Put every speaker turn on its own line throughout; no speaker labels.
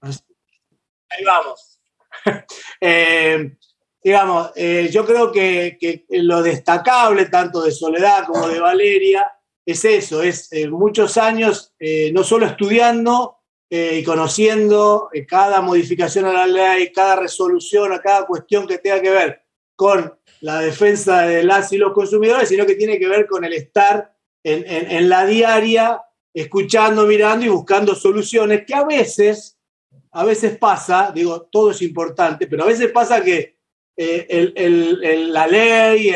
Ahí vamos. Eh, digamos, eh, yo creo que, lo destacable tanto de Soledad como de Valeria es eso, es eh, muchos años no solo estudiando y conociendo cada modificación a la ley, cada resolución, a cada cuestión que tenga que ver con la defensa de las y los consumidores, sino que tiene que ver con el estar en, en la diaria, escuchando, mirando y buscando soluciones que a veces a veces pasa, digo, todo es importante, pero a veces pasa que eh, la ley,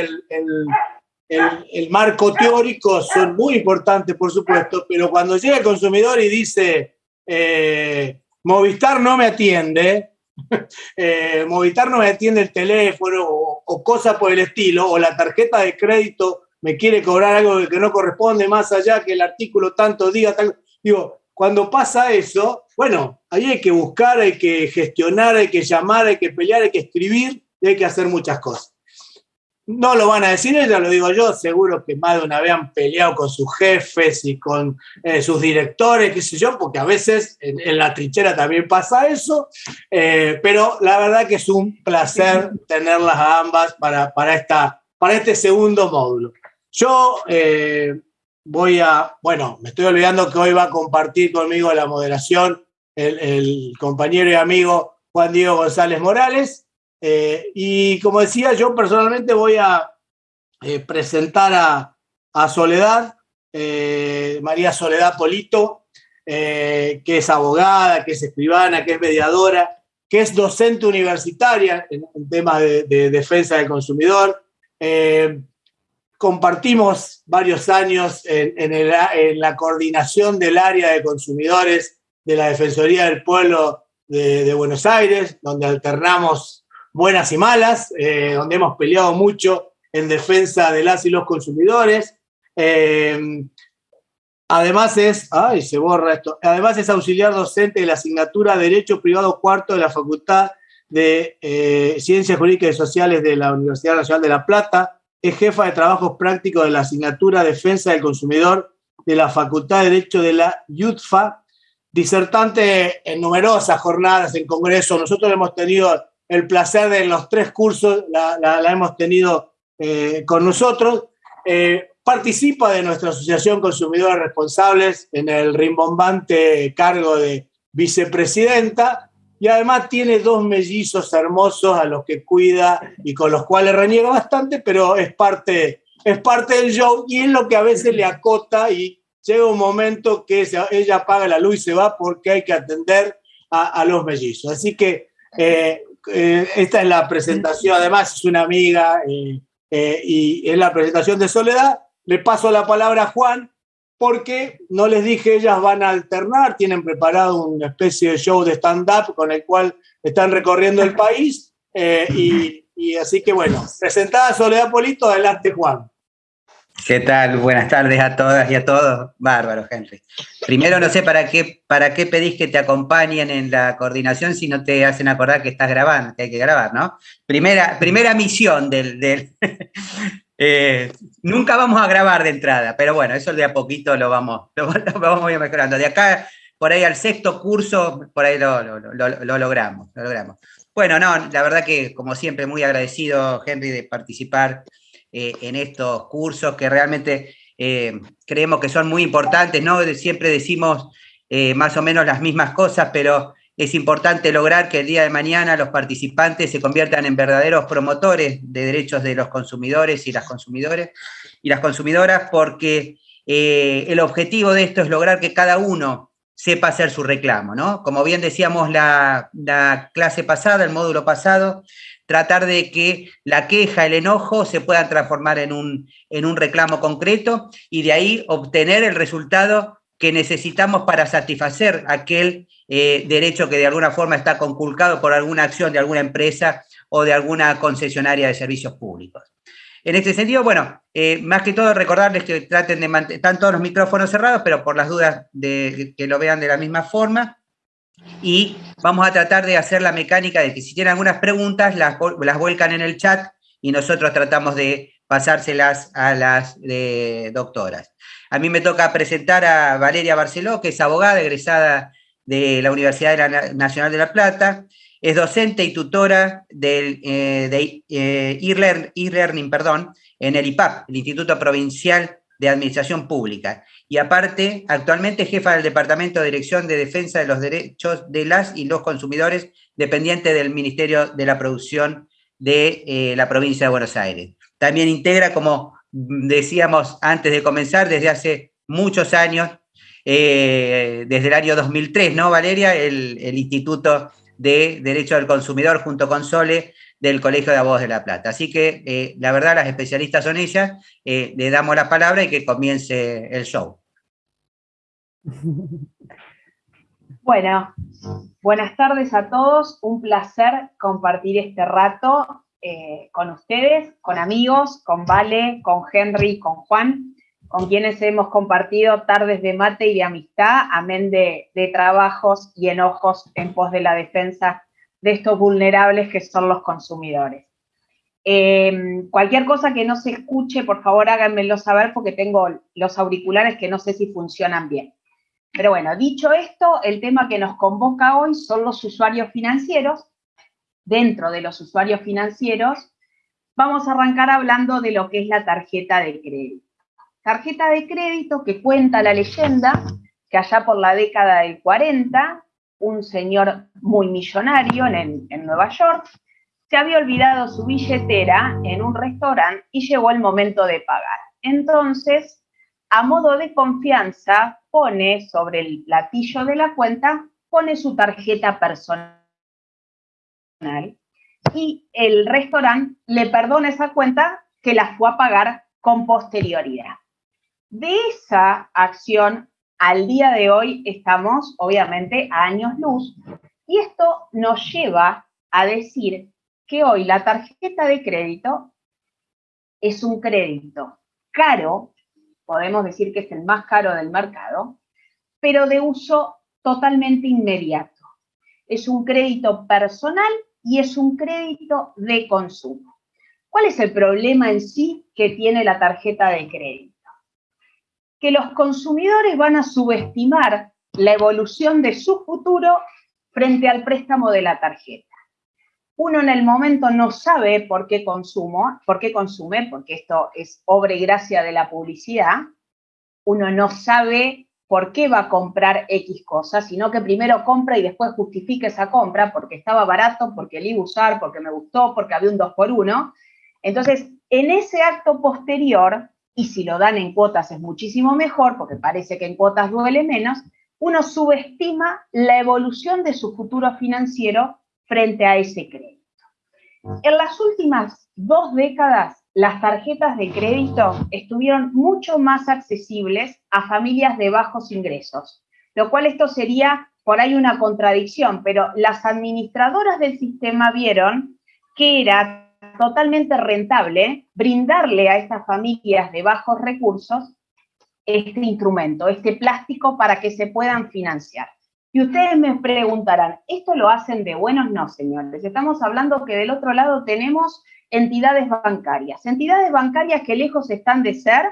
el, marco teórico son muy importantes, por supuesto, pero cuando llega el consumidor y dice, eh, Movistar no me atiende, eh, Movistar no me atiende el teléfono o, o cosas por el estilo, o la tarjeta de crédito me quiere cobrar algo que no corresponde más allá que el artículo tanto diga, tal, digo, cuando pasa eso, bueno, ahí hay que buscar, hay que gestionar, hay que llamar, hay que pelear, hay que escribir y hay que hacer muchas cosas. No lo van a decir ellos, lo digo yo, seguro que más de una vez han peleado con sus jefes y con eh, sus directores, qué sé yo, porque a veces en, la trinchera también pasa eso, eh, pero la verdad que es un placer tenerlas a ambas para, para, esta, para este segundo módulo. Yo eh, voy a, bueno, me estoy olvidando que hoy va a compartir conmigo la moderación el, compañero y amigo Juan Diego González Morales. Eh, y como decía, yo personalmente voy a eh, presentar a, Soledad, eh, María Soledad Polito, que es abogada, que es escribana, que es mediadora, que es docente universitaria en, temas de, defensa del consumidor compartimos varios años en, la coordinación del área de consumidores de la Defensoría del Pueblo de, Buenos Aires, donde alternamos buenas y malas, eh, donde hemos peleado mucho en defensa de las y los consumidores. Eh, además es, ay, se borra esto, además es auxiliar docente de la asignatura Derecho Privado Cuarto de la Facultad de eh, Ciencias Jurídicas y Sociales de la Universidad Nacional de La Plata, es jefa de trabajos prácticos de la asignatura Defensa del Consumidor de la Facultad de Derecho de la UTFA, disertante en numerosas jornadas en Congreso. Nosotros hemos tenido el placer de los tres cursos, la, hemos tenido eh, con nosotros. Eh, participa de nuestra Asociación Consumidores Responsables en el rimbombante cargo de vicepresidenta y además tiene dos mellizos hermosos a los que cuida y con los cuales reniega bastante, pero es parte, es parte del show y es lo que a veces le acota y llega un momento que ella apaga la luz y se va porque hay que atender a, los mellizos. Así que eh, eh, esta es la presentación, además es una amiga eh, y es la presentación de Soledad. Le paso la palabra a Juan porque no les dije, ellas van a alternar, tienen preparado una especie de show de stand-up con el cual están recorriendo el país. Eh, y, así que bueno, presentada Soledad Polito, adelante Juan.
¿Qué tal? Buenas tardes a todas y a todos. Bárbaro, Henry. Primero, no sé para qué, para qué pedís que te acompañen en la coordinación si no te hacen acordar que estás grabando, que hay que grabar, ¿no? Primera, primera misión del, eh, nunca vamos a grabar de entrada, pero bueno, eso de a poquito lo vamos, lo, vamos mejorando. De acá, por ahí al sexto curso, por ahí lo, logramos, lo logramos. Bueno, no, la verdad que como siempre muy agradecido, Henry, de participar eh, en estos cursos que realmente eh, creemos que son muy importantes, ¿no? Siempre decimos más o menos las mismas cosas, pero es importante lograr que el día de mañana los participantes se conviertan en verdaderos promotores de derechos de los consumidores y las y las consumidoras, porque eh, el objetivo de esto es lograr que cada uno sepa hacer su reclamo, ¿no? Como bien decíamos la, clase pasada, el módulo pasado, tratar de que la queja, el enojo se puedan transformar en un, en un reclamo concreto y de ahí obtener el resultado que necesitamos para satisfacer aquel eh, derecho que de alguna forma está conculcado por alguna acción de alguna empresa o de alguna concesionaria de servicios públicos. En este sentido, bueno, eh, más que todo recordarles que traten de mantener, están todos los micrófonos cerrados, pero por las dudas de que lo vean de la misma forma. Y vamos a tratar de hacer la mecánica de que si tienen algunas preguntas, las, las vuelcan en el chat y nosotros tratamos de pasárselas a las doctoras. A mí me toca presentar a Valeria Barceló, que es abogada egresada de la Universidad Nacional de La Plata, es docente y tutora del, eh, de eh, e-learning perdón, en el IPAP, el Instituto Provincial de Administración Pública. Y aparte, actualmente jefa del Departamento de Dirección de Defensa de los Derechos de las y los Consumidores, dependiente del Ministerio de la Producción de eh, la provincia de Buenos Aires. También integra, como decíamos antes de comenzar, desde hace muchos años, desde el año 2003, ¿no, Valeria? El, el Instituto de Derecho del Consumidor junto con Sole del Colegio de Abogados de La Plata. Así que eh, la verdad las especialistas son ellas, eh, le damos la palabra y que comience el show.
Bueno, buenas tardes a todos, un placer compartir este rato eh, con ustedes, con amigos, con Vale, con Henry, con Juan con quienes hemos compartido tardes de mate y de amistad, amén de, trabajos y enojos en pos de la defensa de estos vulnerables que son los consumidores. Eh, cualquier cosa que no se escuche, por favor háganmelo saber porque tengo los auriculares que no sé si funcionan bien. Pero bueno, dicho esto, el tema que nos convoca hoy son los usuarios financieros. Dentro de los usuarios financieros, vamos a arrancar hablando de lo que es la tarjeta de crédito tarjeta de crédito que cuenta la leyenda que allá por la década del 40, un señor muy millonario en, Nueva York se había olvidado su billetera en un restaurante y llegó el momento de pagar. Entonces, a modo de confianza, pone sobre el platillo de la cuenta, pone su tarjeta personal y el restaurante le perdona esa cuenta que la fue a pagar con posterioridad. De esa acción, al día de hoy estamos obviamente a años luz y esto nos lleva a decir que hoy la tarjeta de crédito es un crédito caro, podemos decir que es el más caro del mercado, pero de uso totalmente inmediato. Es un crédito personal y es un crédito de consumo. ¿Cuál es el problema en sí que tiene la tarjeta de crédito? Que los consumidores van a subestimar la evolución de su futuro frente al préstamo de la tarjeta. Uno en el momento no sabe por qué consumo, por qué consume, porque esto es obra y gracia de la publicidad. Uno no sabe por qué va a comprar X cosas, sino que primero compra y después justifica esa compra porque estaba barato, porque le iba a usar, porque me gustó, porque había un 2 por 1 Entonces, en ese acto posterior, y si lo dan en cuotas es muchísimo mejor, porque parece que en cuotas duele menos, uno subestima la evolución de su futuro financiero frente a ese crédito. En las últimas dos décadas, las tarjetas de crédito estuvieron mucho más accesibles a familias de bajos ingresos, lo cual esto sería por ahí una contradicción, pero las administradoras del sistema vieron que era totalmente rentable brindarle a estas familias de bajos recursos este instrumento, este plástico para que se puedan financiar. Y ustedes me preguntarán, ¿esto lo hacen de buenos? No, señores. Estamos hablando que del otro lado tenemos entidades bancarias. Entidades bancarias que lejos están de ser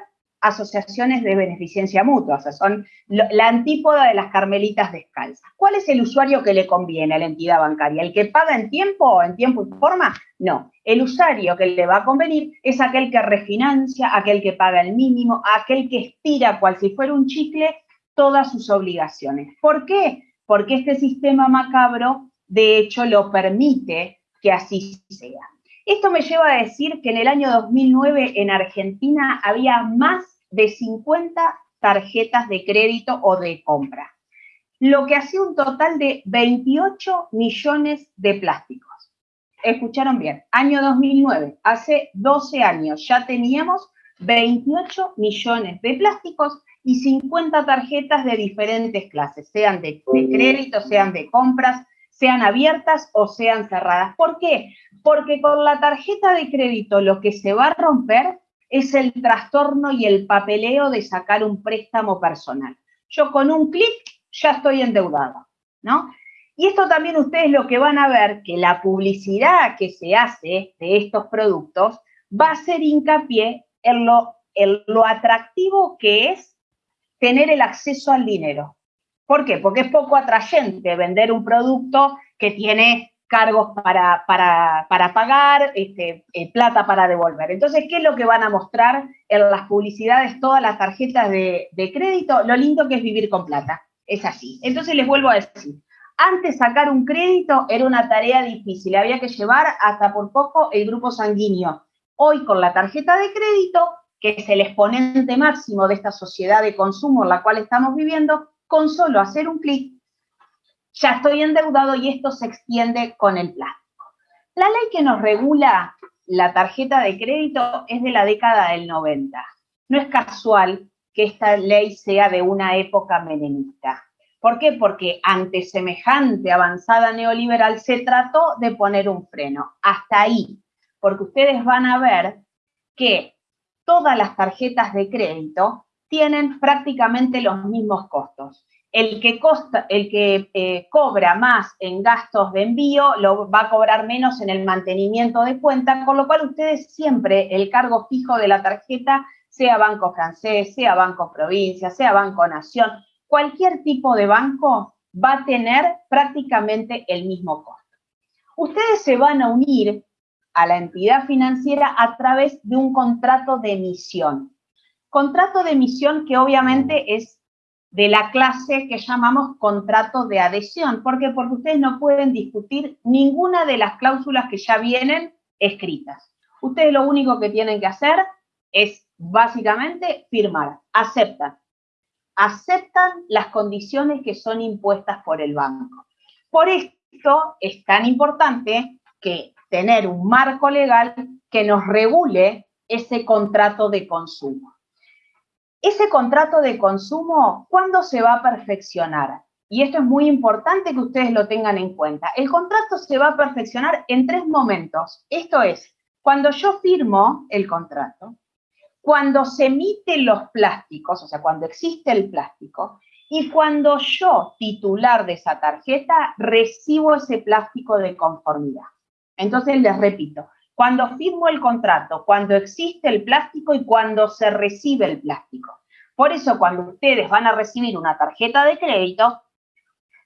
asociaciones de beneficencia mutua, o sea, son la antípoda de las carmelitas descalzas. ¿Cuál es el usuario que le conviene a la entidad bancaria? ¿El que paga en tiempo, en tiempo y forma? No. El usuario que le va a convenir es aquel que refinancia, aquel que paga el mínimo, aquel que estira cual si fuera un chicle todas sus obligaciones. ¿Por qué? Porque este sistema macabro, de hecho, lo permite que así sea. Esto me lleva a decir que en el año 2009 en Argentina había más de 50 tarjetas de crédito o de compra, lo que hacía un total de 28 millones de plásticos. Escucharon bien, año 2009, hace 12 años ya teníamos 28 millones de plásticos y 50 tarjetas de diferentes clases, sean de, de, crédito, sean de compras, sean abiertas o sean cerradas. ¿Por qué? Porque con la tarjeta de crédito lo que se va a romper es el trastorno y el papeleo de sacar un préstamo personal. Yo con un clic ya estoy endeudado, ¿no? Y esto también ustedes lo que van a ver, que la publicidad que se hace de estos productos va a ser hincapié en lo, en lo atractivo que es tener el acceso al dinero. ¿Por qué? Porque es poco atrayente vender un producto que tiene cargos para, para, pagar, este, eh, plata para devolver. Entonces, ¿qué es lo que van a mostrar en las publicidades, todas las tarjetas de, de crédito? Lo lindo que es vivir con plata. Es así. Entonces, les vuelvo a decir, antes sacar un crédito era una tarea difícil, había que llevar hasta por poco el grupo sanguíneo. Hoy con la tarjeta de crédito, que es el exponente máximo de esta sociedad de consumo en la cual estamos viviendo, con solo hacer un clic ya estoy endeudado y esto se extiende con el plástico. La ley que nos regula la tarjeta de crédito es de la década del 90. No es casual que esta ley sea de una época menemista. ¿Por qué? Porque ante semejante avanzada neoliberal se trató de poner un freno. Hasta ahí. Porque ustedes van a ver que todas las tarjetas de crédito tienen prácticamente los mismos costos el que, eh, cobra más en gastos de envío lo va a cobrar menos en el mantenimiento de cuenta, con lo cual ustedes siempre el cargo fijo de la tarjeta, sea Banco Francés, sea Banco Provincia, sea Banco Nación, cualquier tipo de banco va a tener prácticamente el mismo costo. Ustedes se van a unir a la entidad financiera a través de un contrato de emisión. Contrato de emisión que obviamente es de la clase que llamamos contrato de adhesión. ¿Por qué? Porque ustedes no pueden discutir ninguna de las cláusulas que ya vienen escritas. Ustedes lo único que tienen que hacer es básicamente firmar, aceptan. Aceptan las condiciones que son impuestas por el banco. Por esto es tan importante que tener un marco legal que nos regule ese contrato de consumo. Ese contrato de consumo, ¿cuándo se va a perfeccionar? Y esto es muy importante que ustedes lo tengan en cuenta. El contrato se va a perfeccionar en tres momentos. Esto es, cuando yo firmo el contrato, cuando se emiten los plásticos, o sea, cuando existe el plástico, y cuando yo, titular de esa tarjeta, recibo ese plástico de conformidad. Entonces, les repito, cuando firmo el contrato, cuando existe el plástico y cuando se recibe el plástico. Por eso cuando ustedes van a recibir una tarjeta de crédito,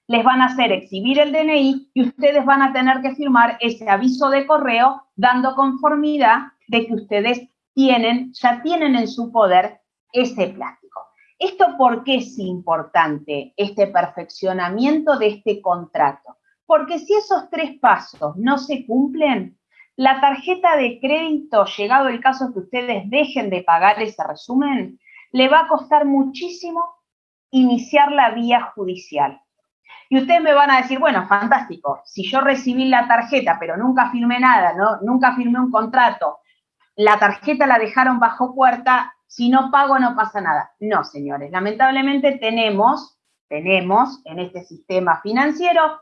les van a hacer exhibir el DNI y ustedes van a tener que firmar ese aviso de correo dando conformidad de que ustedes tienen, ya tienen en su poder ese plástico. ¿Esto por qué es importante, este perfeccionamiento de este contrato? Porque si esos tres pasos no se cumplen, la tarjeta de crédito, llegado el caso que ustedes dejen de pagar ese resumen, le va a costar muchísimo iniciar la vía judicial. Y ustedes me van a decir, bueno, fantástico, si yo recibí la tarjeta, pero nunca firmé nada, ¿no? nunca firmé un contrato, la tarjeta la dejaron bajo puerta, si no pago no pasa nada. No, señores, lamentablemente tenemos, tenemos en este sistema financiero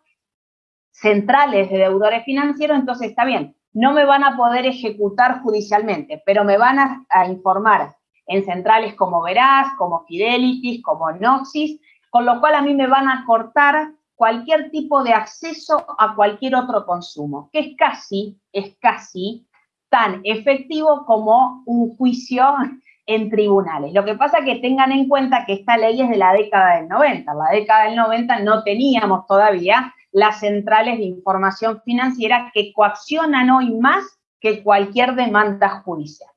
centrales de deudores financieros, entonces está bien, no me van a poder ejecutar judicialmente, pero me van a, informar en centrales como Veraz, como Fidelity, como Noxis, con lo cual a mí me van a cortar cualquier tipo de acceso a cualquier otro consumo, que es casi, es casi tan efectivo como un juicio en tribunales. Lo que pasa es que tengan en cuenta que esta ley es de la década del 90. En la década del 90 no teníamos todavía las centrales de información financiera que coaccionan hoy más que cualquier demanda judicial.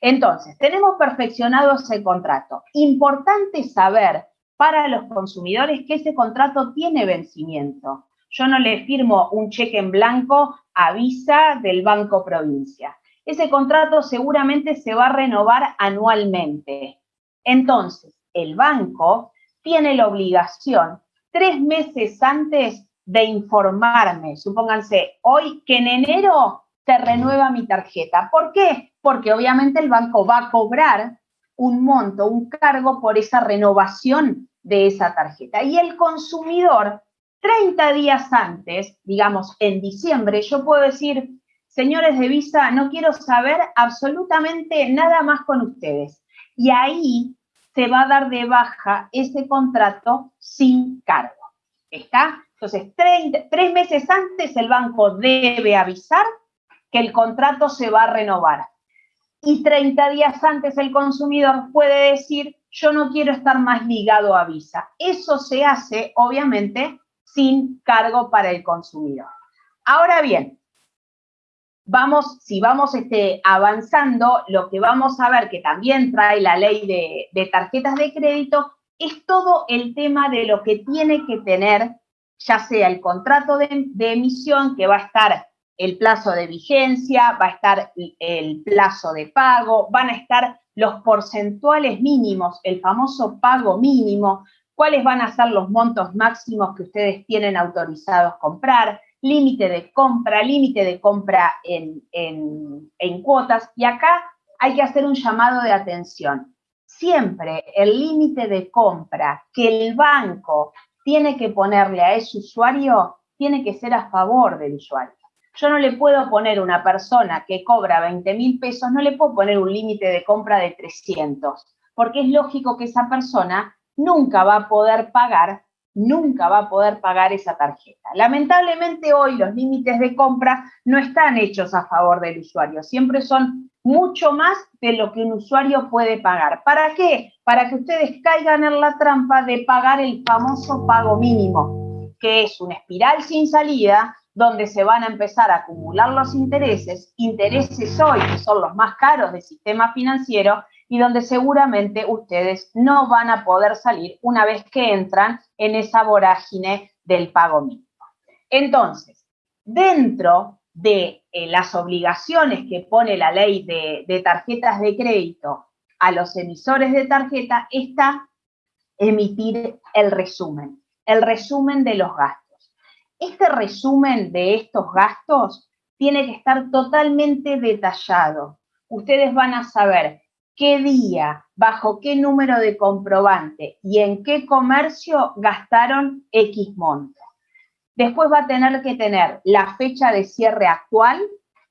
Entonces, tenemos perfeccionado ese contrato. Importante saber para los consumidores que ese contrato tiene vencimiento. Yo no le firmo un cheque en blanco a Visa del Banco Provincia. Ese contrato seguramente se va a renovar anualmente. Entonces, el banco tiene la obligación tres meses antes de informarme, supónganse, hoy que en enero se renueva mi tarjeta. ¿Por qué? Porque obviamente el banco va a cobrar un monto, un cargo por esa renovación de esa tarjeta. Y el consumidor, 30 días antes, digamos en diciembre, yo puedo decir, señores de Visa, no quiero saber absolutamente nada más con ustedes. Y ahí se va a dar de baja ese contrato sin cargo. ¿Está? Entonces, tres meses antes el banco debe avisar que el contrato se va a renovar. Y 30 días antes el consumidor puede decir, yo no quiero estar más ligado a Visa. Eso se hace, obviamente, sin cargo para el consumidor. Ahora bien, vamos, si vamos este, avanzando, lo que vamos a ver que también trae la ley de, tarjetas de crédito es todo el tema de lo que tiene que tener, ya sea el contrato de, emisión, que va a estar el plazo de vigencia, va a estar el plazo de pago, van a estar los porcentuales mínimos, el famoso pago mínimo, cuáles van a ser los montos máximos que ustedes tienen autorizados comprar, límite de compra, límite de compra en, en, cuotas. Y acá hay que hacer un llamado de atención. Siempre el límite de compra que el banco tiene que ponerle a ese usuario tiene que ser a favor del usuario. Yo no le puedo poner una persona que cobra 20 mil pesos, no le puedo poner un límite de compra de 300, porque es lógico que esa persona nunca va a poder pagar nunca va a poder pagar esa tarjeta. Lamentablemente hoy los límites de compra no están hechos a favor del usuario, siempre son mucho más de lo que un usuario puede pagar. ¿Para qué? Para que ustedes caigan en la trampa de pagar el famoso pago mínimo, que es una espiral sin salida donde se van a empezar a acumular los intereses, intereses hoy que son los más caros del sistema financiero y donde seguramente ustedes no van a poder salir una vez que entran en esa vorágine del pago mínimo. Entonces, dentro de eh, las obligaciones que pone la ley de, de tarjetas de crédito a los emisores de tarjeta está emitir el resumen, el resumen de los gastos. Este resumen de estos gastos tiene que estar totalmente detallado. Ustedes van a saber qué día, bajo qué número de comprobante y en qué comercio gastaron X monto. Después va a tener que tener la fecha de cierre actual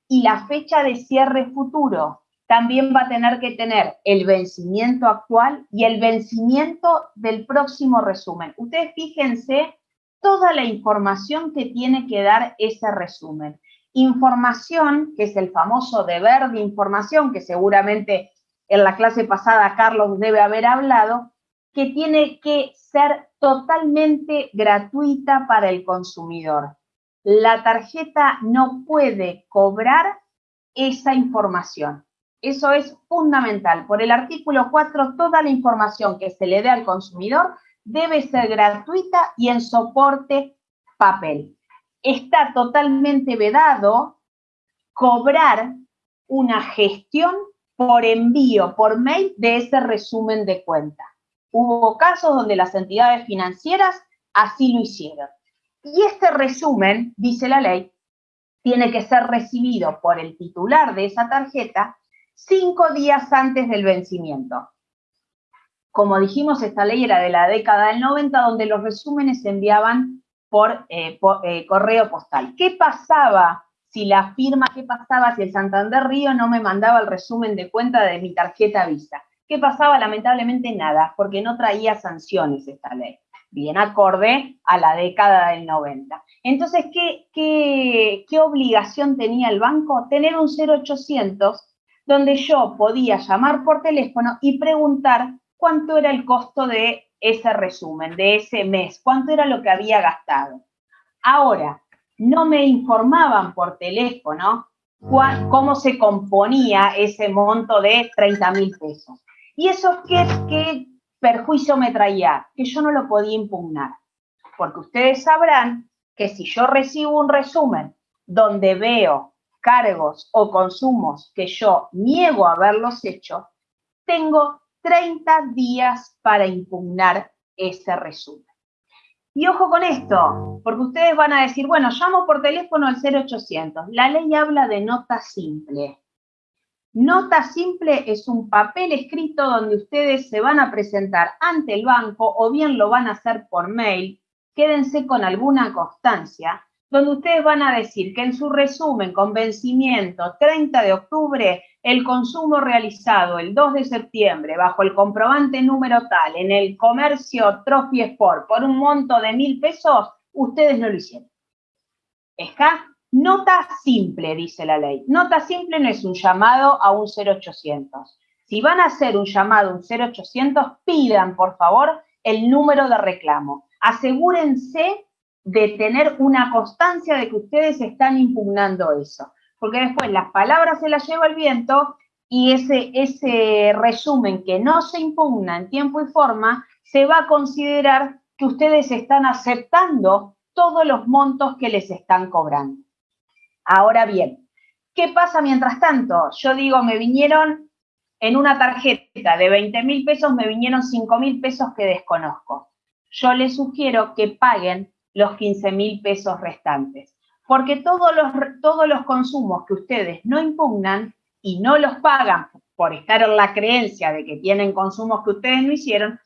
y la fecha de cierre futuro. También va a tener que tener el vencimiento actual y el vencimiento del próximo resumen. Ustedes fíjense toda la información que tiene que dar ese resumen. Información, que es el famoso deber de información, que seguramente en la clase pasada Carlos debe haber hablado, que tiene que ser totalmente gratuita para el consumidor. La tarjeta no puede cobrar esa información. Eso es fundamental. Por el artículo 4, toda la información que se le dé al consumidor debe ser gratuita y en soporte papel. Está totalmente vedado cobrar una gestión por envío, por mail de ese resumen de cuenta. Hubo casos donde las entidades financieras así lo hicieron. Y este resumen, dice la ley, tiene que ser recibido por el titular de esa tarjeta cinco días antes del vencimiento. Como dijimos, esta ley era de la década del 90, donde los resúmenes se enviaban por, eh, eh, correo postal. ¿Qué pasaba si la firma, ¿qué pasaba si el Santander Río no me mandaba el resumen de cuenta de mi tarjeta Visa? ¿Qué pasaba? Lamentablemente nada, porque no traía sanciones esta ley, bien acorde a la década del 90. Entonces, ¿qué, qué, qué obligación tenía el banco? Tener un 0800 donde yo podía llamar por teléfono y preguntar cuánto era el costo de ese resumen, de ese mes, cuánto era lo que había gastado. Ahora, no me informaban por teléfono cómo se componía ese monto de 30 mil pesos. ¿Y eso qué, qué perjuicio me traía? Que yo no lo podía impugnar. Porque ustedes sabrán que si yo recibo un resumen donde veo cargos o consumos que yo niego haberlos hecho, tengo 30 días para impugnar ese resumen. Y ojo con esto, porque ustedes van a decir, bueno, llamo por teléfono al 0800. La ley habla de nota simple. Nota simple es un papel escrito donde ustedes se van a presentar ante el banco o bien lo van a hacer por mail. Quédense con alguna constancia donde ustedes van a decir que en su resumen con vencimiento 30 de octubre, el consumo realizado el 2 de septiembre bajo el comprobante número tal en el comercio Trophy Sport por un monto de mil pesos, ustedes no lo hicieron. ¿Está? Nota simple, dice la ley. Nota simple no es un llamado a un 0800. si van a hacer un llamado, un 0800, pidan, por favor, el número de reclamo. Asegúrense de tener una constancia de que ustedes están impugnando eso, porque después las palabras se las lleva el viento y ese, ese resumen que no se impugna en tiempo y forma se va a considerar que ustedes están aceptando todos los montos que les están cobrando. Ahora bien, ¿qué pasa mientras tanto? Yo digo, me vinieron en una tarjeta de 20 mil pesos, me vinieron 5 mil pesos que desconozco. Yo les sugiero que paguen los 15 mil pesos restantes, porque todos los, todos los consumos que ustedes no impugnan y no los pagan por estar en la creencia de que tienen consumos que ustedes no hicieron,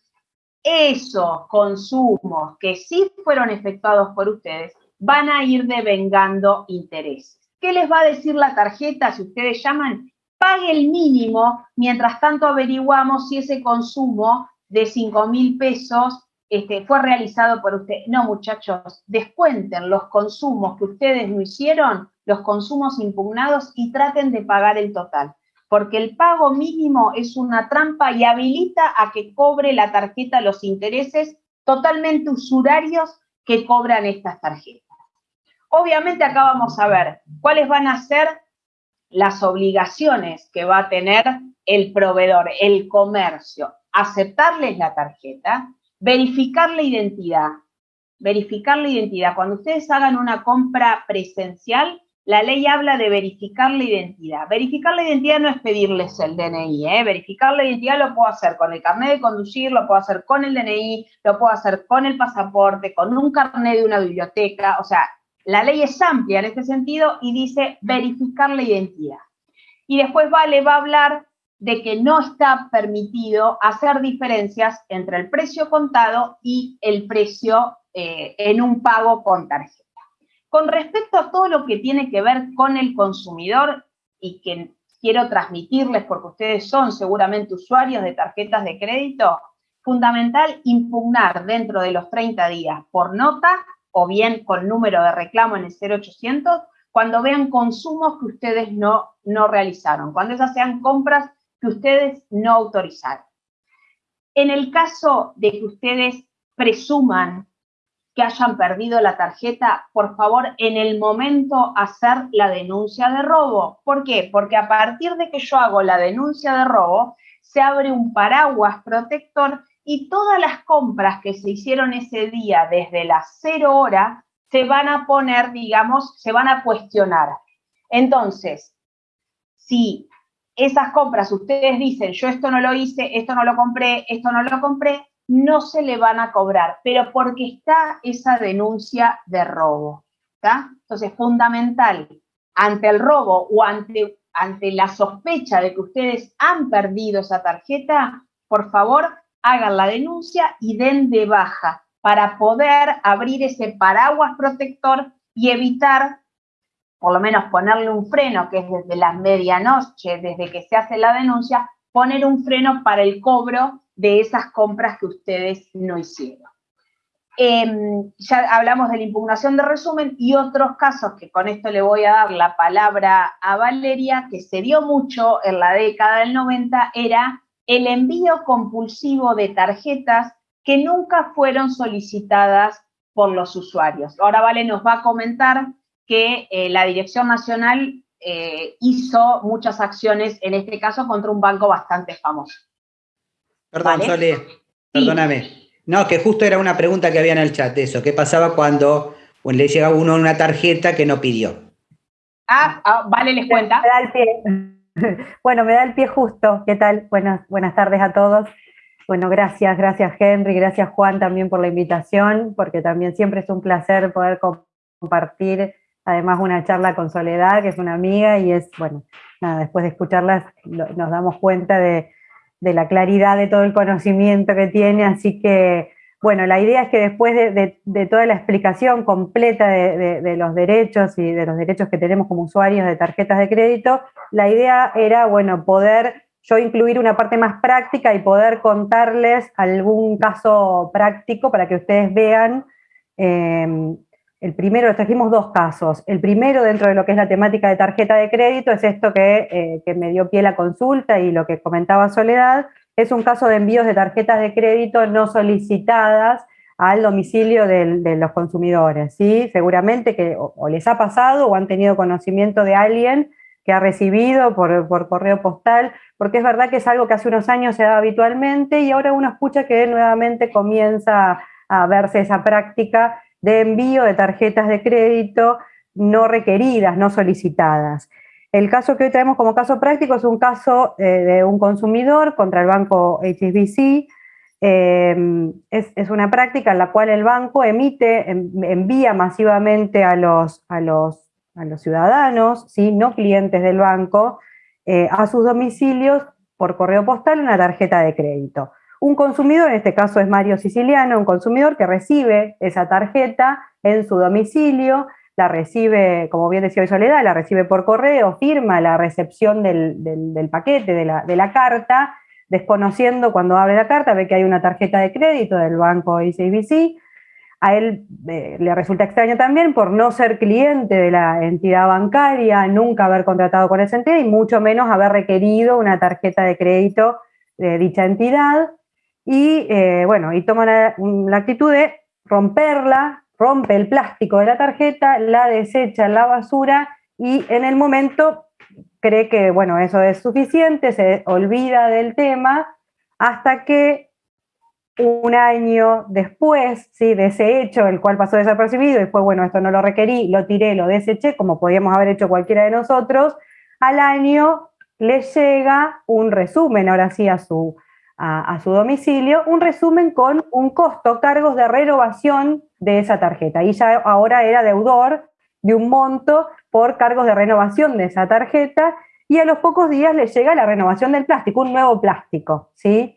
esos consumos que sí fueron efectuados por ustedes van a ir devengando intereses. ¿Qué les va a decir la tarjeta si ustedes llaman? Pague el mínimo, mientras tanto averiguamos si ese consumo de 5 mil pesos este, fue realizado por usted. No, muchachos, descuenten los consumos que ustedes no hicieron, los consumos impugnados y traten de pagar el total. Porque el pago mínimo es una trampa y habilita a que cobre la tarjeta los intereses totalmente usurarios que cobran estas tarjetas. Obviamente acá vamos a ver cuáles van a ser las obligaciones que va a tener el proveedor, el comercio. Aceptarles la tarjeta, Verificar la identidad. Verificar la identidad. Cuando ustedes hagan una compra presencial, la ley habla de verificar la identidad. Verificar la identidad no es pedirles el DNI, ¿eh? Verificar la identidad lo puedo hacer con el carnet de conducir, lo puedo hacer con el DNI, lo puedo hacer con el pasaporte, con un carnet de una biblioteca. O sea, la ley es amplia en este sentido y dice verificar la identidad. Y después Vale va a hablar de que no está permitido hacer diferencias entre el precio contado y el precio eh, en un pago con tarjeta. Con respecto a todo lo que tiene que ver con el consumidor y que quiero transmitirles porque ustedes son seguramente usuarios de tarjetas de crédito, fundamental impugnar dentro de los 30 días por nota o bien con número de reclamo en el 0800 cuando vean consumos que ustedes no, no realizaron, cuando esas sean compras que ustedes no autorizaron. En el caso de que ustedes presuman que hayan perdido la tarjeta, por favor, en el momento hacer la denuncia de robo. ¿Por qué? Porque a partir de que yo hago la denuncia de robo, se abre un paraguas protector y todas las compras que se hicieron ese día desde las cero hora se van a poner, digamos, se van a cuestionar. Entonces, si esas compras, ustedes dicen, yo esto no lo hice, esto no lo compré, esto no lo compré, no se le van a cobrar, pero porque está esa denuncia de robo. ¿está? Entonces, fundamental, ante el robo o ante, ante la sospecha de que ustedes han perdido esa tarjeta, por favor, hagan la denuncia y den de baja para poder abrir ese paraguas protector y evitar por lo menos ponerle un freno, que es desde la medianoche, desde que se hace la denuncia, poner un freno para el cobro de esas compras que ustedes no hicieron. Em, ya hablamos de la impugnación de resumen y otros casos que con esto le voy a dar la palabra a Valeria, que se dio mucho en la década del 90, era el envío compulsivo de tarjetas que nunca fueron solicitadas por los usuarios. Ahora Vale nos va a comentar que eh, la Dirección Nacional eh, hizo muchas acciones, en este caso, contra un banco bastante famoso.
Perdón, Sole, perdóname. No, que justo era una pregunta que había en el chat de eso. ¿Qué pasaba cuando le llega a uno una tarjeta que no pidió?
Ah, ah vale, les cuenta.
Me da el pie. Bueno, me da el pie justo. ¿Qué tal? Buenas, buenas tardes a todos. Bueno, gracias, gracias Henry, gracias Juan también por la invitación, porque también siempre es un placer poder compartir además una charla con Soledad, que es una amiga, y es, bueno, nada, después de escucharlas nos damos cuenta de, la claridad de todo el conocimiento que tiene, así que, bueno, la idea es que después de, toda la explicación completa de, los derechos y de los derechos que tenemos como usuarios de tarjetas de crédito, la idea era, bueno, poder yo incluir una parte más práctica y poder contarles algún caso práctico para que ustedes vean eh, el primero, trajimos dos casos. El primero, dentro de lo que es la temática de tarjeta de crédito, es esto que, eh, que me dio pie la consulta y lo que comentaba Soledad, es un caso de envíos de tarjetas de crédito no solicitadas al domicilio de los consumidores, ¿sí? Seguramente que o, les ha pasado o han tenido conocimiento de alguien que ha recibido por, por, correo postal, porque es verdad que es algo que hace unos años se da habitualmente y ahora uno escucha que nuevamente comienza a verse esa práctica de envío de tarjetas de crédito no requeridas, no solicitadas. El caso que hoy traemos como caso práctico es un caso eh, de un consumidor contra el banco HSBC, Em, es, una práctica en la cual el banco emite, envía masivamente a los, a los, a los ciudadanos, ¿sí? no clientes del banco, eh, a sus domicilios por correo postal una tarjeta de crédito. Un consumidor, en este caso es Mario Siciliano, un consumidor que recibe esa tarjeta en su domicilio, la recibe, como bien decía hoy Soledad, la recibe por correo, firma la recepción del, paquete, de la, de la carta, desconociendo cuando abre la carta, ve que hay una tarjeta de crédito del banco ICBC, a él eh, le resulta extraño también por no ser cliente de la entidad bancaria, nunca haber contratado con esa entidad y mucho menos haber requerido una tarjeta de crédito de dicha entidad. Y eh, bueno, y toma la, la, actitud de romperla, rompe el plástico de la tarjeta, la desecha en la basura y en el momento cree que, bueno, eso es suficiente, se olvida del tema, hasta que un año después ¿sí? de ese hecho, el cual pasó desapercibido, y fue, bueno, esto no lo requerí, lo tiré, lo deseché, como podíamos haber hecho cualquiera de nosotros, al año le llega un resumen, ahora sí, a su, a, su domicilio, un resumen con un costo, cargos de renovación de esa tarjeta. Y ya ahora era deudor de un monto por cargos de renovación de esa tarjeta y a los pocos días le llega la renovación del plástico, un nuevo plástico, ¿sí?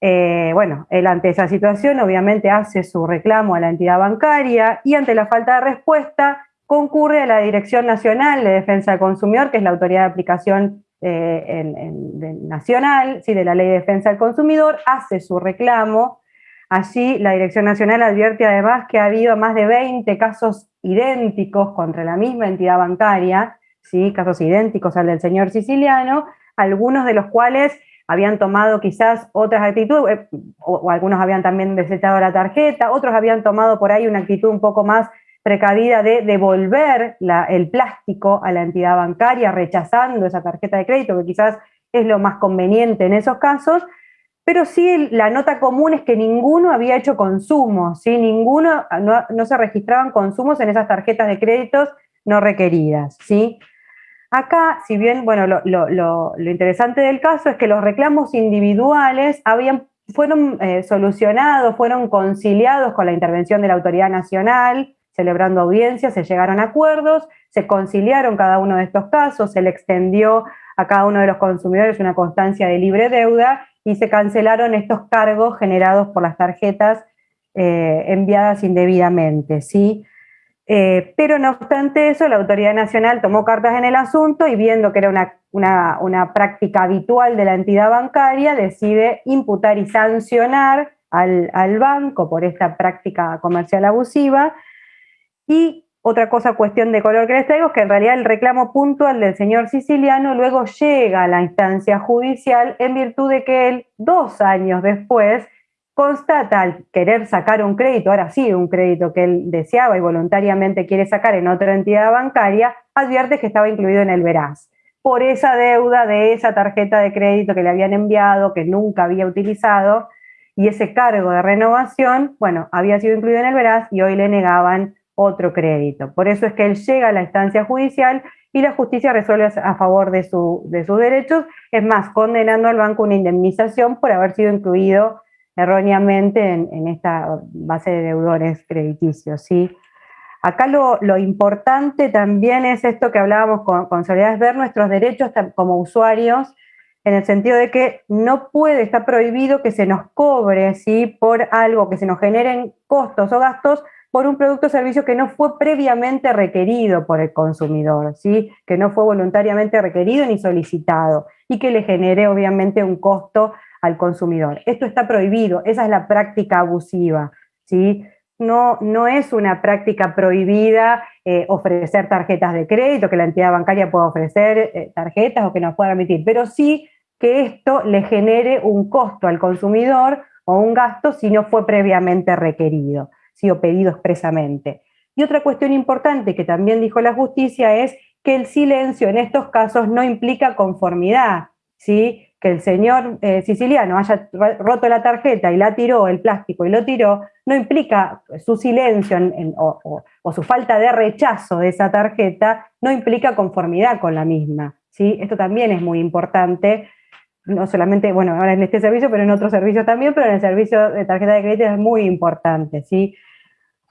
Eh, bueno, él ante esa situación obviamente hace su reclamo a la entidad bancaria y ante la falta de respuesta concurre a la Dirección Nacional de Defensa del Consumidor, que es la autoridad de aplicación eh, nacional ¿sí? de la Ley de Defensa del Consumidor, hace su reclamo. Allí la Dirección Nacional advierte además que ha habido más de 20 casos idénticos contra la misma entidad bancaria, ¿sí? casos idénticos al del señor siciliano, algunos de los cuales habían tomado quizás otras actitudes, eh, o, algunos habían también desechado la tarjeta, otros habían tomado por ahí una actitud un poco más precavida de devolver el plástico a la entidad bancaria, rechazando esa tarjeta de crédito, que quizás es lo más conveniente en esos casos, pero sí la nota común es que ninguno había hecho consumo, ¿sí? ninguno, no, se registraban consumos en esas tarjetas de créditos no requeridas. ¿sí? Acá, si bien, bueno, lo, interesante del caso es que los reclamos individuales habían, fueron eh, solucionados, fueron conciliados con la intervención de la autoridad nacional, celebrando audiencias, se llegaron a acuerdos, se conciliaron cada uno de estos casos, se le extendió a cada uno de los consumidores una constancia de libre deuda y se cancelaron estos cargos generados por las tarjetas eh, enviadas indebidamente, ¿sí? Eh, pero no obstante eso, la Autoridad Nacional tomó cartas en el asunto y viendo que era una, una, práctica habitual de la entidad bancaria, decide imputar y sancionar al, al banco por esta práctica comercial abusiva y otra cosa, cuestión de color que les traigo, es que en realidad el reclamo puntual del señor siciliano luego llega a la instancia judicial en virtud de que él, dos años después, constata al querer sacar un crédito, ahora sí, un crédito que él deseaba y voluntariamente quiere sacar en otra entidad bancaria, advierte que estaba incluido en el veraz. Por esa deuda de esa tarjeta de crédito que le habían enviado, que nunca había utilizado, y ese cargo de renovación, bueno, había sido incluido en el veraz y hoy le negaban otro crédito. Por eso es que él llega a la instancia judicial y la justicia resuelve a favor de, su, de sus derechos, es más, condenando al banco una indemnización por haber sido incluido erróneamente en, esta base de deudores crediticios. ¿sí? Acá lo, importante también es esto que hablábamos con, con Soledad, es ver nuestros derechos como usuarios, en el sentido de que no puede, está prohibido que se nos cobre ¿sí? por algo, que se nos generen costos o gastos por un producto o servicio que no fue previamente requerido por el consumidor, ¿sí? que no fue voluntariamente requerido ni solicitado y que le genere obviamente un costo al consumidor. Esto está prohibido, esa es la práctica abusiva. ¿sí? no, no es una práctica prohibida eh, ofrecer tarjetas de crédito, que la entidad bancaria pueda ofrecer eh, tarjetas o que nos pueda emitir, pero sí que esto le genere un costo al consumidor o un gasto si no fue previamente requerido, si o pedido expresamente. Y otra cuestión importante que también dijo la justicia es que el silencio en estos casos no implica conformidad, ¿sí? que el señor eh, siciliano haya roto la tarjeta y la tiró, el plástico y lo tiró, no implica su silencio o, su falta de rechazo de esa tarjeta, no implica conformidad con la misma. ¿sí? Esto también es muy importante, no solamente, bueno, ahora en este servicio, pero en otros servicios también, pero en el servicio de tarjeta de crédito es muy importante. ¿sí?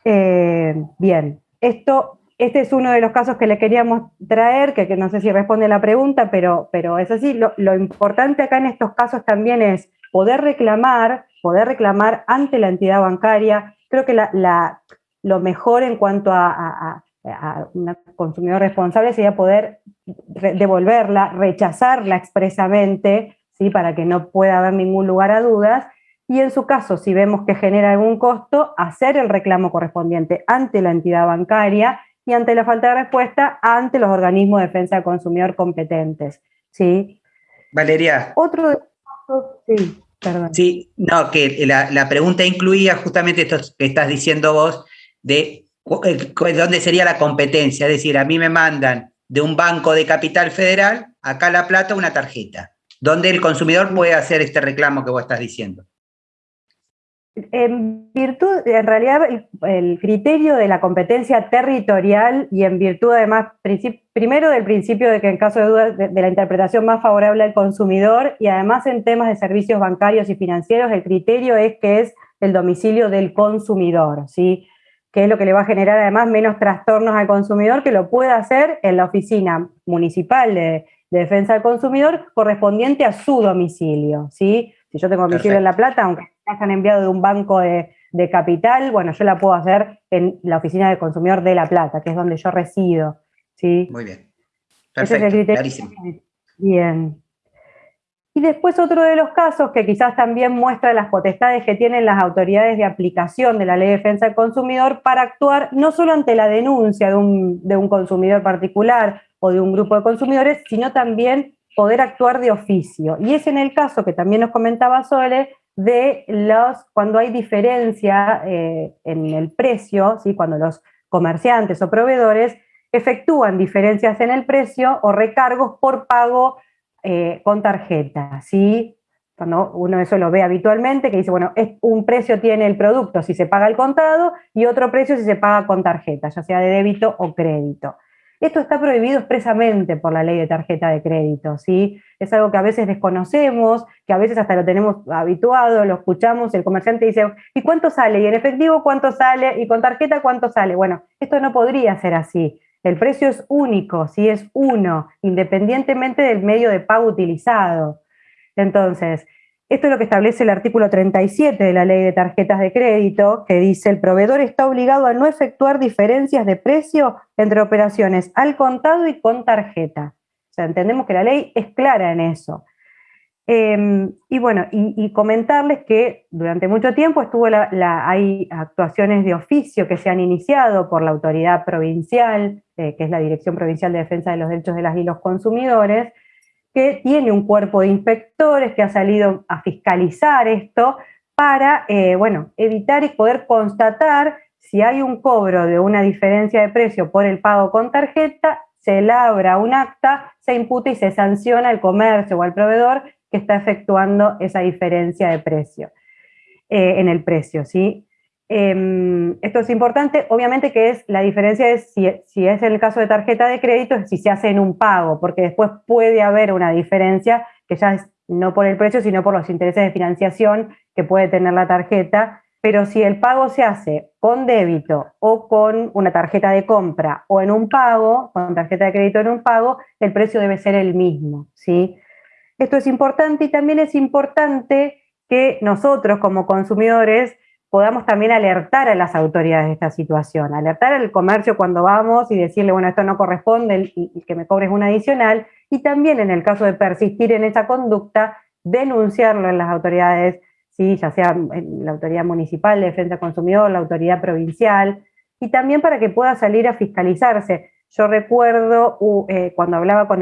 Eh, bien, esto este es uno de los casos que le queríamos traer, que, no sé si responde a la pregunta, pero, pero es así. Lo, importante acá en estos casos también es poder reclamar, poder reclamar ante la entidad bancaria. Creo que lo mejor en cuanto a, un consumidor responsable sería poder devolverla, rechazarla expresamente, ¿sí? para que no pueda haber ningún lugar a dudas. Y en su caso, si vemos que genera algún costo, hacer el reclamo correspondiente ante la entidad bancaria y ante la falta de respuesta ante los organismos de defensa del consumidor competentes. ¿sí?
Valeria.
Otro
sí, perdón. Sí, no, que la, pregunta incluía justamente esto que estás diciendo vos de eh, dónde sería la competencia, es decir, a mí me mandan de un banco de capital federal, acá La Plata, una tarjeta, donde el consumidor puede hacer este reclamo que vos estás diciendo.
En virtud, en realidad, el, criterio de la competencia territorial y en virtud además, primero del principio de que en caso de duda de, la interpretación más favorable al consumidor y además en temas de servicios bancarios y financieros, el criterio es que es el domicilio del consumidor, ¿sí? que es lo que le va a generar además menos trastornos al consumidor, que lo pueda hacer en la oficina municipal de, defensa del consumidor correspondiente a su domicilio. ¿sí? Si yo tengo domicilio en La Plata, aunque han enviado de un banco de, capital, bueno, yo la puedo hacer en la oficina de consumidor de La Plata, que es donde yo resido. ¿sí?
Muy bien. Perfecto, clarísimo.
Bien. Y después otro de los casos que quizás también muestra las potestades que tienen las autoridades de aplicación de la ley de defensa del consumidor para actuar no solo ante la denuncia de un, de un consumidor particular o de un grupo de consumidores, sino también poder actuar de oficio. Y es en el caso que también nos comentaba Sole, de los, cuando hay diferencia eh, en el precio, ¿sí? cuando los comerciantes o proveedores efectúan diferencias en el precio o recargos por pago eh, con tarjeta. ¿sí? Cuando uno eso lo ve habitualmente, que dice, bueno, es, un precio tiene el producto si se paga al contado y otro precio si se paga con tarjeta, ya sea de débito o crédito. Esto está prohibido expresamente por la ley de tarjeta de crédito, ¿sí? Es algo que a veces desconocemos, que a veces hasta lo tenemos habituado, lo escuchamos, el comerciante dice, ¿y cuánto sale? Y en efectivo, ¿cuánto sale? Y con tarjeta, ¿cuánto sale? Bueno, esto no podría ser así. El precio es único, ¿sí? Es uno, independientemente del medio de pago utilizado. Entonces, esto es lo que establece el artículo 37 de la ley de tarjetas de crédito, que dice el proveedor está obligado a no efectuar diferencias de precio entre operaciones al contado y con tarjeta. O sea, entendemos que la ley es clara en eso. Em, y bueno, y, comentarles que durante mucho tiempo estuvo hay actuaciones de oficio que se han iniciado por la autoridad provincial, eh, que es la Dirección Provincial de Defensa de los Derechos de las y los Consumidores, que tiene un cuerpo de inspectores que ha salido a fiscalizar esto para, eh, bueno, evitar y poder constatar si hay un cobro de una diferencia de precio por el pago con tarjeta, se labra un acta, se imputa y se sanciona al comercio o al proveedor que está efectuando esa diferencia de precio, eh, en el precio, ¿sí? Em, esto es importante, obviamente que es la diferencia es si, si, es el caso de tarjeta de crédito, es si se hace en un pago, porque después puede haber una diferencia que ya es no por el precio, sino por los intereses de financiación que puede tener la tarjeta, pero si el pago se hace con débito o con una tarjeta de compra o en un pago, con tarjeta de crédito en un pago, el precio debe ser el mismo, ¿sí? Esto es importante y también es importante que nosotros como consumidores podamos también alertar a las autoridades de esta situación, alertar al comercio cuando vamos y decirle, bueno, esto no corresponde y, que me cobres un adicional, y también en el caso de persistir en esa conducta, denunciarlo en las autoridades ¿sí? ya sea la autoridad municipal de defensa del consumidor, la autoridad provincial, y también para que pueda salir a fiscalizarse. Yo recuerdo eh, cuando hablaba con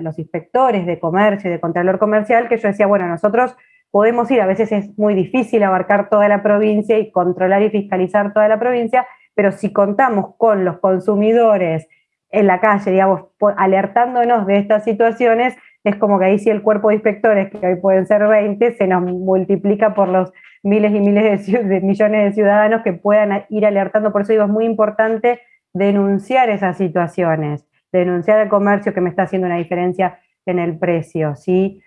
los inspectores de comercio y de Contralor Comercial que yo decía, bueno, nosotros podemos ir, a veces es muy difícil abarcar toda la provincia y controlar y fiscalizar toda la provincia, pero si contamos con los consumidores en la calle, digamos, alertándonos de estas situaciones, es como que ahí sí el cuerpo de inspectores, que hoy pueden ser 20, se nos multiplica por los miles y miles de, millones de ciudadanos que puedan ir alertando. Por eso digo, es muy importante denunciar esas situaciones, denunciar al comercio que me está haciendo una diferencia en el precio, ¿sí?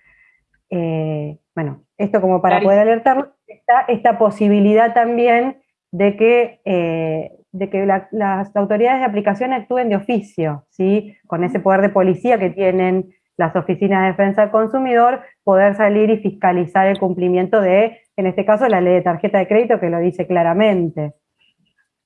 Eh, bueno, esto como para poder alertar, está esta posibilidad también de que, eh, de que las autoridades de aplicación actúen de oficio, ¿sí? Con ese poder de policía que tienen las oficinas de defensa del consumidor, poder salir y fiscalizar el cumplimiento de, en este caso, la ley de tarjeta de crédito que lo dice claramente.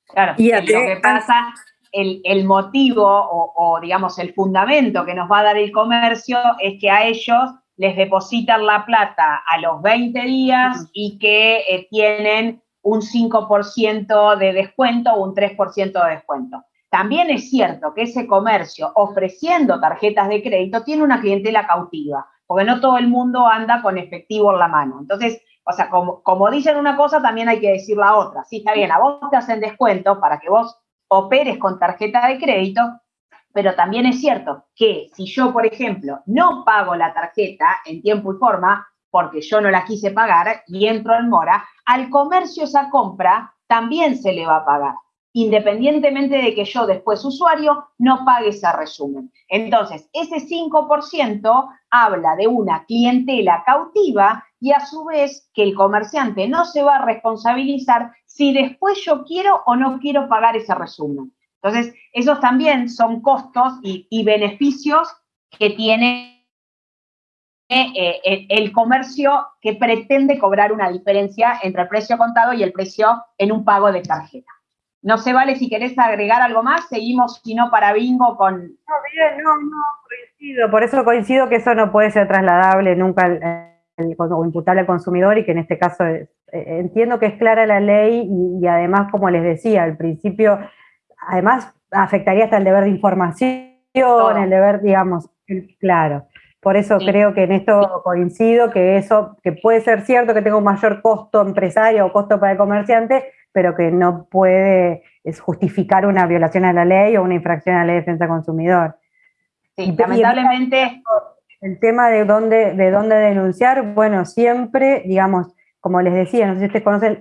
Claro, y lo que pasa, el, motivo o, digamos, el fundamento que nos va a dar el comercio es que a ellos les depositan la plata a los 20 días y que eh, tienen un 5% de descuento o un 3% de descuento. También es cierto que ese comercio ofreciendo tarjetas de crédito tiene una clientela cautiva, porque no todo el mundo anda con efectivo en la mano. Entonces, o sea, como, como dicen una cosa, también hay que decir la otra. Sí, está bien, a vos te hacen descuento para que vos operes con tarjeta de crédito, pero también es cierto que si yo, por ejemplo, no pago la tarjeta en tiempo y forma, porque yo no la quise pagar y entro en mora, al comercio esa compra también se le va a pagar independientemente de que yo después usuario no pague ese resumen. Entonces, ese 5% habla de una clientela cautiva y a su vez que el comerciante no se va a responsabilizar si después yo quiero o no quiero pagar ese resumen. Entonces, esos también son costos y, beneficios que tiene eh, el, el comercio que pretende cobrar una diferencia entre el precio contado y el precio en un pago de tarjeta. No se vale si querés agregar algo más, seguimos si no para bingo con...
No, bien, no, no, coincido, por eso coincido que eso no puede ser trasladable nunca o imputable al consumidor y que en este caso eh, entiendo que es clara la ley y, además, como les decía, al principio, además afectaría hasta el deber de información, el deber, digamos, claro. Por eso creo que en esto coincido, que eso, que puede ser cierto que tenga un mayor costo empresario o costo para el comerciante, pero que no puede justificar una violación a la ley o una infracción a la ley de defensa del consumidor.
Sí, lamentablemente.
El tema de dónde, de dónde denunciar, bueno, siempre, digamos, como les decía, no sé si ustedes conocen,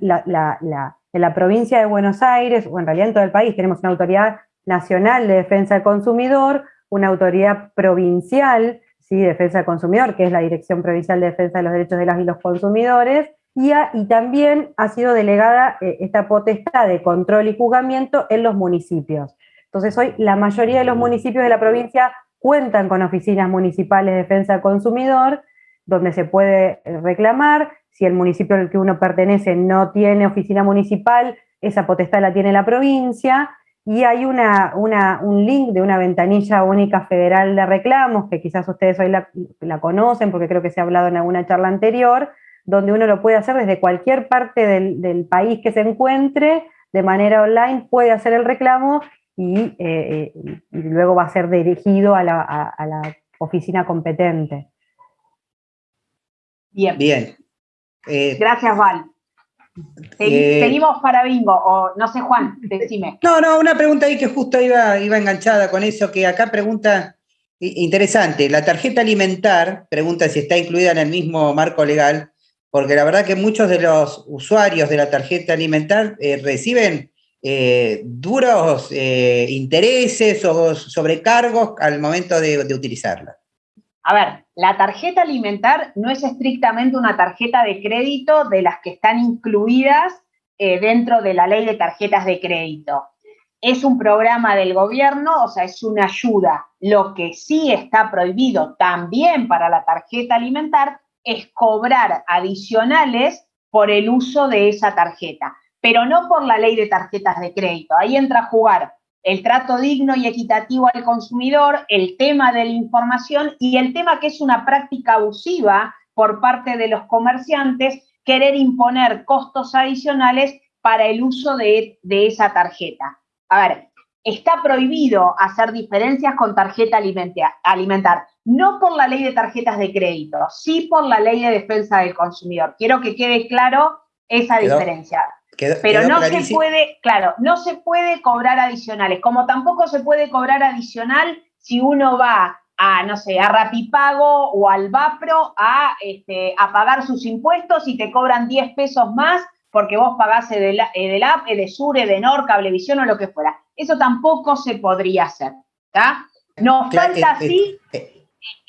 en la provincia de Buenos Aires, o en realidad en todo el país, tenemos una autoridad nacional de defensa del consumidor, una autoridad provincial ¿sí? de defensa del consumidor, que es la Dirección Provincial de Defensa de los Derechos de las y los Consumidores, y, también ha sido delegada eh, esta potestad de control y juzgamiento en los municipios. Entonces hoy la mayoría de los municipios de la provincia cuentan con oficinas municipales de defensa del consumidor, donde se puede eh, reclamar. Si el municipio al que uno pertenece no tiene oficina municipal, esa potestad la tiene la provincia. Y hay una, un link de una ventanilla única federal de reclamos, que quizás ustedes hoy la, la conocen porque creo que se ha hablado en alguna charla anterior, donde uno lo puede hacer desde cualquier parte del, país que se encuentre, de manera online, puede hacer el reclamo y, eh, luego va a ser dirigido a la, oficina competente.
Bien. Bien. Eh, Gracias, Val. Eh, seguimos para bingo, o no sé, Juan, decime.
No, no, una pregunta ahí que justo iba, iba enganchada con eso, que acá pregunta, interesante, la tarjeta alimentar, pregunta si está incluida en el mismo marco legal, porque la verdad que muchos de los usuarios de la tarjeta alimentar eh, reciben eh, duros intereses o sobrecargos al momento de, utilizarla.
A ver, la tarjeta alimentar no es estrictamente una tarjeta de crédito de las que están incluidas dentro de la ley de tarjetas de crédito. Es un programa del gobierno, o sea, es una ayuda. Lo que sí está prohibido también para la tarjeta alimentar es cobrar adicionales por el uso de esa tarjeta, pero no por la ley de tarjetas de crédito. Ahí entra a jugar el trato digno y equitativo al consumidor, el tema de la información y el tema que es una práctica abusiva por parte de los comerciantes querer imponer costos adicionales para el uso de, de esa tarjeta. A ver, está prohibido hacer diferencias con tarjeta alimentar, no por la ley de tarjetas de crédito, sí por la ley de defensa del consumidor. Quiero que quede claro esa diferencia. Pero no se puede, claro, no se puede cobrar adicionales, como tampoco se puede cobrar adicional si uno va a, no sé, a Rapipago o al Vapro a, este, a pagar sus impuestos y te cobran 10 pesos más porque vos pagás del, del app, de Sur, de Nor, Cablevisión o lo que fuera. Eso tampoco se podría hacer, ¿está? Nos falta así eh, eh,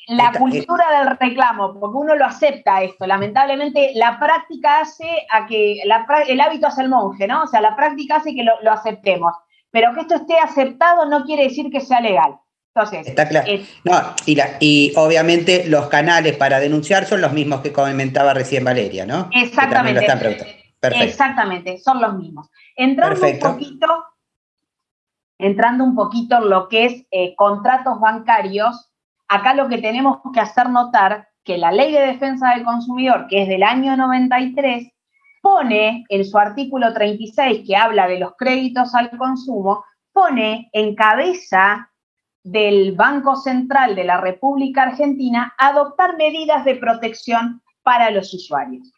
la cultura del reclamo, porque uno lo acepta esto. Lamentablemente, la práctica hace a que, el hábito hace el monje, ¿no? O sea, la práctica hace que lo, aceptemos. Pero que esto esté aceptado no quiere decir que sea legal. Entonces,
Está claro. no, y, y, obviamente los canales para denunciar son los mismos que comentaba recién Valeria, ¿no?
Exactamente. Exactamente, son los mismos. Entrando un poquito, entrando un poquito en lo que es eh, contratos bancarios, acá lo que tenemos que hacer notar que la Ley de Defensa del Consumidor, que es del año 93, pone en su artículo 36, que habla de los créditos al consumo, pone en cabeza del Banco Central de la República Argentina adoptar medidas de protección para los usuarios.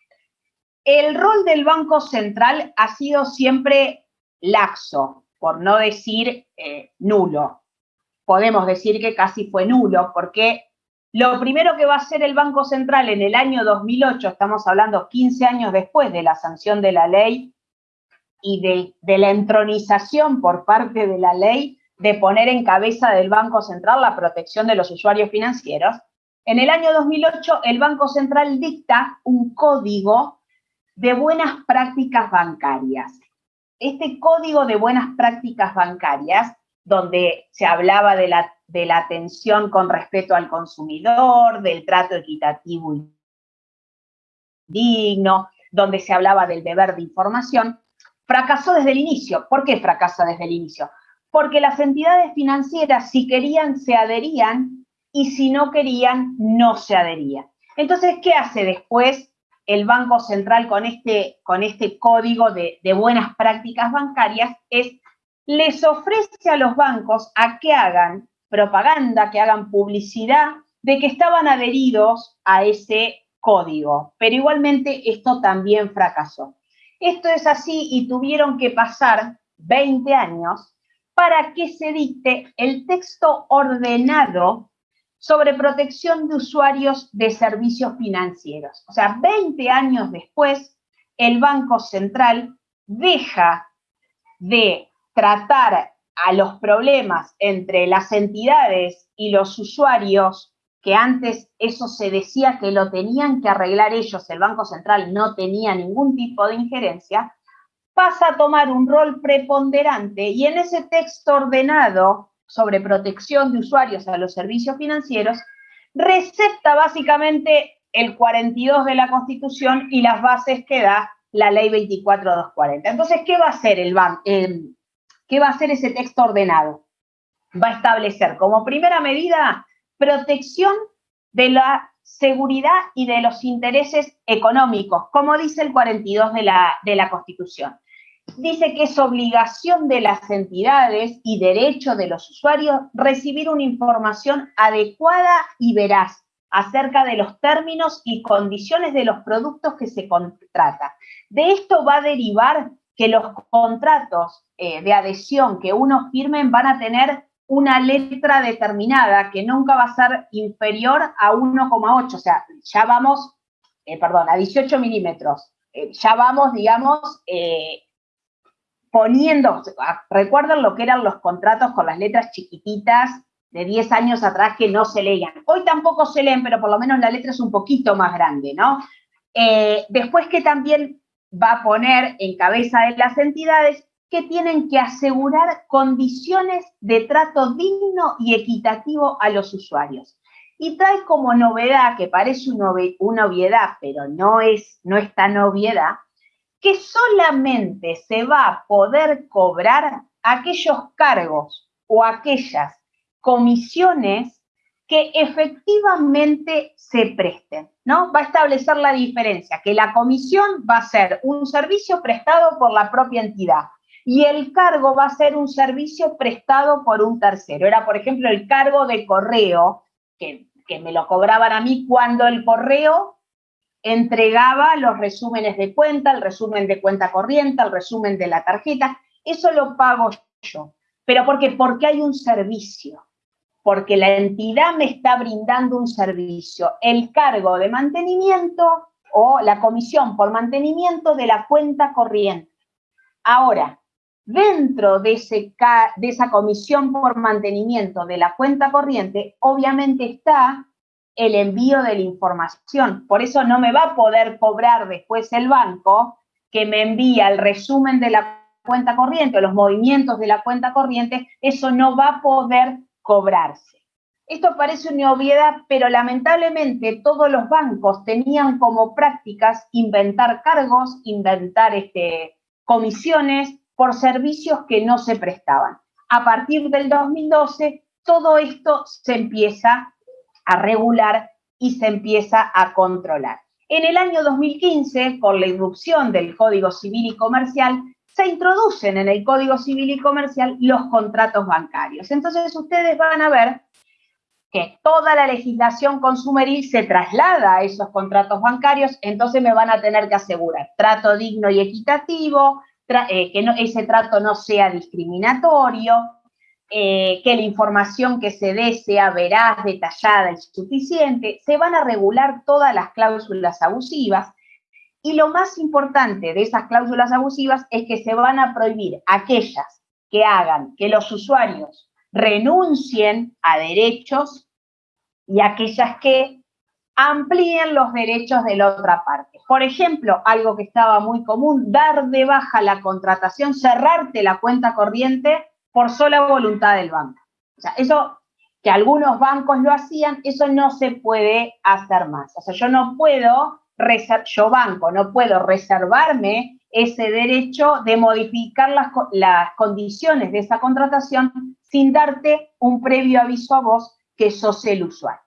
El rol del Banco Central ha sido siempre laxo, por no decir eh, nulo. Podemos decir que casi fue nulo, porque lo primero que va a hacer el Banco Central en el año 2008, estamos hablando 15 años después de la sanción de la ley y de, de la entronización por parte de la ley de poner en cabeza del Banco Central la protección de los usuarios financieros, en el año 2008 el Banco Central dicta un código de buenas prácticas bancarias. Este código de buenas prácticas bancarias, donde se hablaba de la, de la atención con respeto al consumidor, del trato equitativo y digno, donde se hablaba del deber de información, fracasó desde el inicio. ¿Por qué fracasó desde el inicio? Porque las entidades financieras, si querían, se adherían y si no querían, no se adherían. Entonces, ¿qué hace después el Banco Central con este, con este código de, de buenas prácticas bancarias es, les ofrece a los bancos a que hagan propaganda, que hagan publicidad de que estaban adheridos a ese código. Pero igualmente esto también fracasó. Esto es así y tuvieron que pasar 20 años para que se dicte el texto ordenado sobre protección de usuarios de servicios financieros. O sea, 20 años después, el Banco Central deja de tratar a los problemas entre las entidades y los usuarios, que antes eso se decía que lo tenían que arreglar ellos, el Banco Central no tenía ningún tipo de injerencia, pasa a tomar un rol preponderante y en ese texto ordenado sobre protección de usuarios a los servicios financieros, recepta básicamente el 42 de la Constitución y las bases que da la ley 24240. Entonces, ¿qué va a hacer el ban ¿Qué va a hacer ese texto ordenado? Va a establecer como primera medida protección de la seguridad y de los intereses económicos, como dice el 42 de la, de la Constitución dice que es obligación de las entidades y derecho de los usuarios recibir una información adecuada y veraz acerca de los términos y condiciones de los productos que se contrata. De esto va a derivar que los contratos eh, de adhesión que uno firmen van a tener una letra determinada que nunca va a ser inferior a 1,8, o sea, ya vamos, eh, perdón, a 18 milímetros, eh, ya vamos, digamos, poniendo, recuerden lo que eran los contratos con las letras chiquititas de 10 años atrás que no se leían. Hoy tampoco se leen, pero por lo menos la letra es un poquito más grande, ¿no? Después que también va a poner en cabeza de las entidades que tienen que asegurar condiciones de trato digno y equitativo a los usuarios. Y trae como novedad, que parece una obviedad, pero no es, no es tan obviedad, que solamente se va a poder cobrar aquellos cargos o aquellas comisiones que efectivamente se presten. ¿No? Va a establecer la diferencia, que la comisión va a ser un servicio prestado por la propia entidad y el cargo va a ser un servicio prestado por un tercero. Era, por ejemplo, el cargo de correo, que, que me lo cobraban a mí cuando el correo entregaba los resúmenes de cuenta, el resumen de cuenta corriente, el resumen de la tarjeta, eso lo pago yo. ¿Pero por qué? Porque hay un servicio, porque la entidad me está brindando un servicio. El cargo de mantenimiento o la comisión por mantenimiento de la cuenta corriente. Ahora, dentro de, esa comisión por mantenimiento de la cuenta corriente, obviamente está el envío de la información. Por eso no me va a poder cobrar después el banco que me envía el resumen de la cuenta corriente o los movimientos de la cuenta corriente, eso no va a poder cobrarse. Esto parece una obviedad, pero lamentablemente todos los bancos tenían como prácticas inventar cargos, inventar este, comisiones por servicios que no se prestaban. A partir del 2012, todo esto se empieza a regular y se empieza a controlar. En el año 2015, con la irrupción del Código Civil y Comercial, se introducen en el Código Civil y Comercial los contratos bancarios. Entonces ustedes van a ver que toda la legislación consumeril se traslada a esos contratos bancarios, entonces me van a tener que asegurar trato digno y equitativo, eh, que ese trato no sea discriminatorio, eh, que la información que se dé sea veraz, detallada y suficiente, se van a regular todas las cláusulas abusivas y lo más importante de esas cláusulas abusivas es que se van a prohibir aquellas que hagan que los usuarios renuncien a derechos y aquellas que amplíen los derechos de la otra parte. Por ejemplo, algo que estaba muy común, dar de baja la contratación, cerrarte la cuenta corriente por sola voluntad del banco. O sea, eso que algunos bancos lo hacían, eso no se puede hacer más. O sea, yo no puedo, yo banco, no puedo reservarme ese derecho de modificar las, condiciones de esa contratación sin darte un previo aviso a vos que sos el usuario.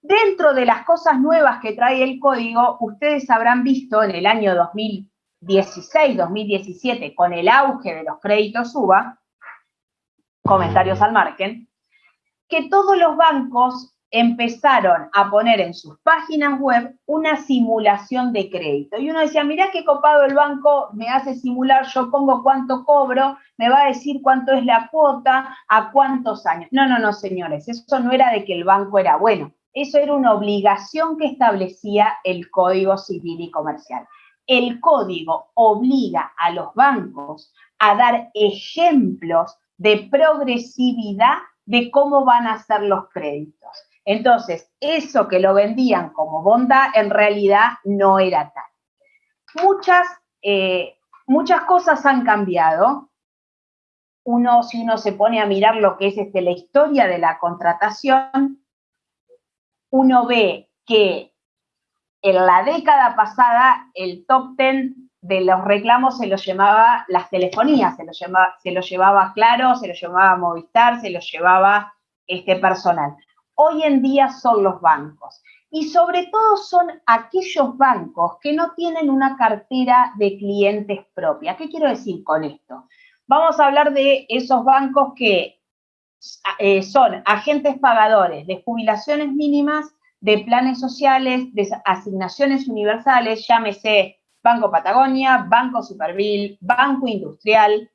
Dentro de las cosas nuevas que trae el código, ustedes habrán visto en el año 2016, 2017, con el auge de los créditos UBA, comentarios al margen, que todos los bancos empezaron a poner en sus páginas web una simulación de crédito. Y uno decía, mirá qué copado el banco me hace simular, yo pongo cuánto cobro, me va a decir cuánto es la cuota, a cuántos años. No, no, no, señores, eso no era de que el banco era bueno, eso era una obligación que establecía el Código Civil y Comercial. El código obliga a los bancos a dar ejemplos de progresividad de cómo van a ser los créditos. Entonces, eso que lo vendían como bondad, en realidad no era tal. Muchas, eh, muchas cosas han cambiado. Uno, si uno se pone a mirar lo que es este, la historia de la contratación, uno ve que en la década pasada el top ten de los reclamos se los llamaba las telefonías, se los llevaba, se llevaba Claro, se los llevaba Movistar, se los llevaba este personal. Hoy en día son los bancos y sobre todo son aquellos bancos que no tienen una cartera de clientes propia. ¿Qué quiero decir con esto? Vamos a hablar de esos bancos que eh, son agentes pagadores de jubilaciones mínimas, de planes sociales, de asignaciones universales, llámese Banco Patagonia, Banco Superville, Banco Industrial,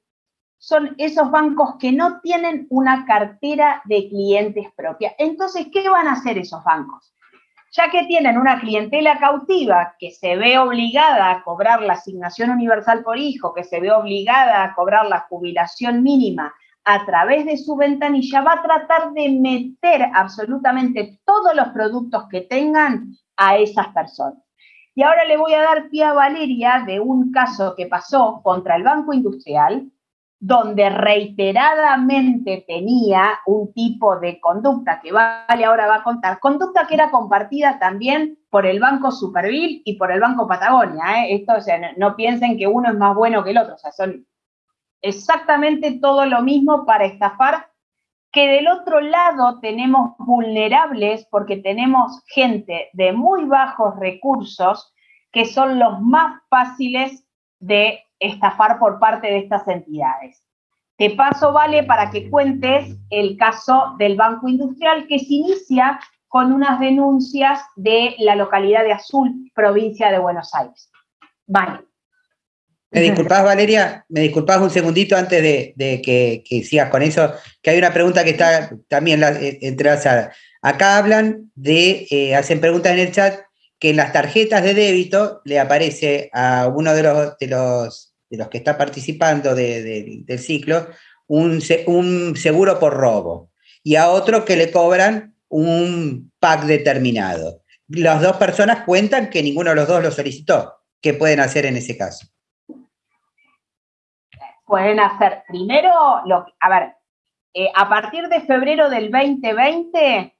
son esos bancos que no tienen una cartera de clientes propia. Entonces, ¿qué van a hacer esos bancos? Ya que tienen una clientela cautiva que se ve obligada a cobrar la asignación universal por hijo, que se ve obligada a cobrar la jubilación mínima a través de su ventanilla, va a tratar de meter absolutamente todos los productos que tengan a esas personas. Y ahora le voy a dar pie a Valeria de un caso que pasó contra el Banco Industrial, donde reiteradamente tenía un tipo de conducta que Vale ahora va a contar, conducta que era compartida también por el Banco Supervil y por el Banco Patagonia. ¿eh? Esto, o sea, no, piensen que uno es más bueno que el otro, o sea, son exactamente todo lo mismo para estafar que del otro lado tenemos vulnerables porque tenemos gente de muy bajos recursos que son los más fáciles de estafar por parte de estas entidades. Te paso, Vale, para que cuentes el caso del Banco Industrial que se inicia con unas denuncias de la localidad de Azul, provincia de Buenos Aires. Vale.
¿Me disculpás, Valeria? ¿Me disculpás un segundito antes de, que, sigas con eso? Que hay una pregunta que está también eh, entrelazada. Acá hablan de, eh, hacen preguntas en el chat, que en las tarjetas de débito le aparece a uno de los, de los que está participando del ciclo un, un seguro por robo y a otro que le cobran un pack determinado. Las dos personas cuentan que ninguno de los dos lo solicitó. ¿Qué pueden hacer en ese caso?
pueden hacer primero, lo, a ver, eh, a partir de febrero del 2020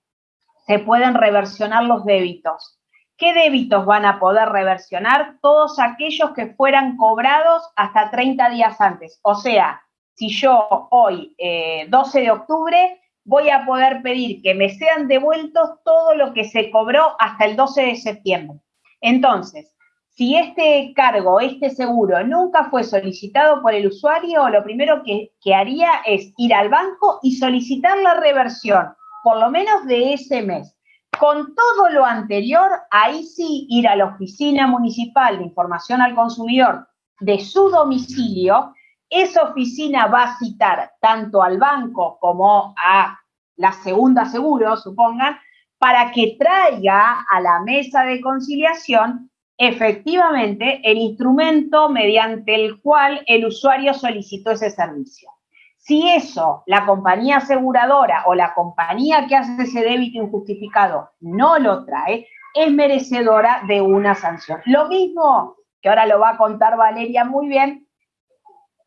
se pueden reversionar los débitos. ¿Qué débitos van a poder reversionar? Todos aquellos que fueran cobrados hasta 30 días antes. O sea, si yo hoy, 12 eh, de octubre, voy a poder pedir que me sean devueltos todo lo que se cobró hasta el 12 de septiembre. Entonces, si este cargo, este seguro nunca fue solicitado por el usuario, lo primero que, haría es ir al banco y solicitar la reversión, por lo menos de ese mes. Con todo lo anterior, ahí sí ir a la oficina municipal de información al consumidor de su domicilio, esa oficina va a citar tanto al banco como a la segunda seguro, supongan, para que traiga a la mesa de conciliación efectivamente el instrumento mediante el cual el usuario solicitó ese servicio. Si eso la compañía aseguradora o la compañía que hace ese débito injustificado no lo trae, es merecedora de una sanción. Lo mismo que ahora lo va a contar Valeria muy bien,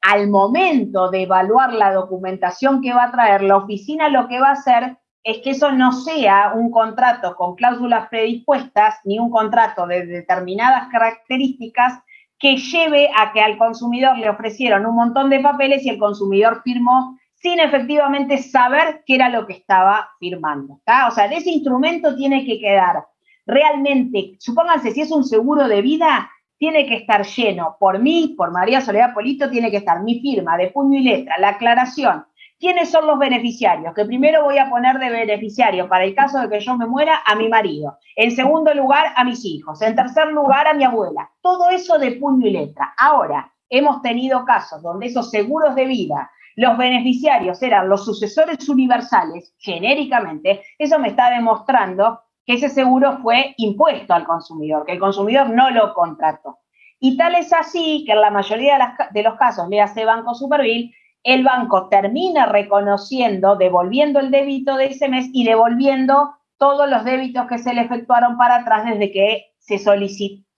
al momento de evaluar la documentación que va a traer la oficina, lo que va a hacer es que eso no sea un contrato con cláusulas predispuestas ni un contrato de determinadas características que lleve a que al consumidor le ofrecieron un montón de papeles y el consumidor firmó sin efectivamente saber qué era lo que estaba firmando. O sea, de ese instrumento tiene que quedar realmente, supónganse, si es un seguro de vida, tiene que estar lleno por mí, por María Soledad Polito, tiene que estar mi firma de puño y letra, la aclaración, ¿Quiénes son los beneficiarios? Que primero voy a poner de beneficiario para el caso de que yo me muera a mi marido. En segundo lugar, a mis hijos. En tercer lugar, a mi abuela. Todo eso de puño y letra. Ahora, hemos tenido casos donde esos seguros de vida, los beneficiarios eran los sucesores universales, genéricamente. Eso me está demostrando que ese seguro fue impuesto al consumidor, que el consumidor no lo contrató. Y tal es así que en la mayoría de, los casos, le hace Banco Supervil, el banco termina reconociendo, devolviendo el débito de ese mes y devolviendo todos los débitos que se le efectuaron para atrás desde que se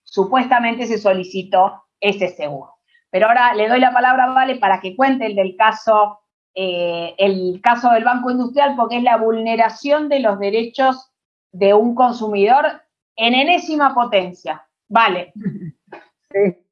supuestamente se solicitó ese seguro. Pero ahora le doy la palabra a Vale para que cuente el del caso, eh, el caso del Banco Industrial, porque es la vulneración de los derechos de un consumidor en enésima potencia. Vale.
Sí.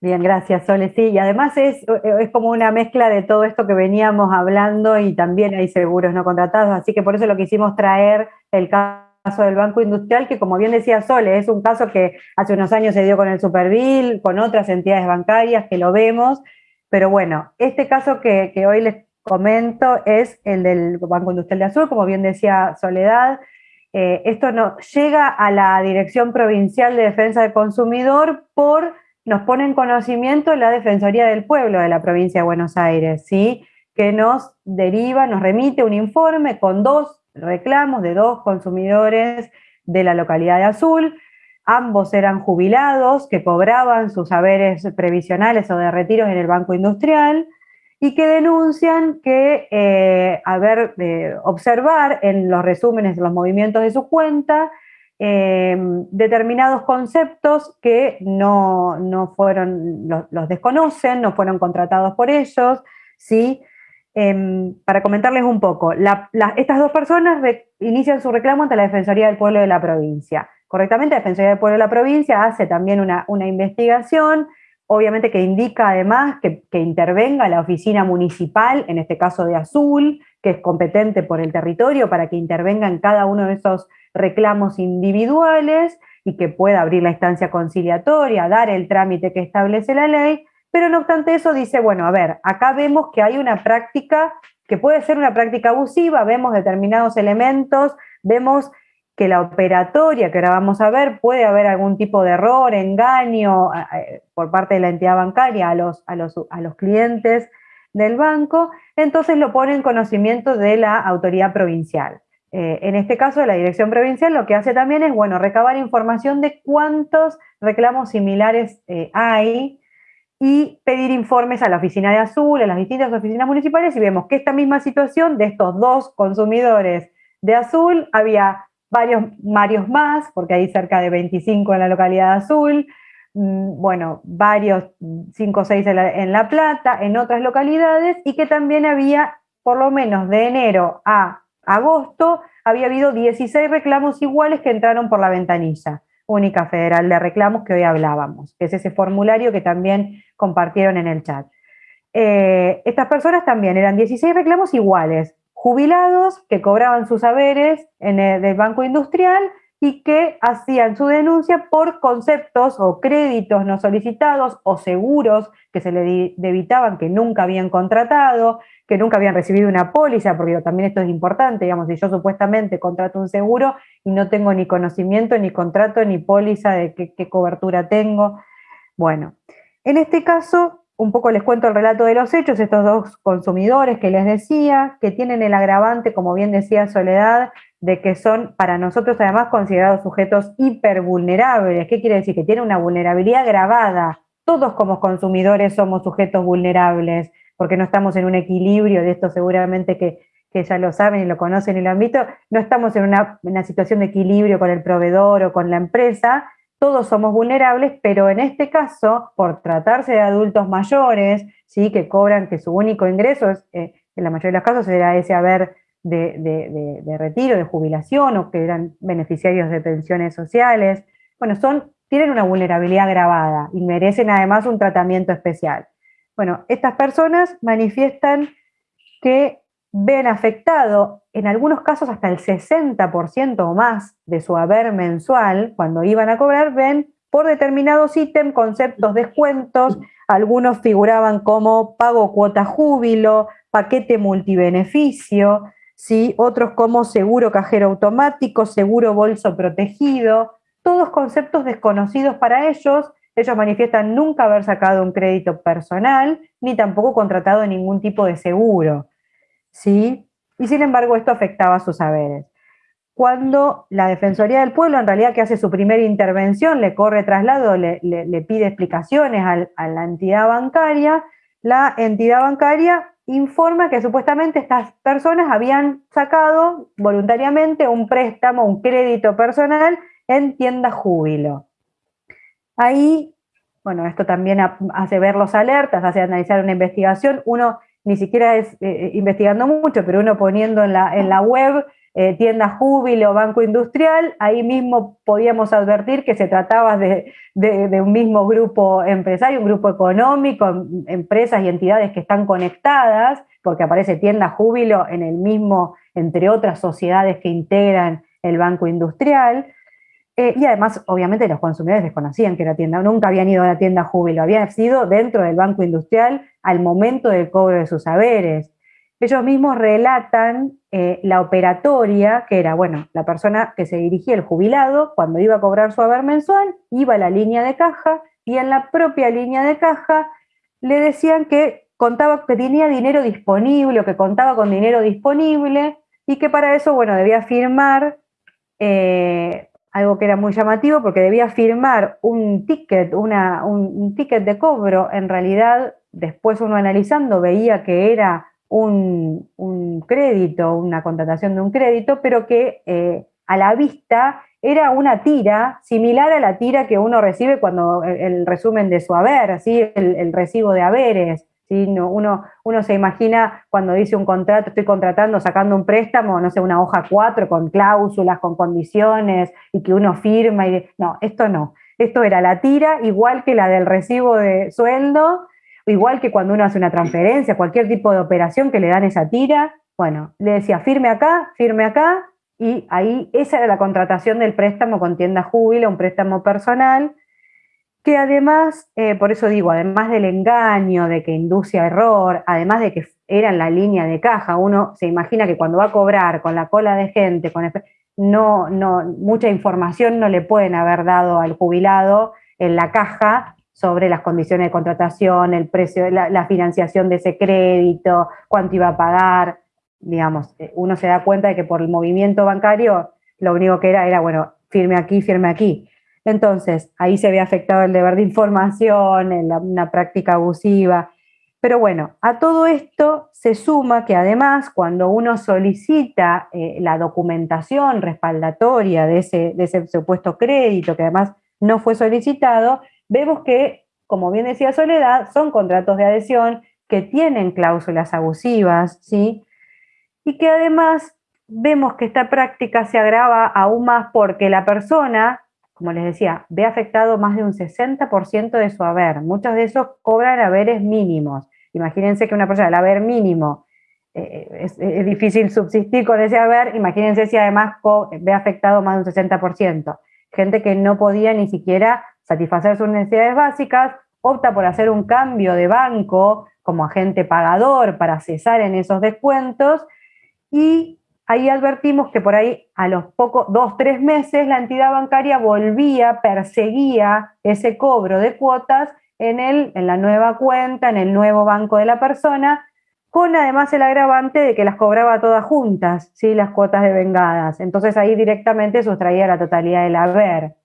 Bien, gracias, Sole. Sí, y además es, es como una mezcla de todo esto que veníamos hablando y también hay seguros no contratados, así que por eso lo quisimos traer el caso del Banco Industrial, que como bien decía Sole, es un caso que hace unos años se dio con el Supervil, con otras entidades bancarias que lo vemos, pero bueno, este caso que, hoy les comento es el del Banco Industrial de Azul, como bien decía Soledad, eh, esto no, llega a la Dirección Provincial de Defensa del Consumidor por nos pone en conocimiento la Defensoría del Pueblo de la provincia de Buenos Aires, ¿sí? que nos deriva, nos remite un informe con dos reclamos de dos consumidores de la localidad de Azul. Ambos eran jubilados que cobraban sus saberes previsionales o de retiros en el Banco Industrial y que denuncian que, eh, a ver, eh, observar en los resúmenes de los movimientos de su cuenta, Em, determinados conceptos que no, fueron, los, desconocen, no fueron contratados por ellos, ¿sí? Em, para comentarles un poco, estas dos personas inician su reclamo ante la Defensoría del Pueblo de la provincia. Correctamente, la Defensoría del Pueblo de la provincia hace también una, investigación, obviamente que indica además que, que, intervenga la oficina municipal, en este caso de Azul, que es competente por el territorio para que intervenga en cada uno de esos reclamos individuales y que pueda abrir la instancia conciliatoria, dar el trámite que establece la ley, pero no obstante eso dice, bueno, a ver, acá vemos que hay una práctica que puede ser una práctica abusiva, vemos determinados elementos, vemos que la operatoria que ahora vamos a ver puede haber algún tipo de error, engaño por parte de la entidad bancaria a los, a los, a los clientes del banco, entonces lo pone en conocimiento de la autoridad provincial. Eh, en este caso, la dirección provincial lo que hace también es, bueno, recabar información de cuántos reclamos similares eh, hay y pedir informes a la oficina de Azul, a las distintas oficinas municipales, y vemos que esta misma situación de estos dos consumidores de Azul, había varios, varios más, porque hay cerca de 25 en la localidad de Azul, mm, bueno, varios, 5 o 6 en la, Plata, en otras localidades, y que también había, por lo menos de enero a agosto, había habido 16 reclamos iguales que entraron por la ventanilla única federal de reclamos que hoy hablábamos, que es ese formulario que también compartieron en el chat. Eh, estas personas también eran 16 reclamos iguales, jubilados que cobraban sus saberes en el, del Banco Industrial y que hacían su denuncia por conceptos o créditos no solicitados o seguros que se le debitaban que nunca habían contratado, que nunca habían recibido una póliza, porque también esto es importante, digamos, si yo supuestamente contrato un seguro y no tengo ni conocimiento, ni contrato, ni póliza de qué, cobertura tengo. Bueno, en este caso, un poco les cuento el relato de los hechos, estos dos consumidores que les decía, que tienen el agravante, como bien decía Soledad, de que son para nosotros además considerados sujetos hipervulnerables. ¿Qué quiere decir? Que tienen una vulnerabilidad grabada. Todos como consumidores somos sujetos vulnerables porque no estamos en un equilibrio, de esto seguramente que, ya lo saben y lo conocen y lo han visto, no estamos en una, situación de equilibrio con el proveedor o con la empresa, todos somos vulnerables, pero en este caso, por tratarse de adultos mayores, ¿sí? que cobran que su único ingreso es, eh, en la mayoría de los casos era ese haber de, retiro, de jubilación o que eran beneficiarios de pensiones sociales, bueno, son, tienen una vulnerabilidad agravada y merecen además un tratamiento especial. Bueno, estas personas manifiestan que ven afectado en algunos casos hasta el 60% o más de su haber mensual, cuando iban a cobrar, ven por determinados ítems, conceptos, descuentos, algunos figuraban como pago cuota júbilo, paquete multibeneficio, ¿sí? otros como seguro cajero automático, seguro bolso protegido, todos conceptos desconocidos para ellos ellos manifiestan nunca haber sacado un crédito personal ni tampoco contratado ningún tipo de seguro. ¿sí? Y sin embargo esto afectaba sus saberes. Cuando la Defensoría del Pueblo, en realidad que hace su primera intervención, le corre traslado, le, pide explicaciones a la entidad bancaria, la entidad bancaria informa que supuestamente estas personas habían sacado voluntariamente un préstamo, un crédito personal en tienda júbilo. Ahí, bueno, esto también hace ver los alertas, hace analizar una investigación. Uno ni siquiera es eh, eh, investigando mucho, pero uno poniendo en la, en la web eh, tienda júbilo, banco industrial, ahí mismo podíamos advertir que se trataba de, un mismo grupo empresario, un grupo económico, empresas y entidades que están conectadas, porque aparece tienda júbilo en el mismo, entre otras sociedades que integran el banco industrial. Eh, y además, obviamente, los consumidores desconocían que era tienda, nunca habían ido a la tienda Júbilo, habían sido dentro del Banco Industrial al momento del cobro de sus saberes. Ellos mismos relatan eh, la operatoria, que era, bueno, la persona que se dirigía, el jubilado, cuando iba a cobrar su haber mensual, iba a la línea de caja y en la propia línea de caja le decían que contaba que tenía dinero disponible o que contaba con dinero disponible y que para eso, bueno, debía firmar eh, algo que era muy llamativo porque debía firmar un ticket, un, ticket de cobro, en realidad después uno analizando veía que era un, crédito, una contratación de un crédito, pero que eh, a la vista era una tira similar a la tira que uno recibe cuando el, resumen de su haber, ¿sí? el recibo de haberes uno, uno se imagina cuando dice un contrato, estoy contratando, sacando un préstamo, no sé, una hoja 4 con cláusulas, con condiciones y que uno firma. Y no, esto no. esto era la tira, igual que la del recibo de sueldo, igual que cuando uno hace una transferencia, cualquier tipo de operación que le dan esa tira. Bueno, le decía, firme acá, firme acá, y ahí esa era la contratación del préstamo con tienda júbilo, un préstamo personal, que además, eh, por eso digo, además del engaño, de que induce a error, además de que era en la línea de caja, uno se imagina que cuando va a cobrar con la cola de gente, con no, no, mucha información no le pueden haber dado al jubilado en la caja sobre las condiciones de contratación, el precio, la, financiación de ese crédito, cuánto iba a pagar, digamos, eh, uno se da cuenta de que por el movimiento bancario lo único que era era, bueno, firme aquí, firme aquí. Entonces, ahí se había afectado el deber de información, una práctica abusiva. Pero bueno, a todo esto se suma que además cuando uno solicita eh, la documentación respaldatoria de ese, de ese supuesto crédito, que además no fue solicitado, vemos que, como bien decía Soledad, son contratos de adhesión que tienen cláusulas abusivas, ¿sí? y que además vemos que esta práctica se agrava aún más porque la persona, como les decía, ve afectado más de un 60% de su haber. Muchos de esos cobran haberes mínimos. Imagínense que una persona, el haber mínimo, eh, es, difícil subsistir con ese haber, imagínense si además ve afectado más de un 60%. Gente que no podía ni siquiera satisfacer sus necesidades básicas, opta por hacer un cambio de banco como agente pagador para cesar en esos descuentos y ahí advertimos que por ahí a los pocos, dos, tres meses, la entidad bancaria volvía, perseguía ese cobro de cuotas en, el, en la nueva cuenta, en el nuevo banco de la persona, con además el agravante de que las cobraba todas juntas, ¿sí? las cuotas de vengadas. Entonces ahí directamente sustraía la totalidad del haber.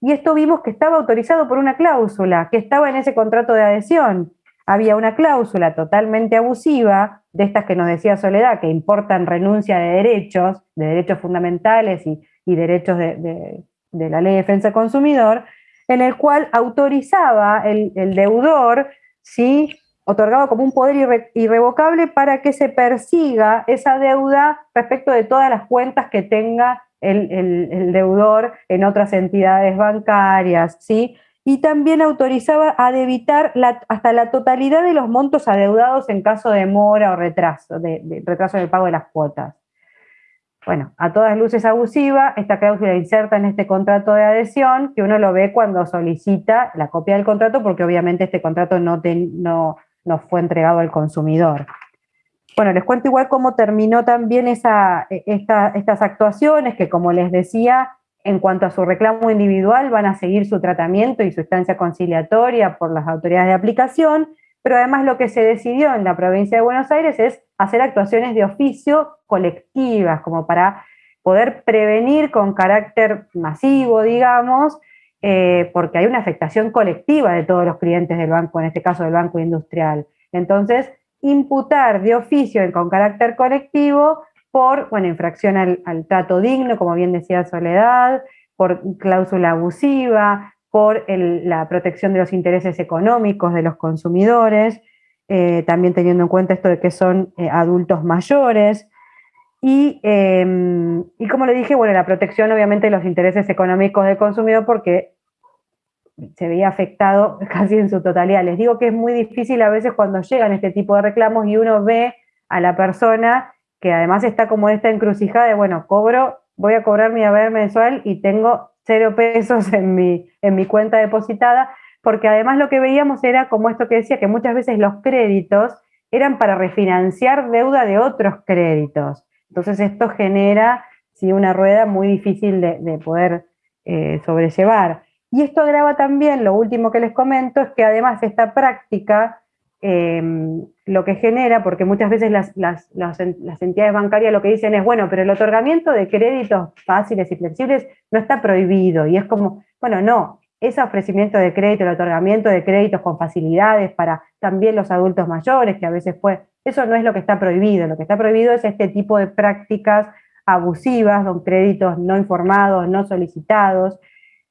Y esto vimos que estaba autorizado por una cláusula, que estaba en ese contrato de adhesión. Había una cláusula totalmente abusiva de estas que nos decía Soledad, que importan renuncia de derechos, de derechos fundamentales y, derechos de, la ley de defensa del consumidor, en el cual autorizaba el, deudor, ¿sí? otorgaba como un poder irrevocable para que se persiga esa deuda respecto de todas las cuentas que tenga el, deudor en otras entidades bancarias, ¿sí? y también autorizaba a debitar hasta la totalidad de los montos adeudados en caso de mora o retraso, de, retraso en el pago de las cuotas. Bueno, a todas luces abusiva, esta cláusula inserta en este contrato de adhesión, que uno lo ve cuando solicita la copia del contrato, porque obviamente este contrato no, no, fue entregado al consumidor. Bueno, les cuento igual cómo terminó también esa, e, estas actuaciones, que como les decía, en cuanto a su reclamo individual, van a seguir su tratamiento y su estancia conciliatoria por las autoridades de aplicación, pero además lo que se decidió en la provincia de Buenos Aires es hacer actuaciones de oficio colectivas, como para poder prevenir con carácter masivo, digamos, eh, porque hay una afectación colectiva de todos los clientes del banco, en este caso del Banco Industrial. Entonces, imputar de oficio con carácter colectivo por infracción al, trato digno, como bien decía Soledad, por cláusula abusiva, por la protección de los intereses económicos de los consumidores, eh, también teniendo en cuenta esto de que son eh, adultos mayores. Y, em, y, como le dije, bueno, la protección obviamente de los intereses económicos del consumidor porque se veía afectado casi en su totalidad. Les digo que es muy difícil a veces cuando llegan este tipo de reclamos y uno ve a la persona que además está como esta encrucijada de, bueno, cobro, voy a cobrar mi haber mensual y tengo cero pesos en mi, en mi cuenta depositada, porque además lo que veíamos era como esto que decía, que muchas veces los créditos eran para refinanciar deuda de otros créditos. Entonces esto genera sí, una rueda muy difícil de, poder eh, sobrellevar. Y esto agrava también, lo último que les comento, es que además esta práctica Em, lo que genera, porque muchas veces las, entidades bancarias lo que dicen es, bueno, pero el otorgamiento de créditos fáciles y flexibles no está prohibido. Y es como, bueno, no, ese ofrecimiento de crédito, el otorgamiento de créditos con facilidades para también los adultos mayores, que a veces fue, eso no es lo que está prohibido. Lo que está prohibido es este tipo de prácticas abusivas, con créditos no informados, no solicitados.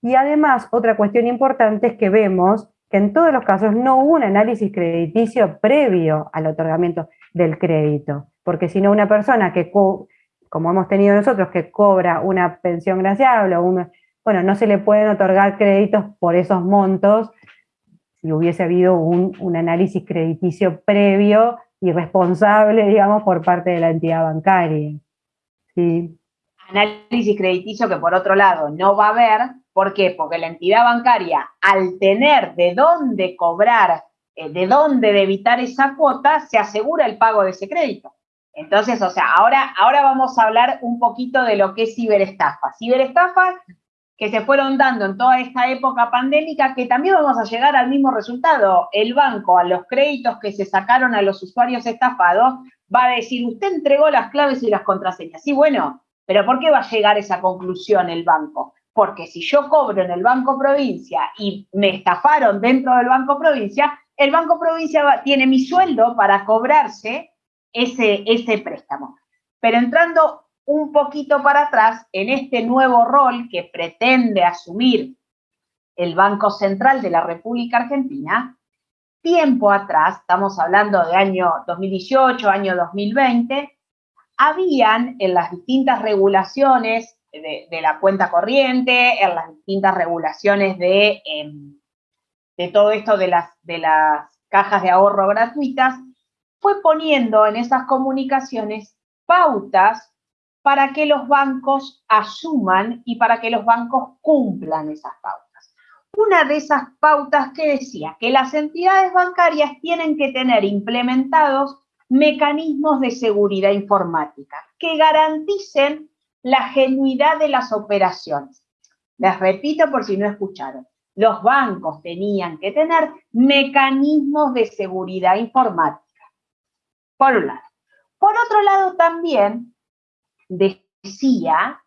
Y además, otra cuestión importante es que vemos que en todos los casos no hubo un análisis crediticio previo al otorgamiento del crédito, porque si no una persona que, como hemos tenido nosotros, que cobra una pensión graciable bueno, no se le pueden otorgar créditos por esos montos si hubiese habido un, un análisis crediticio previo y responsable, digamos, por parte de la entidad bancaria.
Sí. Análisis crediticio que por otro lado no va a haber, ¿por qué? Porque la entidad bancaria, al tener de dónde cobrar, eh, de dónde debitar esa cuota, se asegura el pago de ese crédito. Entonces, o sea, ahora, ahora vamos a hablar un poquito de lo que es ciberestafa. Ciberestafa que se fueron dando en toda esta época pandémica, que también vamos a llegar al mismo resultado. El banco, a los créditos que se sacaron a los usuarios estafados, va a decir, usted entregó las claves y las contraseñas. Sí, bueno, pero ¿por qué va a llegar esa conclusión el banco? Porque si yo cobro en el Banco Provincia y me estafaron dentro del Banco Provincia, el Banco Provincia tiene mi sueldo para cobrarse ese, ese préstamo. Pero entrando un poquito para atrás en este nuevo rol que pretende asumir el Banco Central de la República Argentina, tiempo atrás, estamos hablando de año 2018, año 2020, habían en las distintas regulaciones de, la cuenta corriente, en las distintas regulaciones de, em, de todo esto de las, de las cajas de ahorro gratuitas, fue poniendo en esas comunicaciones pautas para que los bancos asuman y para que los bancos cumplan esas pautas. Una de esas pautas que decía que las entidades bancarias tienen que tener implementados mecanismos de seguridad informática que garanticen la genuidad de las operaciones. Les repito por si no escucharon. Los bancos tenían que tener mecanismos de seguridad informática. Por un lado. Por otro lado, también decía,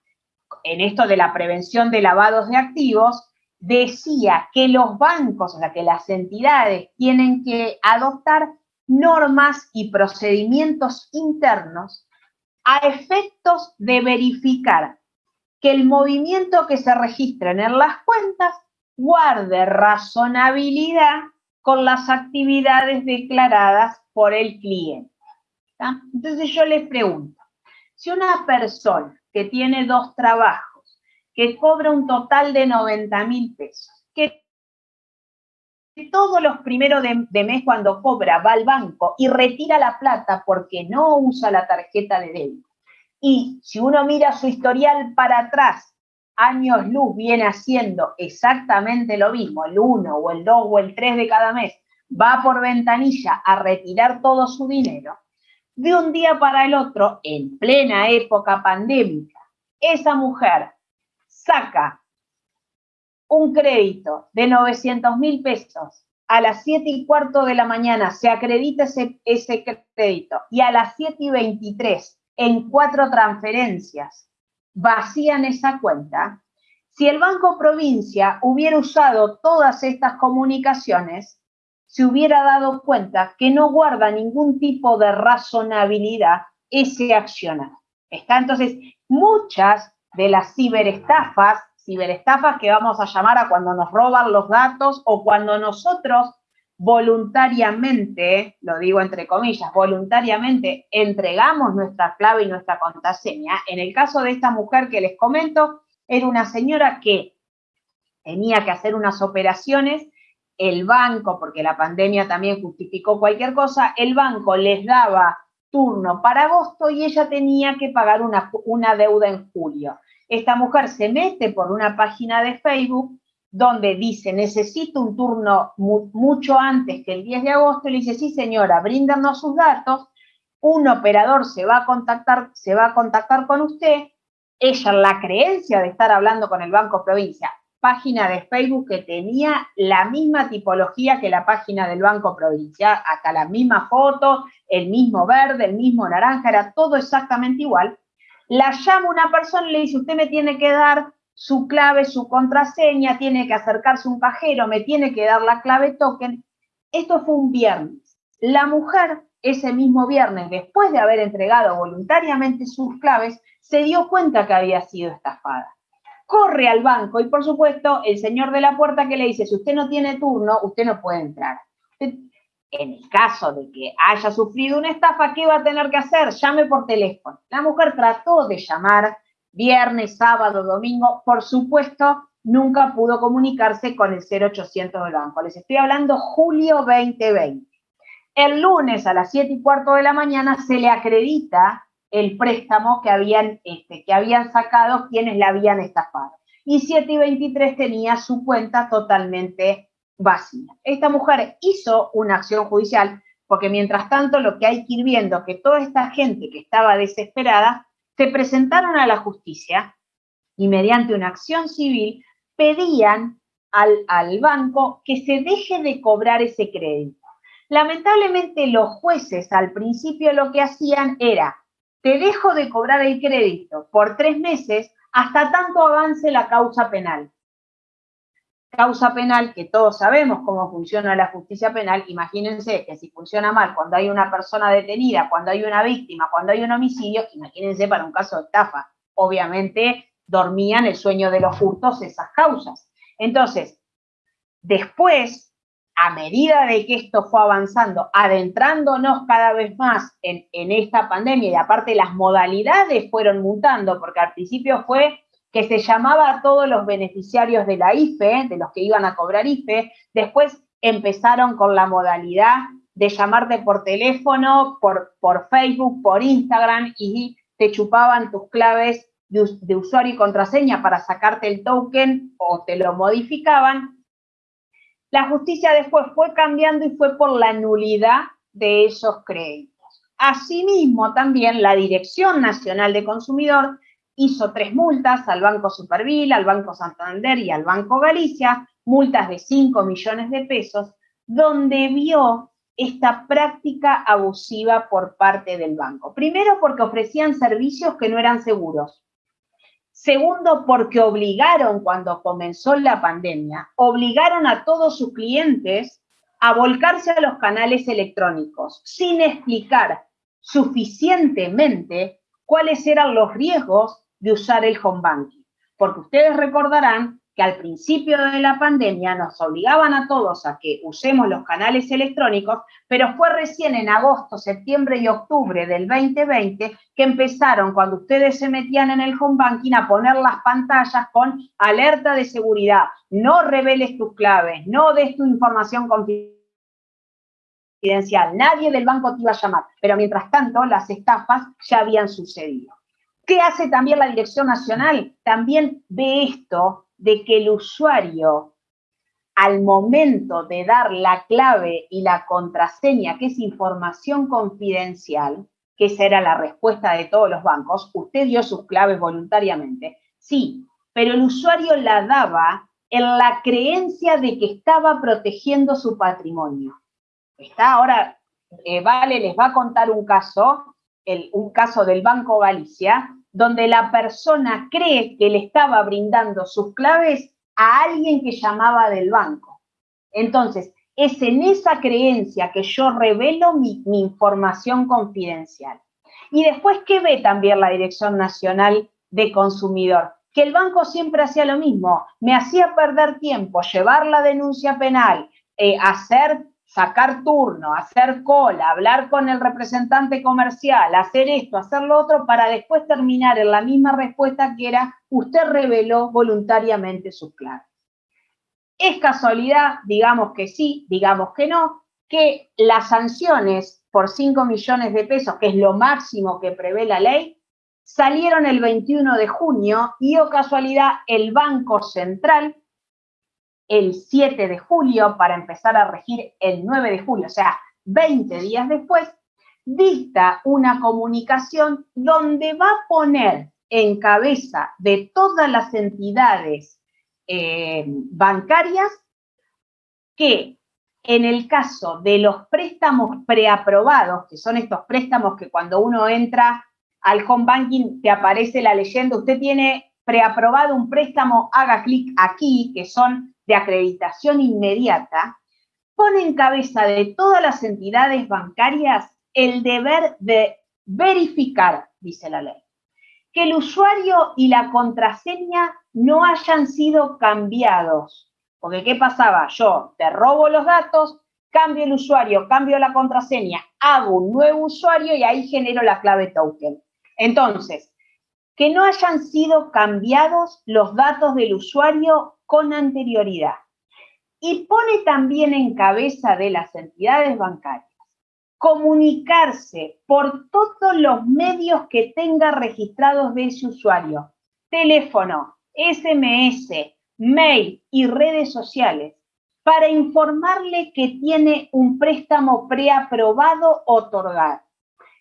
en esto de la prevención de lavados de activos, decía que los bancos, o sea, que las entidades tienen que adoptar normas y procedimientos internos a efectos de verificar que el movimiento que se registren en las cuentas guarde razonabilidad con las actividades declaradas por el cliente. Entonces yo les pregunto, si una persona que tiene dos trabajos, que cobra un total de 90 mil pesos, que todos los primeros de, mes cuando cobra va al banco y retira la plata porque no usa la tarjeta de débito. Y si uno mira su historial para atrás, años luz viene haciendo exactamente lo mismo, el 1 o el 2 o el 3 de cada mes, va por ventanilla a retirar todo su dinero, de un día para el otro, en plena época pandémica, esa mujer saca un crédito de 900 mil pesos a las 7 y cuarto de la mañana se acredita ese, ese crédito y a las 7 y 23 en cuatro transferencias vacían esa cuenta, si el Banco Provincia hubiera usado todas estas comunicaciones, se hubiera dado cuenta que no guarda ningún tipo de razonabilidad ese accionar. Está entonces muchas de las ciberestafas, ciberestafas que vamos a llamar a cuando nos roban los datos o cuando nosotros voluntariamente, lo digo entre comillas, voluntariamente entregamos nuestra clave y nuestra contraseña. En el caso de esta mujer que les comento, era una señora que tenía que hacer unas operaciones el banco, porque la pandemia también justificó cualquier cosa, el banco les daba turno para agosto y ella tenía que pagar una, una deuda en julio. Esta mujer se mete por una página de Facebook donde dice, necesito un turno mucho antes que el 10 de agosto, y le dice, sí señora, bríndanos sus datos, un operador se va a contactar, se va a contactar con usted, ella la creencia de estar hablando con el Banco Provincia página de Facebook que tenía la misma tipología que la página del Banco Provincial, hasta la misma foto, el mismo verde, el mismo naranja, era todo exactamente igual. La llama una persona y le dice, usted me tiene que dar su clave, su contraseña, tiene que acercarse un cajero, me tiene que dar la clave token. Esto fue un viernes. La mujer, ese mismo viernes, después de haber entregado voluntariamente sus claves, se dio cuenta que había sido estafada corre al banco y por supuesto el señor de la puerta que le dice, si usted no tiene turno, usted no puede entrar. En el caso de que haya sufrido una estafa, ¿qué va a tener que hacer? Llame por teléfono. La mujer trató de llamar viernes, sábado, domingo, por supuesto, nunca pudo comunicarse con el 0800 del banco. Les estoy hablando julio 2020. El lunes a las 7 y cuarto de la mañana se le acredita el préstamo que habían, este, que habían sacado quienes la habían estafado. Y 7 y 23 tenía su cuenta totalmente Esta mujer hizo una acción judicial porque mientras tanto lo que hay que ir viendo que toda esta gente que estaba desesperada se presentaron a la justicia y mediante una acción civil pedían al banco que se deje de cobrar ese crédito. Lamentablemente los jueces al principio lo que hacían era te dejo de cobrar el crédito por tres meses hasta tanto avance la causa penal. Causa penal que todos sabemos cómo funciona la justicia penal. Imagínense que si funciona mal cuando hay una persona detenida, cuando hay una víctima, cuando hay un homicidio, imagínense para un caso de estafa. Obviamente dormían el sueño de los justos esas causas. Entonces, después a medida de que esto fue avanzando, adentrándonos cada vez más en, esta pandemia y aparte las modalidades fueron mutando, porque al principio fue que se llamaba a todos los beneficiarios de la IFE, de los que iban a cobrar IFE, después empezaron con la modalidad de llamarte por teléfono, por, Facebook, por Instagram y te chupaban tus claves de usuario y contraseña para sacarte el token o te lo modificaban la justicia después fue cambiando y fue por la nulidad de esos créditos. Asimismo, también la Dirección Nacional de Consumidor hizo tres multas al Banco Supervil, al Banco Santander y al Banco Galicia, multas de 5 millones de pesos, donde vio esta práctica abusiva por parte del banco. Primero porque ofrecían servicios que no eran seguros. Segundo, porque obligaron cuando comenzó la pandemia, obligaron a todos sus clientes a volcarse a los canales electrónicos sin explicar suficientemente cuáles eran los riesgos de usar el home banking. Porque ustedes recordarán que al principio de la pandemia nos obligaban a todos a que usemos los canales electrónicos, pero fue recién en agosto, septiembre y octubre del 2020 que empezaron, cuando ustedes se metían en el home banking, a poner las pantallas con alerta de seguridad, no reveles tus claves, no des tu información confidencial, nadie del banco te iba a llamar, pero mientras tanto las estafas ya habían sucedido. ¿Qué hace también la Dirección Nacional? También ve esto de que el usuario, al momento de dar la clave y la contraseña, que es información confidencial, que esa era la respuesta de todos los bancos, usted dio sus claves voluntariamente. Sí, pero el usuario la daba en la creencia de que estaba protegiendo su patrimonio. Está ahora, eh, Vale les va a contar un caso, un caso del Banco Galicia, donde la persona cree que le estaba brindando sus claves a alguien que llamaba del banco. Entonces, es en esa creencia que yo revelo mi, información confidencial. Y después, ¿qué ve también la Dirección Nacional de Consumidor? Que el banco siempre hacía lo mismo, me hacía perder tiempo, llevar la denuncia penal, eh, hacer sacar turno, hacer cola, hablar con el representante comercial, hacer esto, hacer lo otro, para después terminar en la misma respuesta que era, usted reveló voluntariamente sus claves. Es casualidad, digamos que sí, digamos que no, que las sanciones por 5 millones de pesos, que es lo máximo que prevé la ley, salieron el 21 de junio y, o casualidad, el Banco Central el 7 de julio para empezar a regir el 9 de julio, o sea, 20 días después, dicta una comunicación donde va a poner en cabeza de todas las entidades eh, bancarias que en el caso de los préstamos preaprobados, que son estos préstamos que cuando uno entra al home banking te aparece la leyenda, usted tiene preaprobado un préstamo, haga clic aquí, que son de acreditación inmediata, pone en cabeza de todas las entidades bancarias el deber de verificar, dice la ley, que el usuario y la contraseña no hayan sido cambiados. Porque ¿qué pasaba? Yo te robo los datos, cambio el usuario, cambio la contraseña, hago un nuevo usuario y ahí genero la clave token. Entonces, que no hayan sido cambiados los datos del usuario con anterioridad. Y pone también en cabeza de las entidades bancarias comunicarse por todos los medios que tenga registrados de ese usuario, teléfono, SMS, mail y redes sociales, para informarle que tiene un préstamo preaprobado otorgar.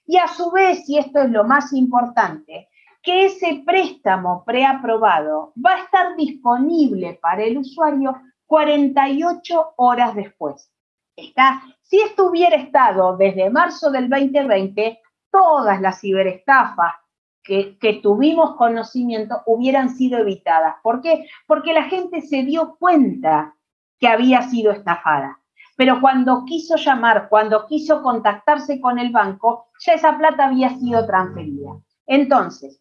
Y a su vez, y esto es lo más importante, que ese préstamo preaprobado va a estar disponible para el usuario 48 horas después. Está si esto hubiera estado desde marzo del 2020, todas las ciberestafas que, tuvimos conocimiento hubieran sido evitadas. ¿Por qué? Porque la gente se dio cuenta que había sido estafada. Pero cuando quiso llamar, cuando quiso contactarse con el banco, ya esa plata había sido transferida. Entonces,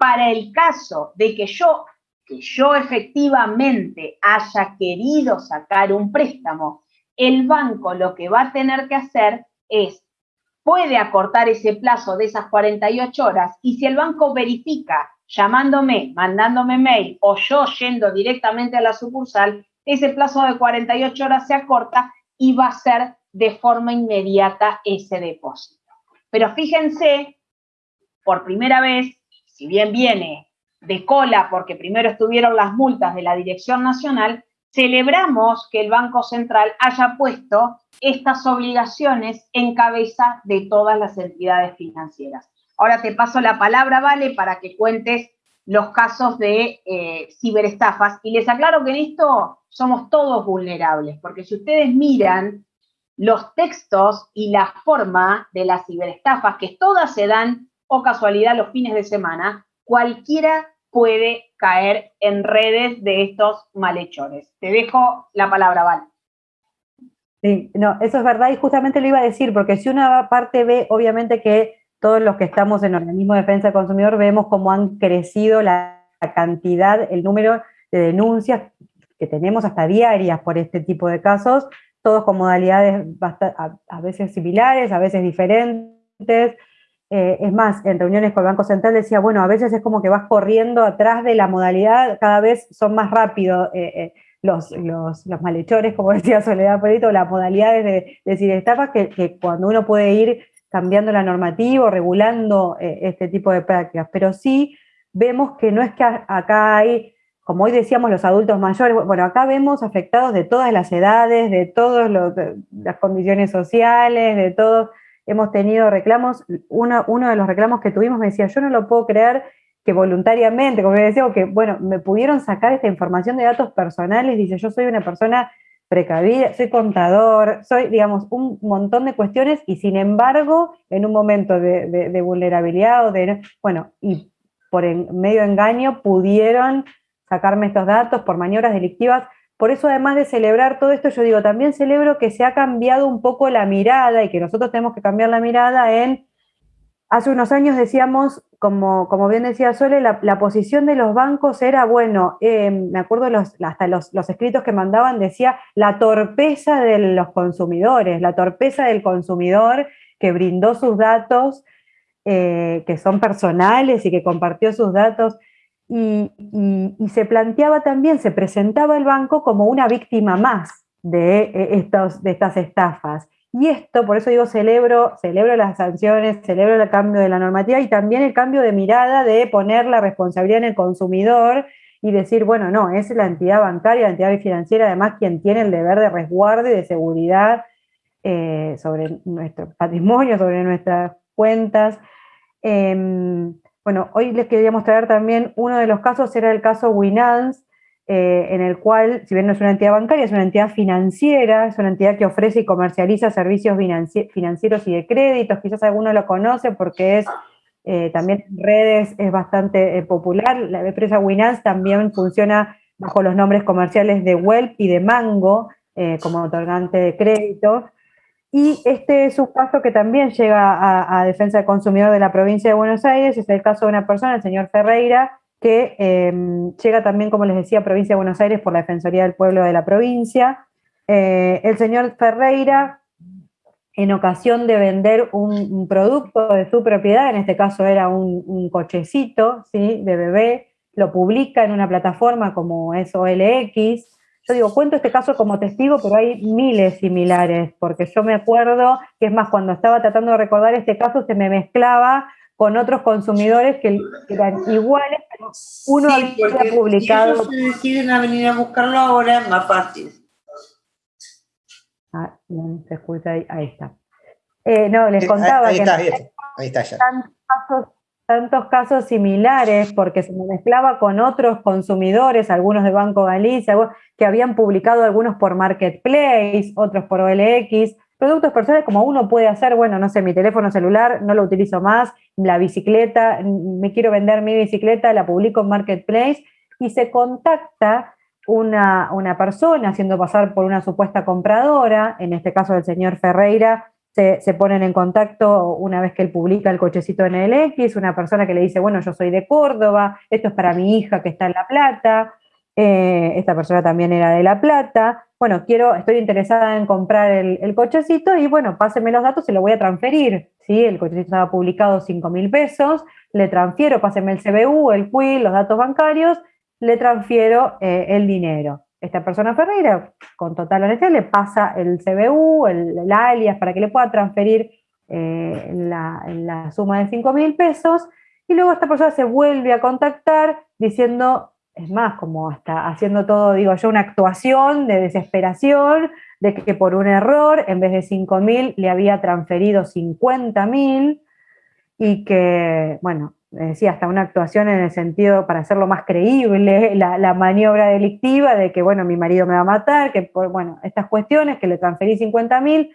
para el caso de que yo, que yo efectivamente haya querido sacar un préstamo el banco lo que va a tener que hacer es, puede acortar ese plazo de esas 48 horas y si el banco verifica llamándome, mandándome mail o yo yendo directamente a la sucursal, ese plazo de 48 horas se acorta y va a ser de forma inmediata ese depósito. Pero fíjense, por primera vez, si bien viene de cola porque primero estuvieron las multas de la Dirección Nacional, celebramos que el Banco Central haya puesto estas obligaciones en cabeza de todas las entidades financieras. Ahora te paso la palabra, Vale, para que cuentes los casos de eh, ciberestafas. Y les aclaro que en esto somos todos vulnerables, porque si ustedes miran los textos y la forma de las ciberestafas, que todas se dan o casualidad los fines de semana, cualquiera puede caer en redes de estos malhechores. Te dejo la palabra, Val.
Sí, no, eso es verdad y justamente lo iba a decir, porque si una parte ve, obviamente que todos los que estamos en organismo de defensa del consumidor vemos cómo han crecido la, cantidad, el número de denuncias que tenemos hasta diarias por este tipo de casos, todos con modalidades a veces similares, a veces diferentes, eh, es más, en reuniones con el Banco Central decía, bueno, a veces es como que vas corriendo atrás de la modalidad, cada vez son más rápidos eh, eh, los, los, malhechores, como decía Soledad Polito, las modalidades de, decir estafas, que, que, cuando uno puede ir cambiando la normativa, regulando este tipo de prácticas. Pero sí vemos que no es que acá hay, como hoy decíamos, los adultos mayores, bueno, acá vemos afectados de todas las edades, de todas las condiciones sociales, de todos hemos tenido reclamos, uno, uno de los reclamos que tuvimos me decía, yo no lo puedo creer que voluntariamente, como decía, que bueno, me pudieron sacar esta información de datos personales, dice, yo soy una persona precavida, soy contador, soy, digamos, un montón de cuestiones y sin embargo, en un momento de, vulnerabilidad o de, bueno, y por medio engaño pudieron sacarme estos datos por maniobras delictivas por eso, además de celebrar todo esto, yo digo, también celebro que se ha cambiado un poco la mirada y que nosotros tenemos que cambiar la mirada en, hace unos años decíamos, como, como bien decía Sole, la, posición de los bancos era, bueno, eh, me acuerdo los, hasta los, escritos que mandaban, decía la torpeza de los consumidores, la torpeza del consumidor que brindó sus datos, eh, que son personales y que compartió sus datos y, se planteaba también, se presentaba el banco como una víctima más de, eh, estos, de estas estafas. Y esto, por eso digo, celebro, celebro las sanciones, celebro el cambio de la normativa y también el cambio de mirada de poner la responsabilidad en el consumidor y decir, bueno, no, es la entidad bancaria, la entidad financiera, además, quien tiene el deber de resguardo y de seguridad eh, sobre nuestro patrimonio, sobre nuestras cuentas. Em, bueno, hoy les quería mostrar también uno de los casos, era el caso Winans, eh, en el cual, si bien no es una entidad bancaria, es una entidad financiera, es una entidad que ofrece y comercializa servicios financieros y de créditos, quizás alguno lo conoce porque es eh, también en redes es bastante eh, popular. La empresa Winans también funciona bajo los nombres comerciales de Welp y de Mango como otorgante de créditos. Y este es un caso que también llega a, Defensa del Consumidor de la provincia de Buenos Aires, es el caso de una persona, el señor Ferreira, que em, llega también, como les decía, a provincia de Buenos Aires por la Defensoría del Pueblo de la provincia. Eh, el señor Ferreira en ocasión de vender un, producto de su propiedad, en este caso era un, cochecito ¿sí? de bebé, lo publica en una plataforma como es OLX. Yo digo, cuento este caso como testigo, pero hay miles similares, porque yo me acuerdo que es más, cuando estaba tratando de recordar este caso, se me mezclaba con otros consumidores que eran iguales, pero uno había publicado.
Si ellos deciden venir a buscarlo ahora, es más fácil.
Ah, no se escucha ahí, ahí está. Eh, no, les eh, contaba ahí, está, que ahí está, ya. Tantos casos, similares porque se me mezclaba con otros consumidores, algunos de Banco Galicia, que habían publicado algunos por Marketplace, otros por OLX, productos personales como uno puede hacer, bueno, no sé, mi teléfono celular no lo utilizo más, la bicicleta, me quiero vender mi bicicleta, la publico en Marketplace y se contacta una, una, persona haciendo pasar por una supuesta compradora, en este caso el señor Ferreira, se, ponen en contacto una vez que él publica el cochecito en el X, una persona que le dice, bueno, yo soy de Córdoba, esto es para mi hija que está en La Plata, eh, esta persona también era de La Plata, bueno, quiero, estoy interesada en comprar el, cochecito y bueno, páseme los datos y lo voy a transferir, ¿sí? El cochecito estaba publicado 5 mil pesos, le transfiero, páseme el CBU, el QUIL, los datos bancarios, le transfiero eh, el dinero. Esta persona Ferreira, con total honestidad, le pasa el CBU, el, alias, para que le pueda transferir eh, la, suma de 5 mil pesos, y luego esta persona se vuelve a contactar diciendo, es más, como hasta haciendo todo, digo yo, una actuación de desesperación, de que por un error, en vez de 5 mil, le había transferido 50 mil, y que, bueno, decía, hasta una actuación en el sentido para hacerlo más creíble, la, maniobra delictiva de que, bueno, mi marido me va a matar, que, bueno, estas cuestiones, que le transferí 50 mil,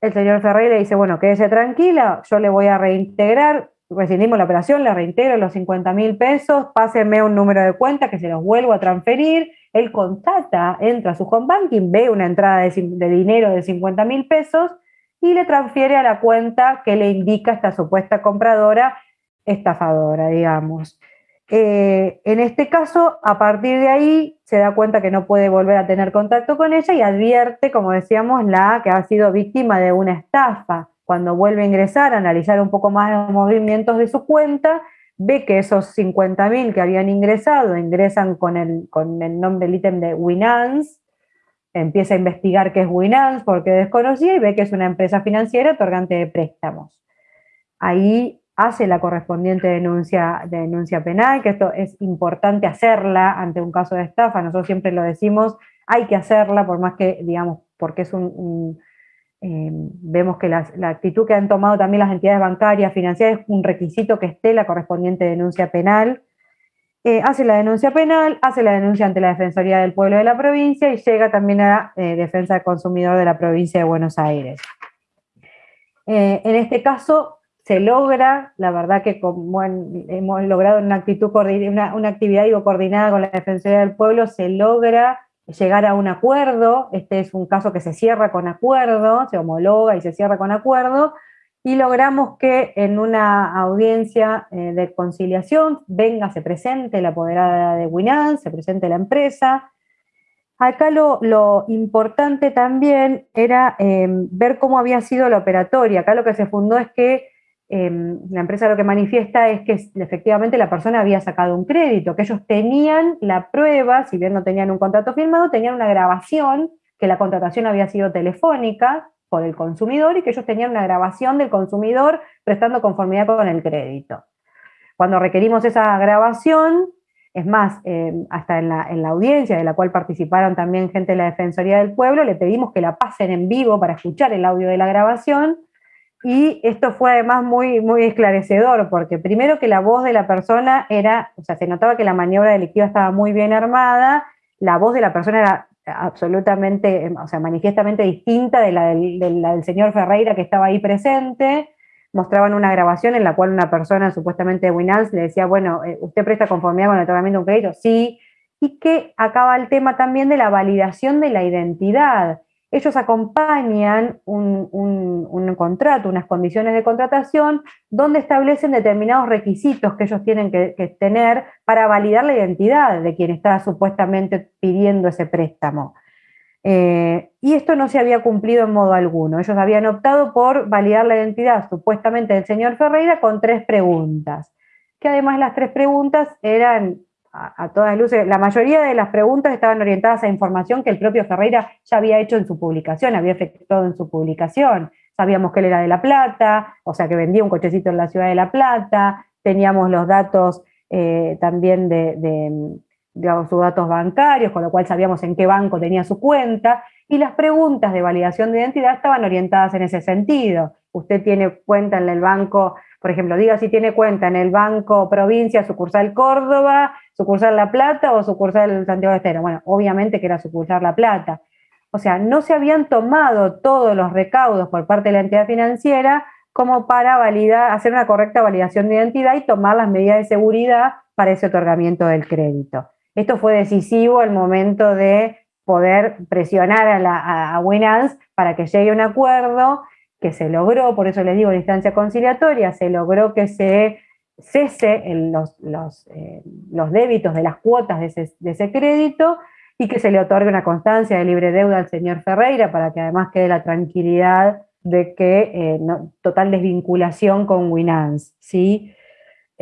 el señor Ferreira dice, bueno, quédese tranquila, yo le voy a reintegrar, rescindimos la operación, le reintegro los 50 mil pesos, páseme un número de cuenta que se los vuelvo a transferir, él contacta, entra a su home banking, ve una entrada de dinero de 50 mil pesos y le transfiere a la cuenta que le indica esta supuesta compradora estafadora, digamos. Eh, en este caso, a partir de ahí, se da cuenta que no puede volver a tener contacto con ella y advierte, como decíamos, la que ha sido víctima de una estafa. Cuando vuelve a ingresar, a analizar un poco más los movimientos de su cuenta, ve que esos 50.000 que habían ingresado ingresan con el, con el nombre del ítem de Winance, empieza a investigar qué es Winance porque desconocía y ve que es una empresa financiera otorgante de préstamos. Ahí hace la correspondiente denuncia, denuncia penal, que esto es importante hacerla ante un caso de estafa, nosotros siempre lo decimos, hay que hacerla, por más que, digamos, porque es un, eh, vemos que la, actitud que han tomado también las entidades bancarias, financieras, es un requisito que esté la correspondiente denuncia penal, eh, hace la denuncia penal, hace la denuncia ante la Defensoría del Pueblo de la provincia y llega también a eh, Defensa del Consumidor de la provincia de Buenos Aires. en este caso, se logra, la verdad que como hemos logrado una, actitud, una, actividad digo, coordinada con la Defensoría del Pueblo, se logra llegar a un acuerdo, este es un caso que se cierra con acuerdo, se homologa y se cierra con acuerdo, y logramos que en una audiencia eh, de conciliación venga, se presente la apoderada de Winan, se presente la empresa. Acá lo, importante también era eh, ver cómo había sido la operatoria. Acá lo que se fundó es que Em, la empresa lo que manifiesta es que efectivamente la persona había sacado un crédito, que ellos tenían la prueba, si bien no tenían un contrato firmado, tenían una grabación, que la contratación había sido telefónica por el consumidor y que ellos tenían una grabación del consumidor prestando conformidad con el crédito. Cuando requerimos esa grabación, es más, em, hasta en la, en la, audiencia de la cual participaron también gente de la Defensoría del Pueblo, le pedimos que la pasen en vivo para escuchar el audio de la grabación y esto fue además muy, muy esclarecedor, porque primero que la voz de la persona era, o sea, se notaba que la maniobra delictiva estaba muy bien armada, la voz de la persona era absolutamente, o sea, manifiestamente distinta de la del, señor Ferreira que estaba ahí presente, mostraban una grabación en la cual una persona supuestamente de Winans le decía, bueno, eh, ¿usted presta conformidad con el otorgamiento de un crédito? Sí, y que acaba el tema también de la validación de la identidad ellos acompañan un, contrato, unas condiciones de contratación, donde establecen determinados requisitos que ellos tienen que, tener para validar la identidad de quien está supuestamente pidiendo ese préstamo. Eh, y esto no se había cumplido en modo alguno. Ellos habían optado por validar la identidad supuestamente del señor Ferreira con tres preguntas, que además las tres preguntas eran a, todas luces, la mayoría de las preguntas estaban orientadas a información que el propio Ferreira ya había hecho en su publicación, había efectuado en su publicación. Sabíamos que él era de La Plata, o sea que vendía un cochecito en la ciudad de La Plata, teníamos los datos eh, también de, digamos, sus datos bancarios, con lo cual sabíamos en qué banco tenía su cuenta, y las preguntas de validación de identidad estaban orientadas en ese sentido. Usted tiene cuenta en el banco, por ejemplo, diga si tiene cuenta en el Banco Provincia, sucursal Córdoba, sucursal La Plata o sucursal Santiago de Estero. Bueno, obviamente que era sucursal La Plata. O sea, no se habían tomado todos los recaudos por parte de la entidad financiera como para validar, hacer una correcta validación de identidad y tomar las medidas de seguridad para ese otorgamiento del crédito. Esto fue decisivo el momento de poder presionar a, la, a para que llegue a un acuerdo que se logró, por eso les digo, en instancia conciliatoria, se logró que se cese los, eh, los, débitos de las cuotas de ese, crédito y que se le otorgue una constancia de libre deuda al señor Ferreira para que además quede la tranquilidad de que eh, total desvinculación con Winans, ¿sí?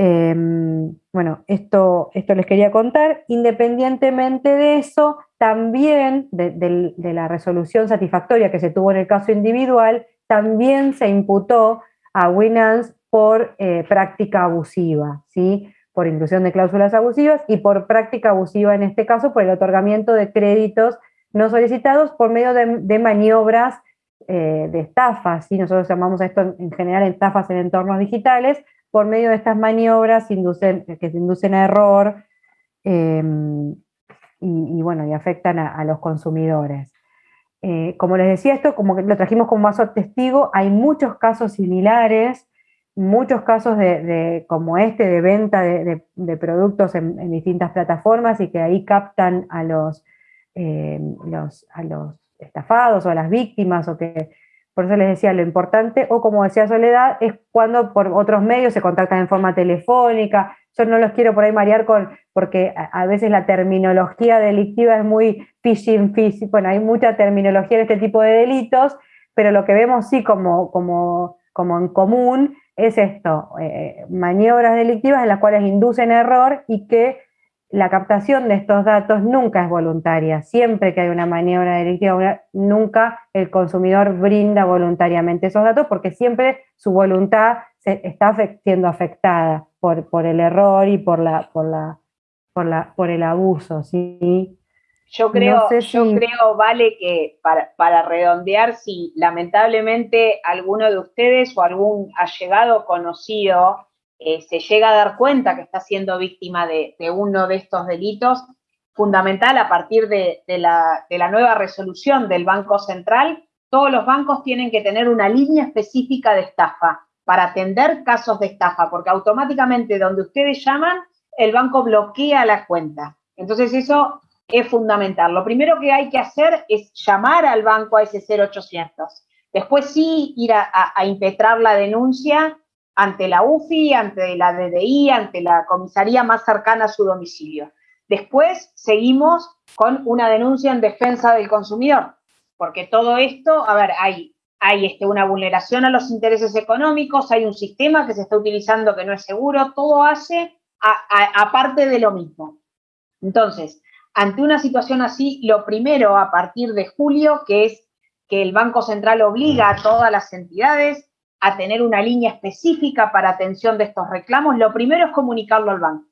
Em, bueno, esto, esto les quería contar. Independientemente de eso, también de, la resolución satisfactoria que se tuvo en el caso individual, también se imputó a Winans por eh, práctica abusiva, ¿sí? por inclusión de cláusulas abusivas y por práctica abusiva en este caso por el otorgamiento de créditos no solicitados por medio de, maniobras eh, de estafas. ¿sí? Nosotros llamamos a esto en general estafas en entornos digitales, por medio de estas maniobras que se inducen a error em, y, bueno, y afectan a, los consumidores. Eh, como les decía, esto como que lo trajimos como vaso testigo, hay muchos casos similares, muchos casos de, como este de venta de, productos en, distintas plataformas y que ahí captan a los, em, los, a los estafados o a las víctimas o que por eso les decía, lo importante, o como decía Soledad, es cuando por otros medios se contactan en forma telefónica. Yo no los quiero por ahí marear con, porque a, veces la terminología delictiva es muy phishing, phishing, bueno, hay mucha terminología en este tipo de delitos, pero lo que vemos sí como, como, como en común es esto, eh, maniobras delictivas en las cuales inducen error y que la captación de estos datos nunca es voluntaria. Siempre que hay una maniobra delictiva, nunca el consumidor brinda voluntariamente esos datos porque siempre su voluntad se está siendo afectada por, por el error y por, la, por, la, por, la, por el abuso. ¿sí?
Yo creo, yo creo, Vale, que para, para, redondear, si lamentablemente alguno de ustedes o algún allegado conocido eh, se llega a dar cuenta que está siendo víctima de, uno de estos delitos, fundamental a partir de, la, nueva resolución del Banco Central, todos los bancos tienen que tener una línea específica de estafa para atender casos de estafa, porque automáticamente donde ustedes llaman, el banco bloquea la cuenta. Entonces eso es fundamental. Lo primero que hay que hacer es llamar al banco a ese 0800. Después sí ir a impetrar la denuncia ante la UFI, ante la DDI, ante la comisaría más cercana a su domicilio. Después seguimos con una denuncia en defensa del consumidor, porque todo esto, a ver, hay, hay este, una vulneración a los intereses económicos, hay un sistema que se está utilizando que no es seguro, todo hace aparte de lo mismo. Entonces, ante una situación así, lo primero a partir de julio, que es que el Banco Central obliga a todas las entidades a tener una línea específica para atención de estos reclamos, lo primero es comunicarlo al banco,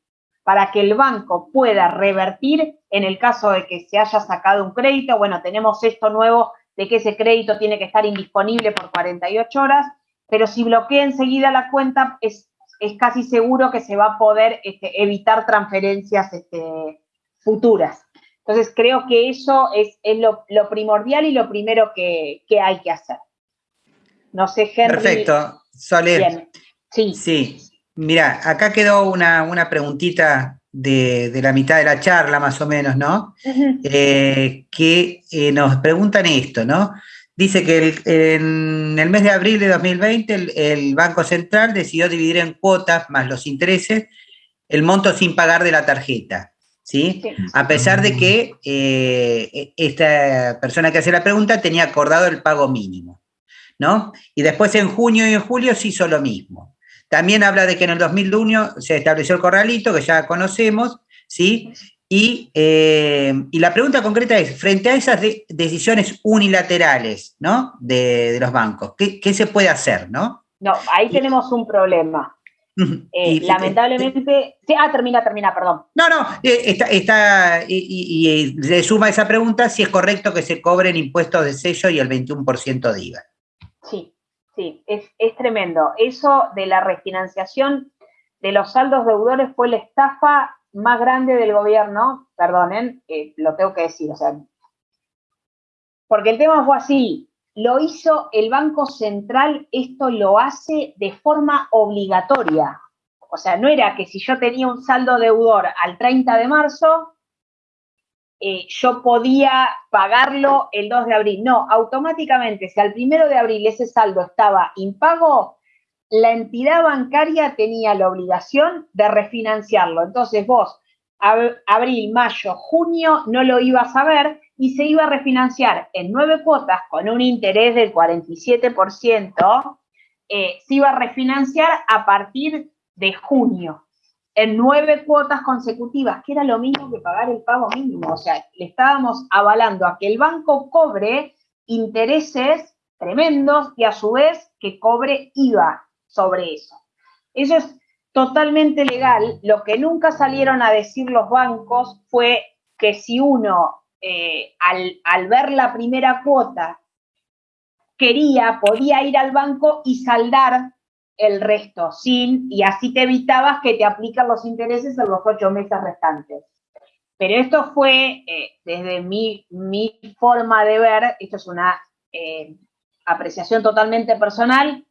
para que el banco pueda revertir en el caso de que se haya sacado un crédito. Bueno, tenemos esto nuevo de que ese crédito tiene que estar indisponible por 48 horas, pero si bloquea enseguida la cuenta, es, es casi seguro que se va a poder este, evitar transferencias este, futuras. Entonces, creo que eso es, lo, primordial y lo primero que hay que hacer. No sé, Henry.
Perfecto. Soler. Sí. Sí. Mira, acá quedó una, preguntita de, la mitad de la charla, más o menos, ¿no? Eh, que eh, nos preguntan esto, ¿no? Dice que en el mes de abril de 2020 el, Banco Central decidió dividir en cuotas más los intereses el monto sin pagar de la tarjeta. ¿sí? A pesar de que eh, esta persona que hace la pregunta tenía acordado el pago mínimo, ¿no? Y después en junio y en julio se hizo lo mismo. También habla de que en el 2001 se estableció el corralito, que ya conocemos, ¿sí? Y, eh, y la pregunta concreta es, frente a esas decisiones unilaterales, ¿no? De, los bancos, ¿qué, ¿qué, se puede hacer, no?
No, ahí tenemos un problema. Eh, lamentablemente. Sí, ah, termina, termina, perdón.
No, no, eh, está, está y, le suma esa pregunta si es correcto que se cobren impuestos de sello y el 21% de IVA.
Sí, sí, es, tremendo. Eso de la refinanciación de los saldos deudores fue la estafa más grande del gobierno, perdonen, eh, lo tengo que decir, o sea, porque el tema fue así, lo hizo el Banco Central, esto lo hace de forma obligatoria. O sea, no era que si yo tenía un saldo deudor al 30 de marzo, eh, yo podía pagarlo el 2 de abril. No, automáticamente, si al 1 de abril ese saldo estaba impago, la entidad bancaria tenía la obligación de refinanciarlo. Entonces vos, abril, mayo, junio, no lo ibas a ver y se iba a refinanciar en nueve cuotas con un interés del 47%, eh, se iba a refinanciar a partir de junio, en nueve cuotas consecutivas, que era lo mismo que pagar el pago mínimo. O sea, le estábamos avalando a que el banco cobre intereses tremendos y a su vez que cobre IVA sobre eso. Eso es totalmente legal. Lo que nunca salieron a decir los bancos fue que si uno eh, al, ver la primera cuota, quería, podía ir al banco y saldar el resto, sin, y así te evitabas que te aplican los intereses en los ocho meses restantes. Pero esto fue, eh, desde mi, mi, forma de ver, esto es una eh, apreciación totalmente personal,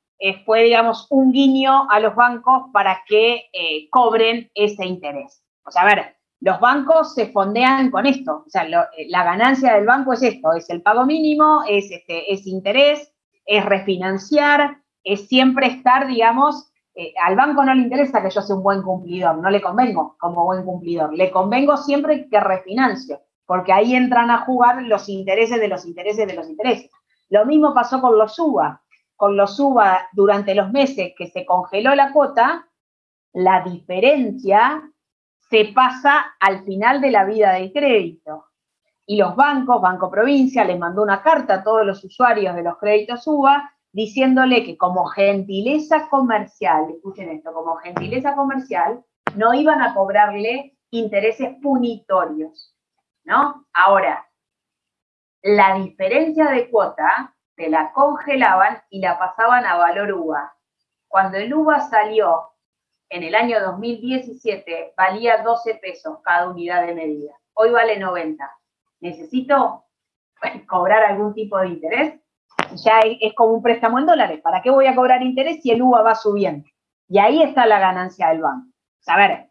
fue, digamos, un guiño a los bancos para que cobren ese interés. O sea, a ver, los bancos se fondean con esto. O sea, eh, la ganancia del banco es esto, es el pago mínimo, es, este, es interés, es refinanciar, es siempre estar, digamos, eh, al banco no le interesa que yo sea un buen cumplidor, no le convengo como buen cumplidor, le convengo siempre que refinancio, porque ahí entran a jugar los intereses de los intereses de los intereses. Lo mismo pasó con los UBA. Con los UBA, durante los meses que se congeló la cuota, la diferencia se pasa al final de la vida del crédito. Y los bancos, Banco Provincia, les mandó una carta a todos los usuarios de los créditos UBA diciéndole que como gentileza comercial, escuchen esto, como gentileza comercial, no iban a cobrarle intereses punitorios, ¿no? Ahora, la diferencia de cuota te la congelaban y la pasaban a valor UVA. Cuando el UVA salió en el año 2017 valía 12 pesos cada unidad de medida. Hoy vale 90. ¿Necesito cobrar algún tipo de interés? Ya es como un préstamo en dólares. ¿Para qué voy a cobrar interés si el UVA va subiendo? Y ahí está la ganancia del banco. A ver,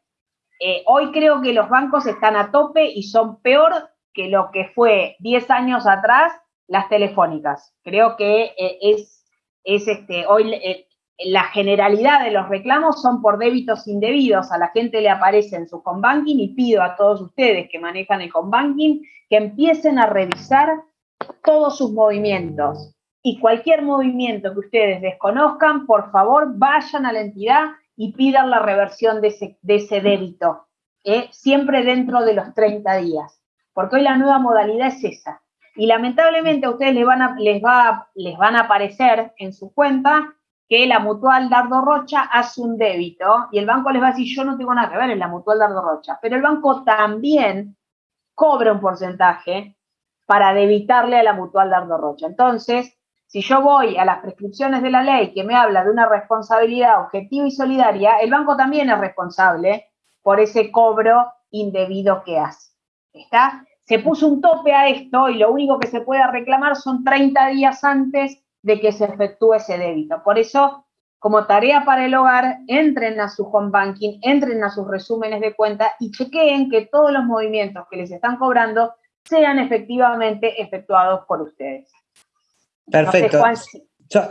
eh, hoy creo que los bancos están a tope y son peor que lo que fue 10 años atrás las telefónicas. Creo que eh, es, es este, hoy eh, la generalidad de los reclamos son por débitos indebidos. A la gente le aparece en su home banking y pido a todos ustedes que manejan el home banking que empiecen a revisar todos sus movimientos. Y cualquier movimiento que ustedes desconozcan, por favor, vayan a la entidad y pidan la reversión de ese, débito, ¿eh? siempre dentro de los 30 días, porque hoy la nueva modalidad es esa. Y lamentablemente a ustedes les van a, va, a aparecer en su cuenta que la mutual Dardo Rocha hace un débito y el banco les va a decir, yo no tengo nada que ver en la mutual Dardo Rocha, pero el banco también cobra un porcentaje para debitarle a la mutual Dardo Rocha. Entonces, si yo voy a las prescripciones de la ley que me habla de una responsabilidad objetiva y solidaria, el banco también es responsable por ese cobro indebido que hace. ¿Está? Se puso un tope a esto y lo único que se puede reclamar son 30 días antes de que se efectúe ese débito. Por eso, como tarea para el hogar, entren a su home banking, entren a sus resúmenes de cuenta y chequeen que todos los movimientos que les están cobrando sean efectivamente efectuados por ustedes.
Perfecto.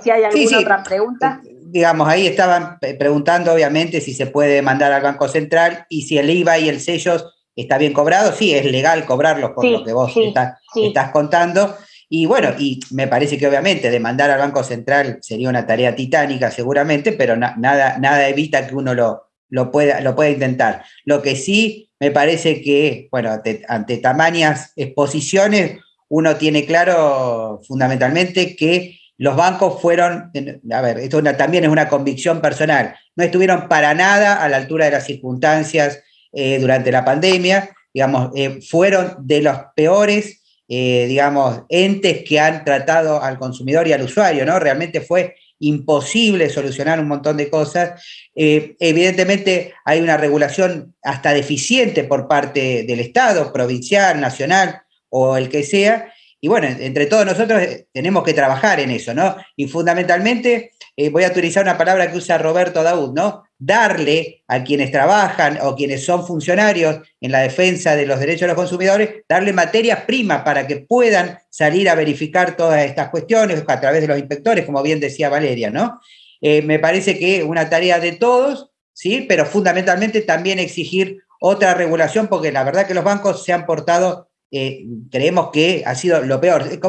si, hay alguna otra pregunta.
Eh, digamos, ahí estaban preguntando, obviamente, si se puede mandar al Banco Central y si el IVA y el sello está bien cobrado, sí, es legal cobrarlos por lo que vos estás, contando. Y bueno, y me parece que obviamente demandar al Banco Central sería una tarea titánica seguramente, pero nada, nada evita que uno lo, lo, pueda, lo pueda intentar. Lo que sí me parece que, bueno, ante tamañas exposiciones, uno tiene claro fundamentalmente que los bancos fueron, a ver, esto también es una convicción personal, no estuvieron para nada a la altura de las circunstancias eh, durante la pandemia, digamos, eh, fueron de los peores, eh, digamos, entes que han tratado al consumidor y al usuario, ¿no? Realmente fue imposible solucionar un montón de cosas. evidentemente hay una regulación hasta deficiente por parte del Estado, provincial, nacional o el que sea, y bueno, entre todos nosotros tenemos que trabajar en eso, ¿no? Y fundamentalmente, voy a utilizar una palabra que usa Roberto Daud, ¿no? darle a quienes trabajan o quienes son funcionarios en la defensa de los derechos de los consumidores, darle materias primas para que puedan salir a verificar todas estas cuestiones a través de los inspectores, como bien decía Valeria, ¿no? Eh, me parece que una tarea de todos, ¿sí? Pero fundamentalmente también exigir otra regulación, porque la verdad que los bancos se han portado, eh, creemos que ha sido lo peor. Eh,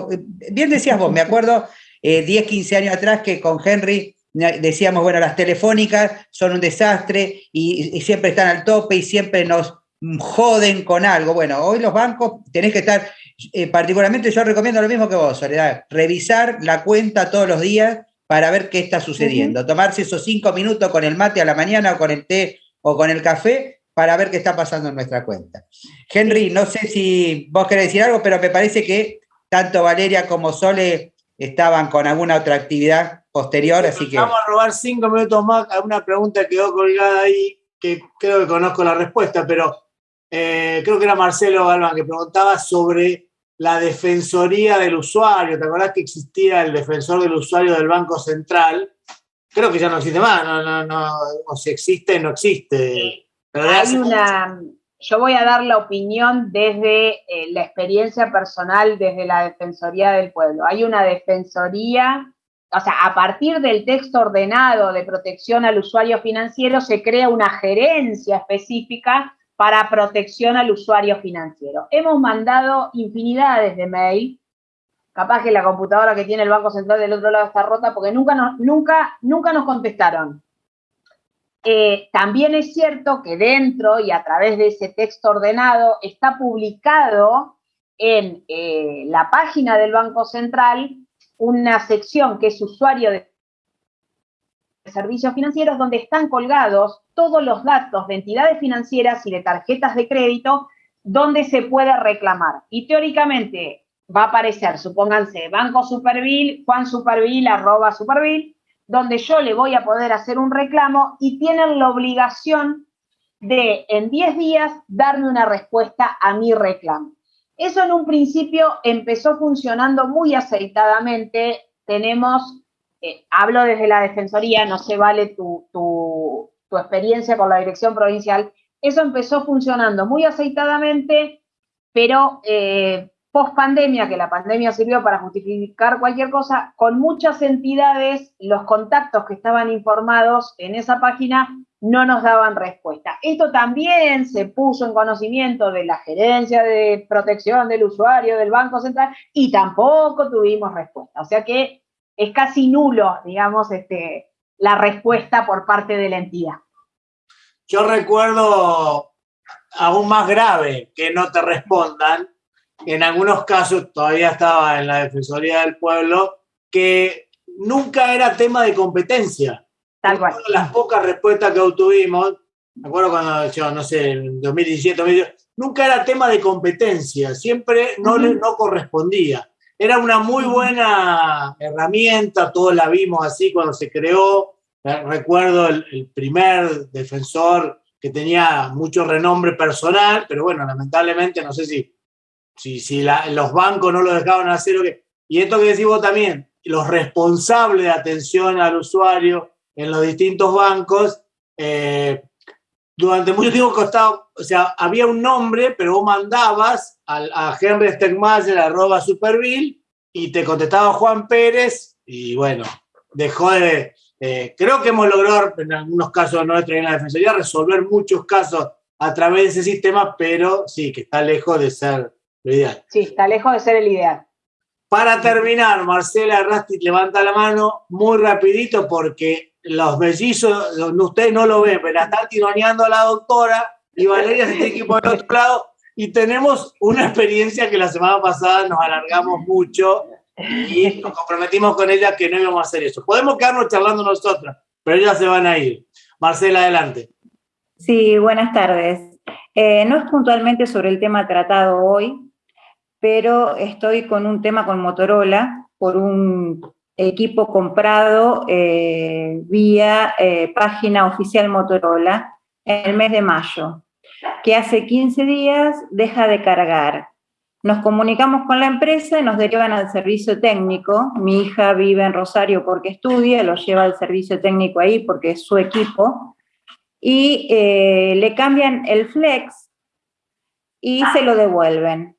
bien decías vos, me acuerdo 10, 15 años atrás que con Henry decíamos, bueno, las telefónicas son un desastre y, siempre están al tope y siempre nos joden con algo. Bueno, hoy los bancos tenés que estar, eh, particularmente yo recomiendo lo mismo que vos, Soledad, revisar la cuenta todos los días para ver qué está sucediendo. Tomarse esos cinco minutos con el mate a la mañana o con el té o con el café para ver qué está pasando en nuestra cuenta. Henry, no sé si vos querés decir algo, pero me parece que tanto Valeria como Sole estaban con alguna otra actividad posterior, así que...
Vamos a robar cinco minutos más a una pregunta que quedó colgada ahí, que creo que conozco la respuesta, pero eh, creo que era Marcelo Galván que preguntaba sobre la defensoría del usuario. ¿Te acordás que existía el defensor del usuario del Banco Central? Creo que ya no existe más, no, no, no, o si existe, no existe.
Hay una, yo voy a dar la opinión desde eh, la experiencia personal, desde la Defensoría del Pueblo. Hay una Defensoría, o sea, a partir del texto ordenado de protección al usuario financiero, se crea una gerencia específica para protección al usuario financiero. Hemos mandado infinidades de mail, capaz que la computadora que tiene el Banco Central del otro lado está rota porque nunca nunca, nunca nos contestaron. Eh, también es cierto que dentro y a través de ese texto ordenado está publicado en eh, la página del Banco Central una sección que es usuario de servicios financieros donde están colgados todos los datos de entidades financieras y de tarjetas de crédito donde se puede reclamar. Y teóricamente va a aparecer, supónganse, Banco Supervil, Juan Supervil, arroba Supervil, donde yo le voy a poder hacer un reclamo y tienen la obligación de en 10 días darme una respuesta a mi reclamo. Eso en un principio empezó funcionando muy aceitadamente. Tenemos, eh, hablo desde la Defensoría, no se vale tu, tu, experiencia con la Dirección Provincial. Eso empezó funcionando muy aceitadamente, pero eh, post pandemia, que la pandemia sirvió para justificar cualquier cosa, con muchas entidades, los contactos que estaban informados en esa página no nos daban respuesta. Esto también se puso en conocimiento de la gerencia de protección del usuario del Banco Central y tampoco tuvimos respuesta. O sea que es casi nulo, digamos, este, la respuesta por parte de la entidad.
Yo recuerdo aún más grave que no te respondan en algunos casos todavía estaba en la Defensoría del Pueblo, que nunca era tema de competencia.
Tal cual.
Las pocas respuestas que obtuvimos, me acuerdo cuando yo, no sé, en 2017, 2018, nunca era tema de competencia, siempre no, le, no correspondía. Era una muy buena herramienta, todos la vimos así cuando se creó. Recuerdo el, el primer defensor que tenía mucho renombre personal, pero bueno, lamentablemente no sé si si, los bancos no lo dejaban hacer. Y esto que decís vos también, los responsables de atención al usuario en los distintos bancos, eh, durante mucho tiempo costaba, o sea, había un nombre, pero vos mandabas a, Henry Stegmayer, arroba Superville, y te contestaba Juan Pérez, y bueno, dejó de... Eh, creo que hemos logrado, en algunos casos nuestros en la Defensoría, resolver muchos casos a través de ese sistema, pero sí, que está lejos de ser lo ideal.
Sí, está lejos de ser el ideal.
Para terminar, Marcela Rastit levanta la mano muy rapidito porque los mellizos, ustedes no lo ven, pero la está tironeando a la doctora y Valeria se tiene que por el otro lado y tenemos una experiencia que la semana pasada nos alargamos mucho y nos comprometimos con ella que no íbamos a hacer eso. Podemos quedarnos charlando nosotras, pero ellas se van a ir. Marcela, adelante.
Sí, buenas tardes. Eh, no es puntualmente sobre el tema tratado hoy, pero estoy con un tema con Motorola por un equipo comprado eh, vía eh, página oficial Motorola en el mes de mayo, que hace 15 días deja de cargar. Nos comunicamos con la empresa y nos derivan al servicio técnico. Mi hija vive en Rosario porque estudia, lo lleva al servicio técnico ahí porque es su equipo. Y eh, le cambian el flex y se lo devuelven.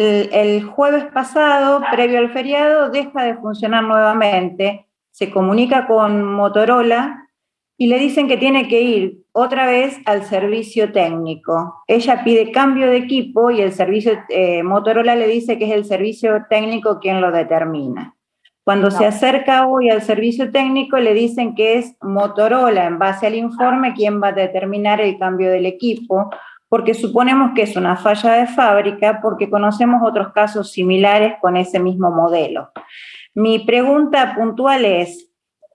El, jueves pasado, previo al feriado, deja de funcionar nuevamente. Se comunica con Motorola y le dicen que tiene que ir otra vez al servicio técnico. Ella pide cambio de equipo y el servicio eh, Motorola le dice que es el servicio técnico quien lo determina. Cuando se acerca hoy al servicio técnico le dicen que es Motorola en base al informe quien va a determinar el cambio del equipo, porque suponemos que es una falla de fábrica, porque conocemos otros casos similares con ese mismo modelo. Mi pregunta puntual es,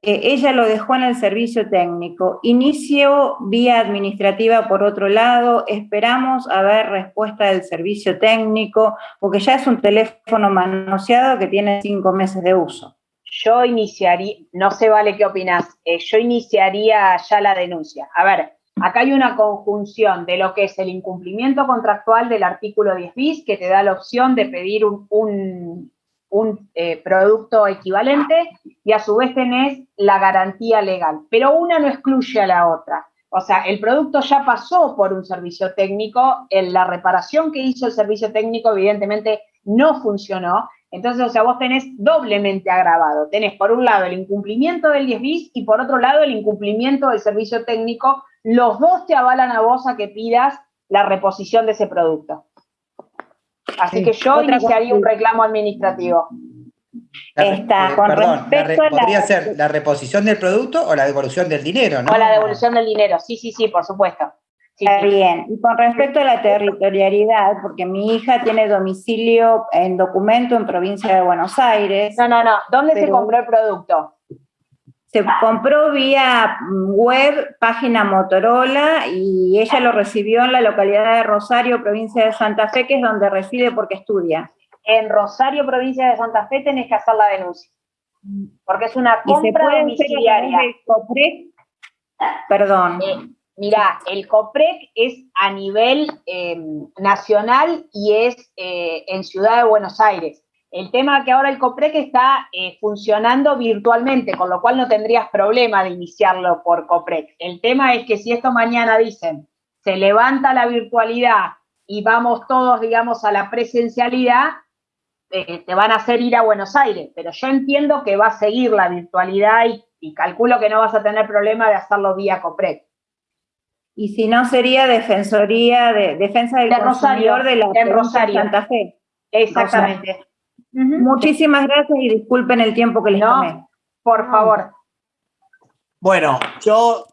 eh, ella lo dejó en el servicio técnico, inicio vía administrativa por otro lado, esperamos a ver respuesta del servicio técnico, porque ya es un teléfono manoseado que tiene cinco meses de uso.
Yo iniciaría, no sé, Vale, ¿qué opinas? Eh, yo iniciaría ya la denuncia. A ver, Acá hay una conjunción de lo que es el incumplimiento contractual del artículo 10 bis, que te da la opción de pedir un, eh, producto equivalente, y a su vez tenés la garantía legal. Pero una no excluye a la otra. O sea, el producto ya pasó por un servicio técnico, la reparación que hizo el servicio técnico evidentemente no funcionó, entonces, o sea, vos tenés doblemente agravado. Tenés por un lado el incumplimiento del 10 bis y por otro lado el incumplimiento del servicio técnico los dos te avalan a vos a que pidas la reposición de ese producto. Así que yo iniciaría un reclamo administrativo.
Está, con respecto a la, ¿Podría ser la reposición del producto o la devolución del dinero, no?
O la devolución del dinero, sí, sí, sí, por supuesto.
Está bien. Y con respecto a la territorialidad, porque mi hija tiene domicilio en documento en provincia de Buenos Aires.
No, no, no. ¿Dónde se compró el producto?
Se compró vía web, página Motorola, y ella lo recibió en la localidad de Rosario, provincia de Santa Fe, que es donde reside porque estudia.
En Rosario, provincia de Santa Fe, tenés que hacer la denuncia. Porque es una compra domiciliaria.
COPREC? Perdón.
Eh, mira, el COPREC es a nivel eh, nacional y es eh, en Ciudad de Buenos Aires. El tema es que ahora el COPREC está eh, funcionando virtualmente, con lo cual no tendrías problema de iniciarlo por COPREC. El tema es que si esto mañana dicen, se levanta la virtualidad y vamos todos, digamos, a la presencialidad, eh, te van a hacer ir a Buenos Aires. Pero yo entiendo que va a seguir la virtualidad y, calculo que no vas a tener problema de hacerlo vía COPREC.
Y si no, sería Defensoría de Defensa del Consumidor de la
Rosario. Santa Fe. Exactamente.
Muchísimas gracias y disculpen el tiempo que les tomé.
Por favor.
Bueno, yo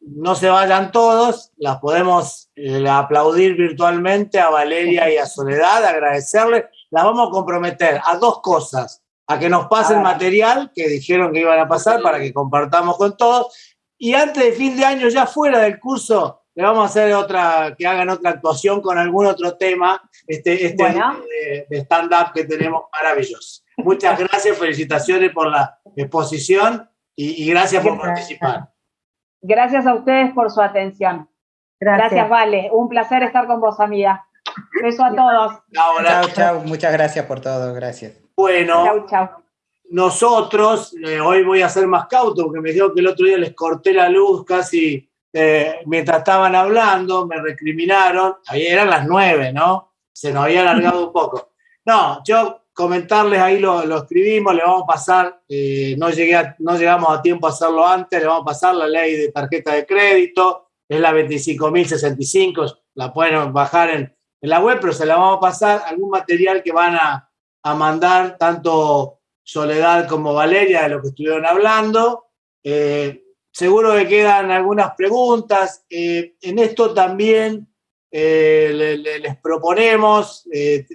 no se vayan todos, las podemos eh, aplaudir virtualmente a Valeria y a Soledad, agradecerles. Las vamos a comprometer a dos cosas, a que nos pasen material que dijeron que iban a pasar para que compartamos con todos. Y antes de fin de año, ya fuera del curso, le vamos a hacer otra, que hagan otra actuación con algún otro tema, este, este de, stand-up que tenemos maravilloso. Muchas gracias, felicitaciones por la exposición y, gracias por participar.
Gracias a ustedes por su atención. Gracias. Vale. Un placer estar con vos, amiga. Beso a todos.
Chao, chao. Muchas gracias por todo. Gracias.
Bueno. Chao, chao. Nosotros, eh, hoy voy a ser más cauto porque me dijo que el otro día les corté la luz casi eh, mientras estaban hablando, me recriminaron, ahí eran las nueve, ¿no? Se nos había alargado un poco. No, yo comentarles ahí lo, escribimos, le vamos a pasar, eh, no, llegué no llegamos a tiempo a hacerlo antes, le vamos a pasar la ley de tarjeta de crédito, es la 25.065, la pueden bajar en, la web, pero se la vamos a pasar algún material que van a, mandar tanto Soledad como Valeria de lo que estuvieron hablando. Eh, seguro que quedan algunas preguntas. Eh, en esto también eh, les proponemos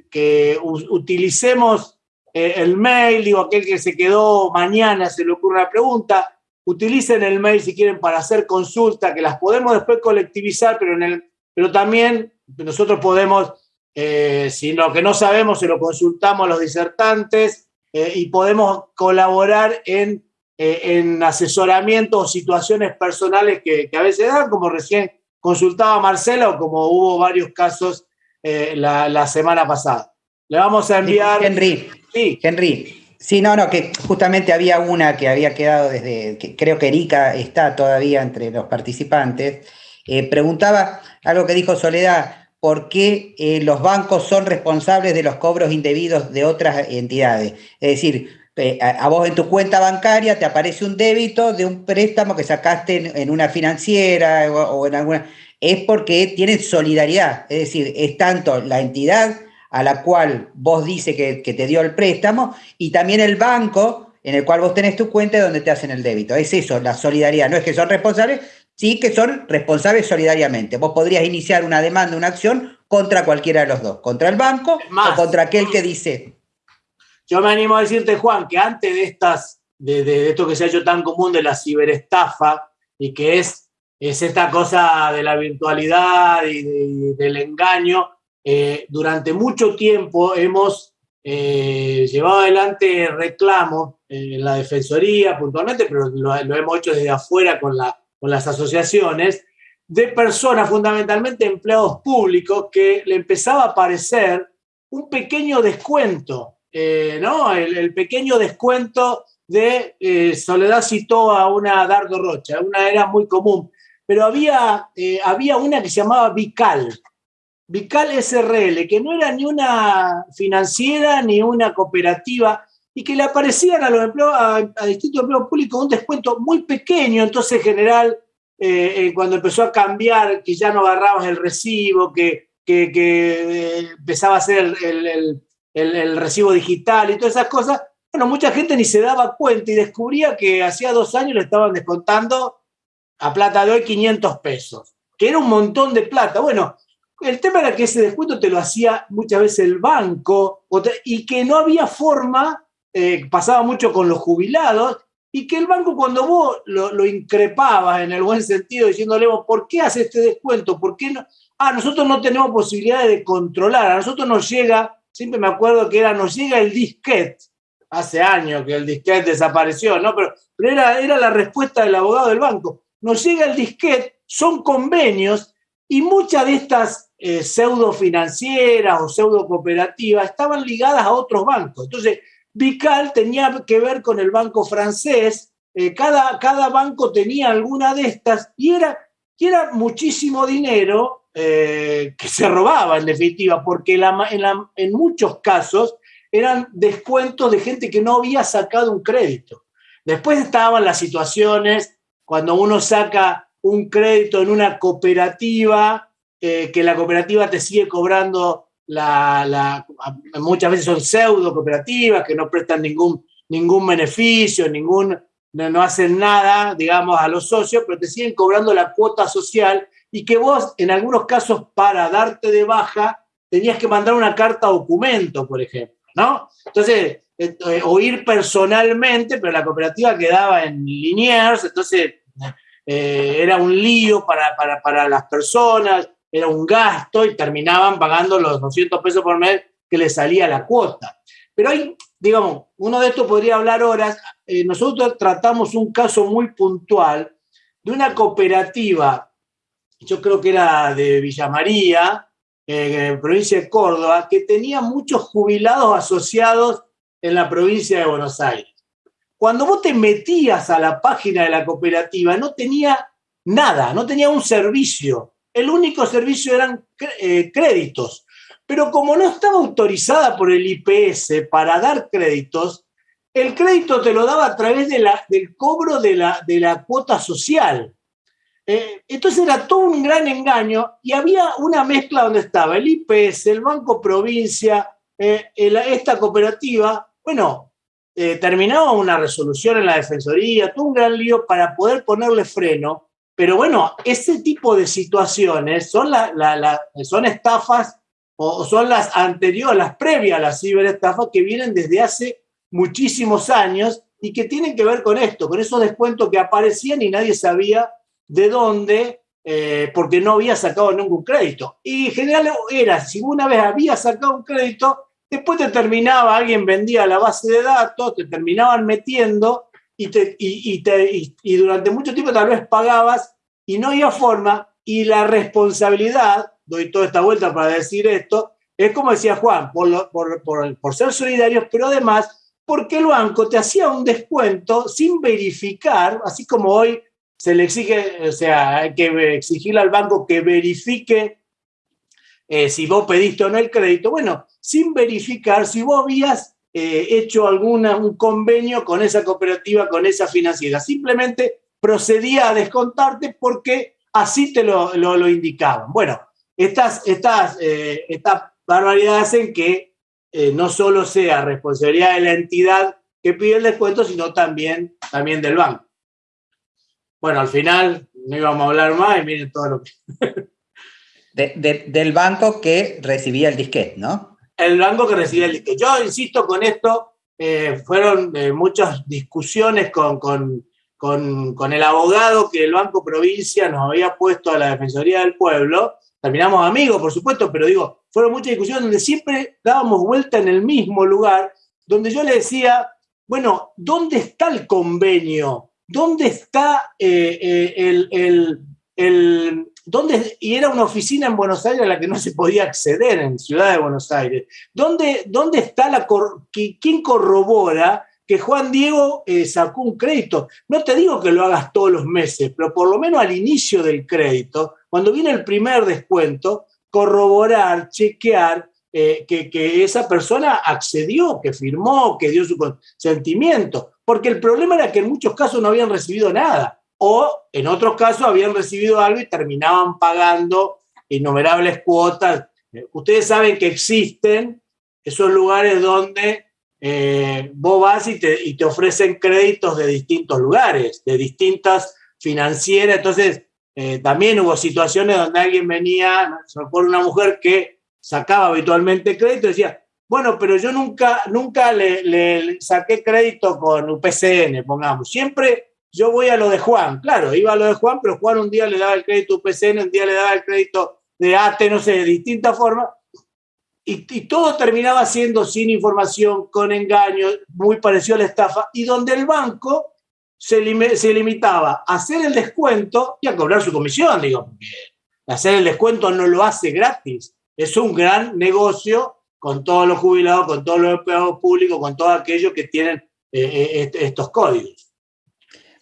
que utilicemos el mail, digo, aquel que se quedó mañana se le ocurre una pregunta, utilicen el mail si quieren para hacer consulta, que las podemos después colectivizar, pero, en el, pero también nosotros podemos, eh, si lo que no sabemos, se lo consultamos a los disertantes eh, y podemos colaborar en, eh, en asesoramiento o situaciones personales que, a veces dan, como recién consultaba Marcela o como hubo varios casos la, la, semana pasada. Le vamos a enviar...
Henry, sí. Henry, Sí, no, no, que justamente había una que había quedado desde, que creo que Erika está todavía entre los participantes, eh, preguntaba algo que dijo Soledad, ¿por qué eh, los bancos son responsables de los cobros indebidos de otras entidades? Es decir, eh, a, vos en tu cuenta bancaria te aparece un débito de un préstamo que sacaste en, una financiera o en alguna... Es porque tienen solidaridad, es decir, es tanto la entidad a la cual vos dices que, te dio el préstamo y también el banco en el cual vos tenés tu cuenta donde te hacen el débito. Es eso, la solidaridad. No es que son responsables, sí que son responsables solidariamente. Vos podrías iniciar una demanda, una acción contra cualquiera de los dos, contra el banco o contra aquel que dice.
Yo me animo a decirte, Juan, que antes de estas, de, esto que se ha hecho tan común de la ciberestafa y que es, es esta cosa de la virtualidad y del engaño, eh, durante mucho tiempo hemos eh, llevado adelante reclamos en la Defensoría puntualmente, pero lo, hemos hecho desde afuera con, con las asociaciones, de personas, fundamentalmente empleados públicos, que le empezaba a aparecer un pequeño descuento, eh, ¿no? El, pequeño descuento de Soledad citó a una Dardo Rocha, una era muy común, pero había, había una que se llamaba Vical, Vical SRL, que no era ni una financiera ni una cooperativa y que le aparecían a los empleados, a, distintos empleados públicos un descuento muy pequeño, entonces general, eh, eh, cuando empezó a cambiar, que ya no agarrabas el recibo, que, que, eh, empezaba a ser el, recibo digital y todas esas cosas, bueno, mucha gente ni se daba cuenta y descubría que hacía dos años le estaban descontando a plata de hoy 500 pesos, que era un montón de plata. Bueno, el tema era que ese descuento te lo hacía muchas veces el banco y que no había forma, eh, pasaba mucho con los jubilados, y que el banco cuando vos lo, lo increpabas en el buen sentido, diciéndole, ¿por qué hace este descuento? ¿Por qué no? Ah, nosotros no tenemos posibilidad de controlar, a nosotros nos llega, siempre me acuerdo que era, nos llega el disquete, hace años que el disquete desapareció, ¿no? Pero, era, era la respuesta del abogado del banco. Nos llega el disquete, son convenios y muchas de estas eh, pseudo financieras o pseudo cooperativas estaban ligadas a otros bancos. Entonces, Vical tenía que ver con el banco francés, eh, cada, cada, banco tenía alguna de estas y era, era muchísimo dinero eh, que se robaba en definitiva, porque en muchos casos eran descuentos de gente que no había sacado un crédito. Después estaban las situaciones cuando uno saca un crédito en una cooperativa, eh, que la cooperativa te sigue cobrando, la, muchas veces son pseudo cooperativas que no prestan ningún, ningún beneficio, ningún, no, hacen nada, digamos, a los socios, pero te siguen cobrando la cuota social y que vos, en algunos casos, para darte de baja, tenías que mandar una carta documento, por ejemplo, ¿no? Entonces, eh, o ir personalmente, pero la cooperativa quedaba en Liniers, entonces eh, era un lío para, para, las personas, era un gasto y terminaban pagando los 200 pesos por mes que les salía la cuota. Pero hay, digamos, uno de estos podría hablar horas. Eh, nosotros tratamos un caso muy puntual de una cooperativa, yo creo que era de Villa María, eh, provincia de Córdoba, que tenía muchos jubilados asociados en la provincia de Buenos Aires. Cuando vos te metías a la página de la cooperativa, no tenía nada, no tenía un servicio. El único servicio eran eh, créditos. Pero como no estaba autorizada por el IPS para dar créditos, el crédito te lo daba a través del cobro de la, de la cuota social. Eh, entonces era todo un gran engaño y había una mezcla donde estaba el IPS, el Banco Provincia, eh, esta cooperativa. Bueno, eh, terminaba una resolución en la Defensoría, todo un gran lío para poder ponerle freno. Pero bueno, ese tipo de situaciones son, son estafas o son las anteriores, las previas a la ciberestafa que vienen desde hace muchísimos años y que tienen que ver con esto, con esos descuentos que aparecían y nadie sabía de dónde, eh, porque no había sacado ningún crédito. Y en general era, si una vez había sacado un crédito, después te terminaba, alguien vendía la base de datos, te terminaban metiendo y, te, y, y durante mucho tiempo tal vez pagabas y no había forma y la responsabilidad, doy toda esta vuelta para decir esto, es como decía Juan, por, por, por, por ser solidarios, pero además porque el banco te hacía un descuento sin verificar, así como hoy se le exige, o sea, hay que exigirle al banco que verifique eh, si vos pediste o no el crédito. Bueno, sin verificar si vos habías eh, hecho alguna, un convenio con esa cooperativa, con esa financiera. Simplemente procedía a descontarte porque así te lo, lo, indicaban. Bueno, estas, estas, eh, estas barbaridades hacen que no solo sea responsabilidad de la entidad que pide el descuento, sino también, también del banco. Bueno, al final no íbamos a hablar más y miren todo lo que...
del banco que recibía el disquete, ¿no?
El banco que recibía el disquete. Yo insisto con esto, eh, fueron eh, muchas discusiones con, con, el abogado que el Banco Provincia nos había puesto a la Defensoría del Pueblo. Terminamos amigos, por supuesto, pero digo, fueron muchas discusiones donde siempre dábamos vuelta en el mismo lugar, donde yo le decía, bueno, ¿dónde está el convenio ¿dónde está eh, eh, el, el, ¿dónde, y era una oficina en Buenos Aires a la que no se podía acceder en Ciudad de Buenos Aires. ¿Dónde, dónde está la, quién corrobora que Juan Diego eh, sacó un crédito? No te digo que lo hagas todos los meses, pero por lo menos al inicio del crédito, cuando viene el primer descuento, corroborar, chequear que, que, esa persona accedió, que firmó, que dio su consentimiento porque el problema era que en muchos casos no habían recibido nada, o en otros casos habían recibido algo y terminaban pagando innumerables cuotas. Ustedes saben que existen esos lugares donde eh, vos vas y te, y te, ofrecen créditos de distintos lugares, de distintas financieras. Entonces, eh, también hubo situaciones donde alguien venía, por una mujer que sacaba habitualmente crédito y decía, bueno, pero yo nunca, nunca le, saqué crédito con UPCN, pongamos. Siempre yo voy a lo de Juan. Claro, iba a lo de Juan, pero Juan un día le daba el crédito a UPCN, un día le daba el crédito de ATE, no sé, de distintas formas. Y, todo terminaba siendo sin información, con engaño, muy parecido a la estafa, y donde el banco se, se limitaba a hacer el descuento y a cobrar su comisión, digo, hacer el descuento no lo hace gratis. Es un gran negocio con todos los jubilados, con todos los empleados públicos, con todos aquellos que tienen eh, eh, estos códigos.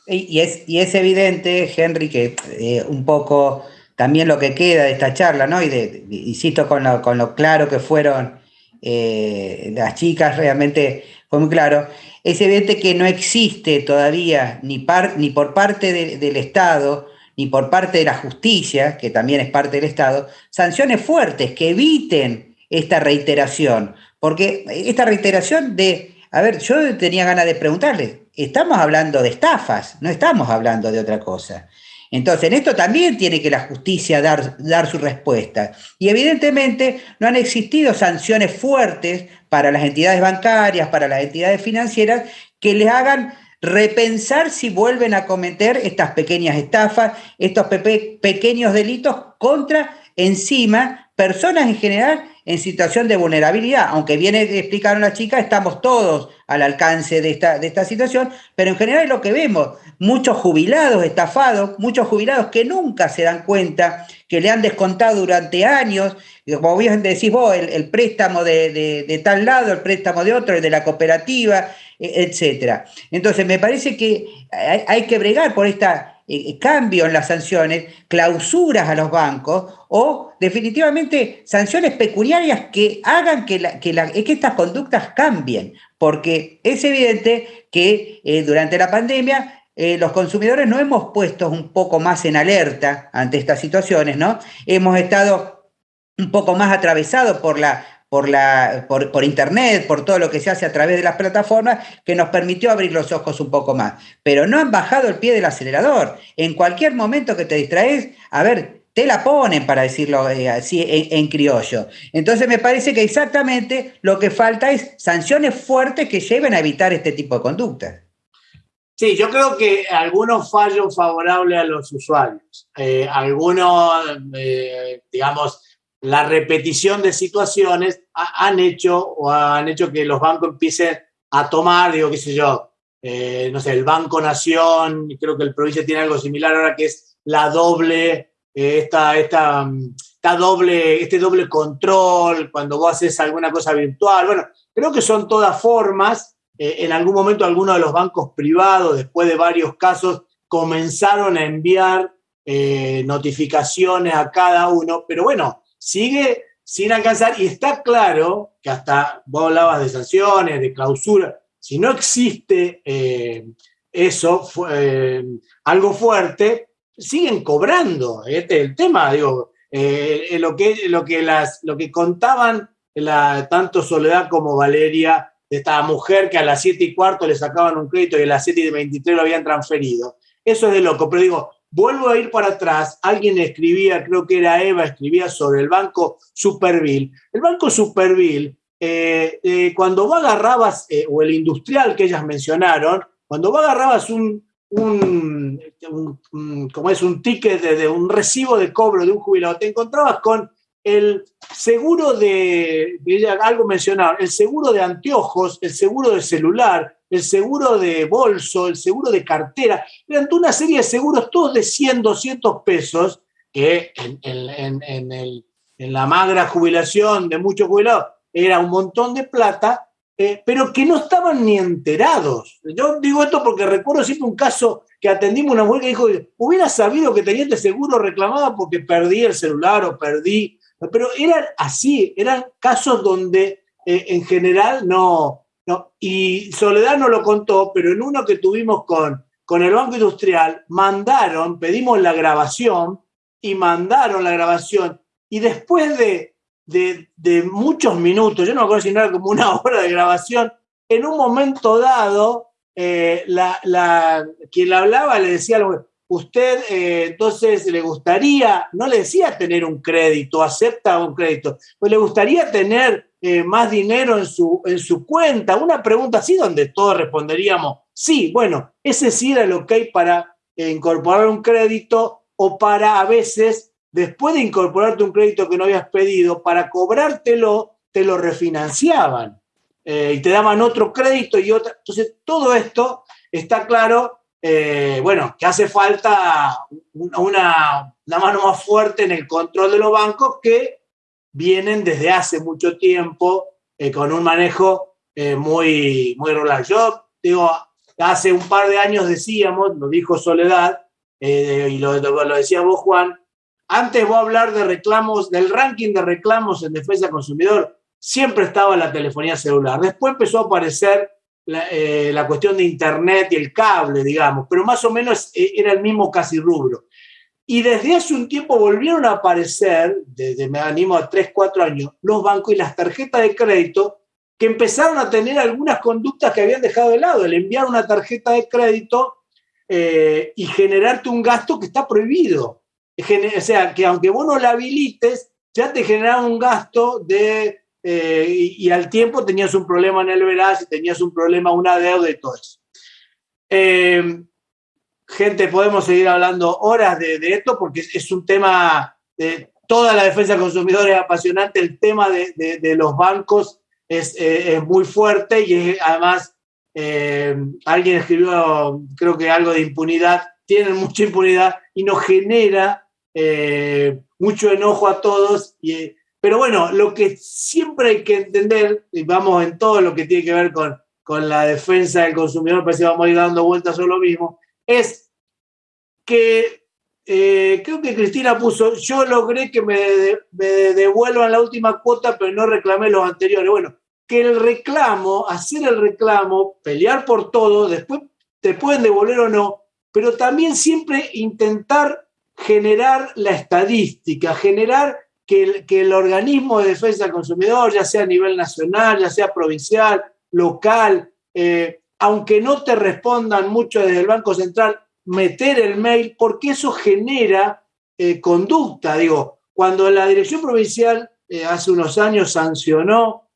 Y es, y es evidente, Henry, que eh, un poco también lo que queda de esta charla, ¿no? Y de, insisto con lo, con lo claro que fueron las chicas, realmente fue muy claro. Es evidente que no existe todavía ni, ni por parte del Estado, ni por parte de la justicia, que también es parte del Estado, sanciones fuertes que eviten esta reiteración, porque esta reiteración de, a ver, yo tenía ganas de preguntarle, estamos hablando de estafas, no estamos hablando de otra cosa. Entonces, en esto también tiene que la justicia dar, dar su respuesta. Y evidentemente no han existido sanciones fuertes para las entidades bancarias, para las entidades financieras, que les hagan repensar si vuelven a cometer estas pequeñas estafas, estos pequeños delitos contra, encima, personas en general en situación de vulnerabilidad. Aunque viene a explicar una chica, estamos todos al alcance de esta, de esta situación, pero en general es lo que vemos, muchos jubilados estafados, muchos jubilados que nunca se dan cuenta que le han descontado durante años, como bien decís vos, el, préstamo de, tal lado, el préstamo de otro, el de la cooperativa, e, etcétera. Entonces, me parece que hay que bregar por esta eh, cambio en las sanciones, clausuras a los bancos o definitivamente sanciones pecuniarias que hagan que, que, estas conductas cambien, porque es evidente que eh, durante la pandemia eh, los consumidores no hemos puesto un poco más en alerta ante estas situaciones, ¿no? Hemos estado un poco más atravesados por la, por, la, por, por, internet, por todo lo que se hace a través de las plataformas, que nos permitió abrir los ojos un poco más. Pero no han bajado el pie del acelerador. En cualquier momento que te distraes, a ver, te la ponen, para decirlo eh, así en, criollo. Entonces me parece que exactamente lo que falta es sanciones fuertes que lleven a evitar este tipo de conductas.
Sí, yo creo que algunos fallos favorables a los usuarios, eh, algunos, eh, digamos, la repetición de situaciones ha, han hecho o han hecho que los bancos empiecen a tomar, digo, qué sé yo, no sé, el Banco Nación, creo que el provincia tiene algo similar ahora que es la doble, esta, esta, esta doble, este doble control cuando vos haces alguna cosa virtual. Bueno, creo que son todas formas. Eh, en algún momento algunos de los bancos privados, después de varios casos, comenzaron a enviar eh, notificaciones a cada uno, pero bueno, sigue sin alcanzar. Y está claro que hasta vos hablabas de sanciones, de clausura, si no existe eh, eso, algo fuerte, siguen cobrando. Este es el tema, digo, lo, que, lo, que las, lo que contaban la, tanto Soledad como Valeria de esta mujer que a las 7 y cuarto le sacaban un crédito y a las 7 y 23 lo habían transferido. Eso es de loco, pero digo, vuelvo a ir para atrás, alguien escribía, creo que era Eva, escribía sobre el banco Superville. El banco Superville, eh, eh, cuando vos agarrabas, eh, o el industrial que ellas mencionaron, cuando vos agarrabas un, un, como es un ticket de, un recibo de cobro de un jubilado, te encontrabas con el seguro de, algo mencionaron, el seguro de anteojos, el seguro de celular, el seguro de bolso, el seguro de cartera, eran una serie de seguros todos de 100, 200 pesos, que en, en, en, el, en la magra jubilación de muchos jubilados era un montón de plata, eh, pero que no estaban ni enterados. Yo digo esto porque recuerdo siempre un caso que atendimos una mujer que dijo, hubiera sabido que tenía este seguro reclamado porque perdí el celular o perdí pero eran así, eran casos donde eh, en general no, no, y Soledad no lo contó, pero en uno que tuvimos con, con el Banco Industrial, mandaron, pedimos la grabación y mandaron la grabación, y después de, de, de muchos minutos, yo no me acuerdo si no era como una hora de grabación, en un momento dado, eh, la, la, quien la hablaba le decía algo, usted eh, entonces le gustaría, no le decía tener un crédito, acepta un crédito, pues le gustaría tener eh, más dinero en su, en su cuenta, una pregunta así donde todos responderíamos, sí, bueno, ese sí era que hay para incorporar un crédito o para a veces, después de incorporarte un crédito que no habías pedido, para cobrártelo, te lo refinanciaban y te daban otro crédito y otra. Entonces, todo esto está claro eh, bueno, que hace falta una, mano más fuerte en el control de los bancos que vienen desde hace mucho tiempo eh, con un manejo eh, muy, muy rural. Yo digo, hace un par de años decíamos, lo dijo Soledad, y lo, lo, decía vos, Juan, antes vos hablar de reclamos, del ranking de reclamos en defensa del consumidor, siempre estaba la telefonía celular. Después empezó a aparecer la, eh, cuestión de Internet y el cable, digamos, pero más o menos eh, era el mismo casi rubro. Y desde hace un tiempo volvieron a aparecer, desde me animo a 3, 4 años, los bancos y las tarjetas de crédito que empezaron a tener algunas conductas que habían dejado de lado, el enviar una tarjeta de crédito eh, y generarte un gasto que está prohibido. O sea, que aunque vos no la habilites, ya te generaba un gasto de eh, y, al tiempo tenías un problema en el veraz tenías un problema, una deuda y todo eso. Eh, gente, podemos seguir hablando horas de, de, esto porque es, un tema, de toda la defensa del consumidor es apasionante, el tema de, de, los bancos es, eh, es, muy fuerte y es, además alguien escribió, creo que algo de impunidad, tienen mucha impunidad y nos genera eh, mucho enojo a todos y pero bueno, lo que siempre hay que entender, y vamos en todo lo que tiene que ver con, con la defensa del consumidor, parece que vamos a ir dando vueltas sobre lo mismo, es que eh, creo que Cristina puso, yo logré que me, me, devuelvan la última cuota, pero no reclamé los anteriores. Bueno, que el reclamo, hacer el reclamo, pelear por todo, después te pueden devolver o no, pero también siempre intentar generar la estadística, generar que el, que el organismo de defensa del consumidor, ya sea a nivel nacional, ya sea provincial, local, eh, aunque no te respondan mucho desde el Banco Central, meter el mail, porque eso genera eh, conducta. Digo, cuando la Dirección Provincial eh, hace unos años sancionó,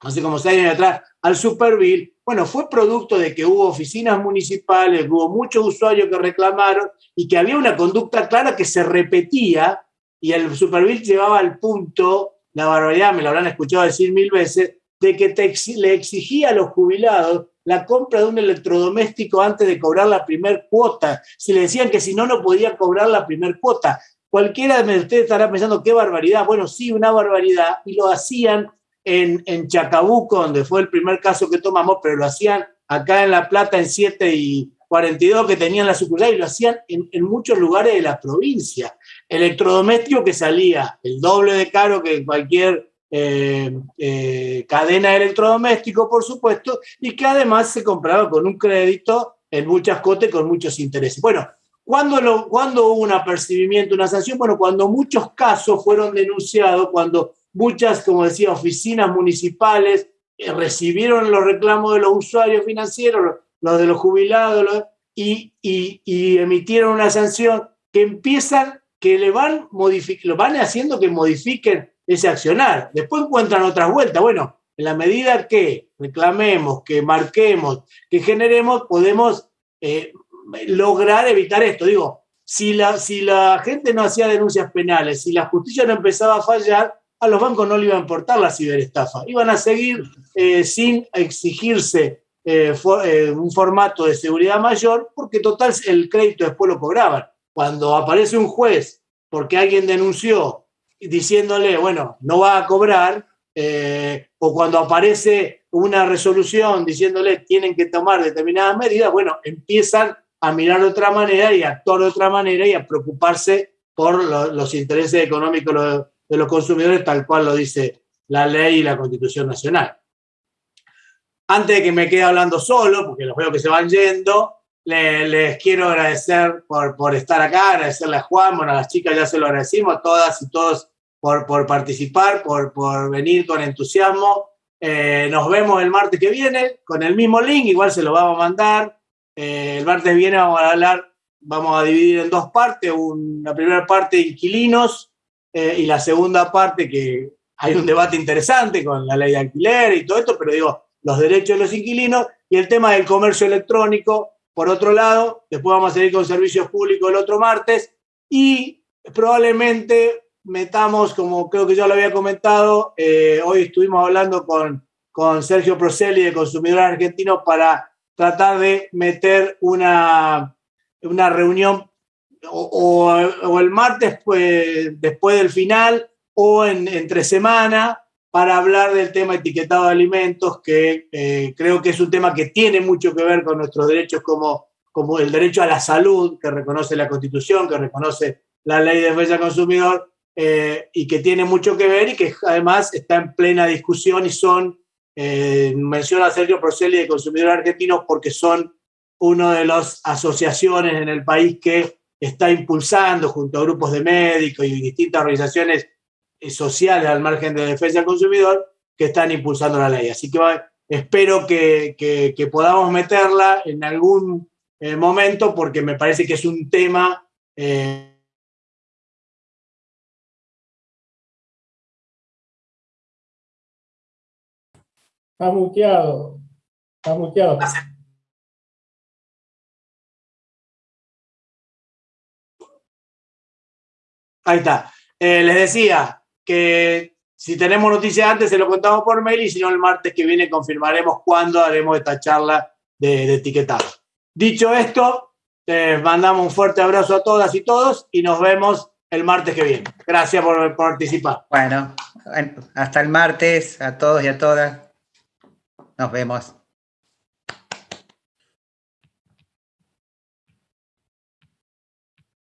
hace como seis años atrás, al Superville, bueno, fue producto de que hubo oficinas municipales, hubo muchos usuarios que reclamaron y que había una conducta clara que se repetía y el Superville llevaba al punto, la barbaridad, me lo habrán escuchado decir mil veces, de que le exigía a los jubilados la compra de un electrodoméstico antes de cobrar la primer cuota. Si le decían que si no, no podía cobrar la primer cuota. Cualquiera de ustedes estará pensando, qué barbaridad. Bueno, sí, una barbaridad. Y lo hacían en, Chacabuco, donde fue el primer caso que tomamos, pero lo hacían acá en La Plata en 7 y 42 que tenían la sucursal y lo hacían en, muchos lugares de la provincia. Electrodoméstico que salía el doble de caro que cualquier eh, eh, cadena de electrodoméstico, por supuesto, y que además se compraba con un crédito en muchas cotes con muchos intereses. Bueno, ¿cuándo, lo, hubo un apercibimiento, una sanción? Bueno, cuando muchos casos fueron denunciados, cuando muchas, como decía, oficinas municipales eh, recibieron los reclamos de los usuarios financieros, los de los jubilados, y, emitieron una sanción que empiezan, que le van, lo van haciendo que modifiquen ese accionar. Después encuentran otras vueltas. Bueno, en la medida que reclamemos, que marquemos, que generemos, podemos eh, lograr evitar esto. Digo, si la, si la gente no hacía denuncias penales, si la justicia no empezaba a fallar, a los bancos no le iba a importar la ciberestafa. Iban a seguir eh, sin exigirse eh, un formato de seguridad mayor, porque total el crédito después lo cobraban. Cuando aparece un juez porque alguien denunció diciéndole, bueno, no va a cobrar, eh, o cuando aparece una resolución diciéndole tienen que tomar determinadas medidas, bueno, empiezan a mirar de otra manera y a actuar de otra manera y a preocuparse por los intereses económicos de los consumidores, tal cual lo dice la ley y la Constitución Nacional. Antes de que me quede hablando solo, porque los veo que se van yendo, les, quiero agradecer por, por, estar acá, agradecerle a Juan, bueno, a las chicas ya se lo agradecimos, a todas y todos por, por participar, por, por, venir con entusiasmo. Eh, nos vemos el martes que viene con el mismo link, igual se lo vamos a mandar. Eh, el martes viene vamos a hablar, vamos a dividir en dos partes, una primera parte inquilinos eh, y la segunda parte que hay un debate interesante con la ley de alquiler y todo esto, pero digo, los derechos de los inquilinos y el tema del comercio electrónico, por otro lado, después vamos a seguir con servicios públicos el otro martes y probablemente metamos, como creo que ya lo había comentado, eh, hoy estuvimos hablando con, con Sergio Proselli de Consumidores Argentinos para tratar de meter una, una reunión o, o, el martes pues, después del final o en, entre semana para hablar del tema etiquetado de alimentos, que eh, creo que es un tema que tiene mucho que ver con nuestros derechos como, como el derecho a la salud, que reconoce la Constitución, que reconoce la ley de defensa del consumidor, eh, y que tiene mucho que ver y que además está en plena discusión y son, eh, menciona Sergio Proselli de Consumidores Argentinos porque son una de las asociaciones en el país que está impulsando junto a grupos de médicos y distintas organizaciones eh, sociales al margen de defensa del consumidor que están impulsando la ley. Así que espero que, que, podamos meterla en algún eh, momento porque me parece que es un tema... Eh,
Está muteado. Está muteado.
Ahí está. Eh, les decía, que si tenemos noticias antes se lo contamos por mail y si no el martes que viene confirmaremos cuándo haremos esta charla de, de etiquetado. Dicho esto, les mandamos un fuerte abrazo a todas y todos y nos vemos el martes que viene. Gracias por, por participar.
Bueno, hasta el martes a todos y a todas. Nos vemos.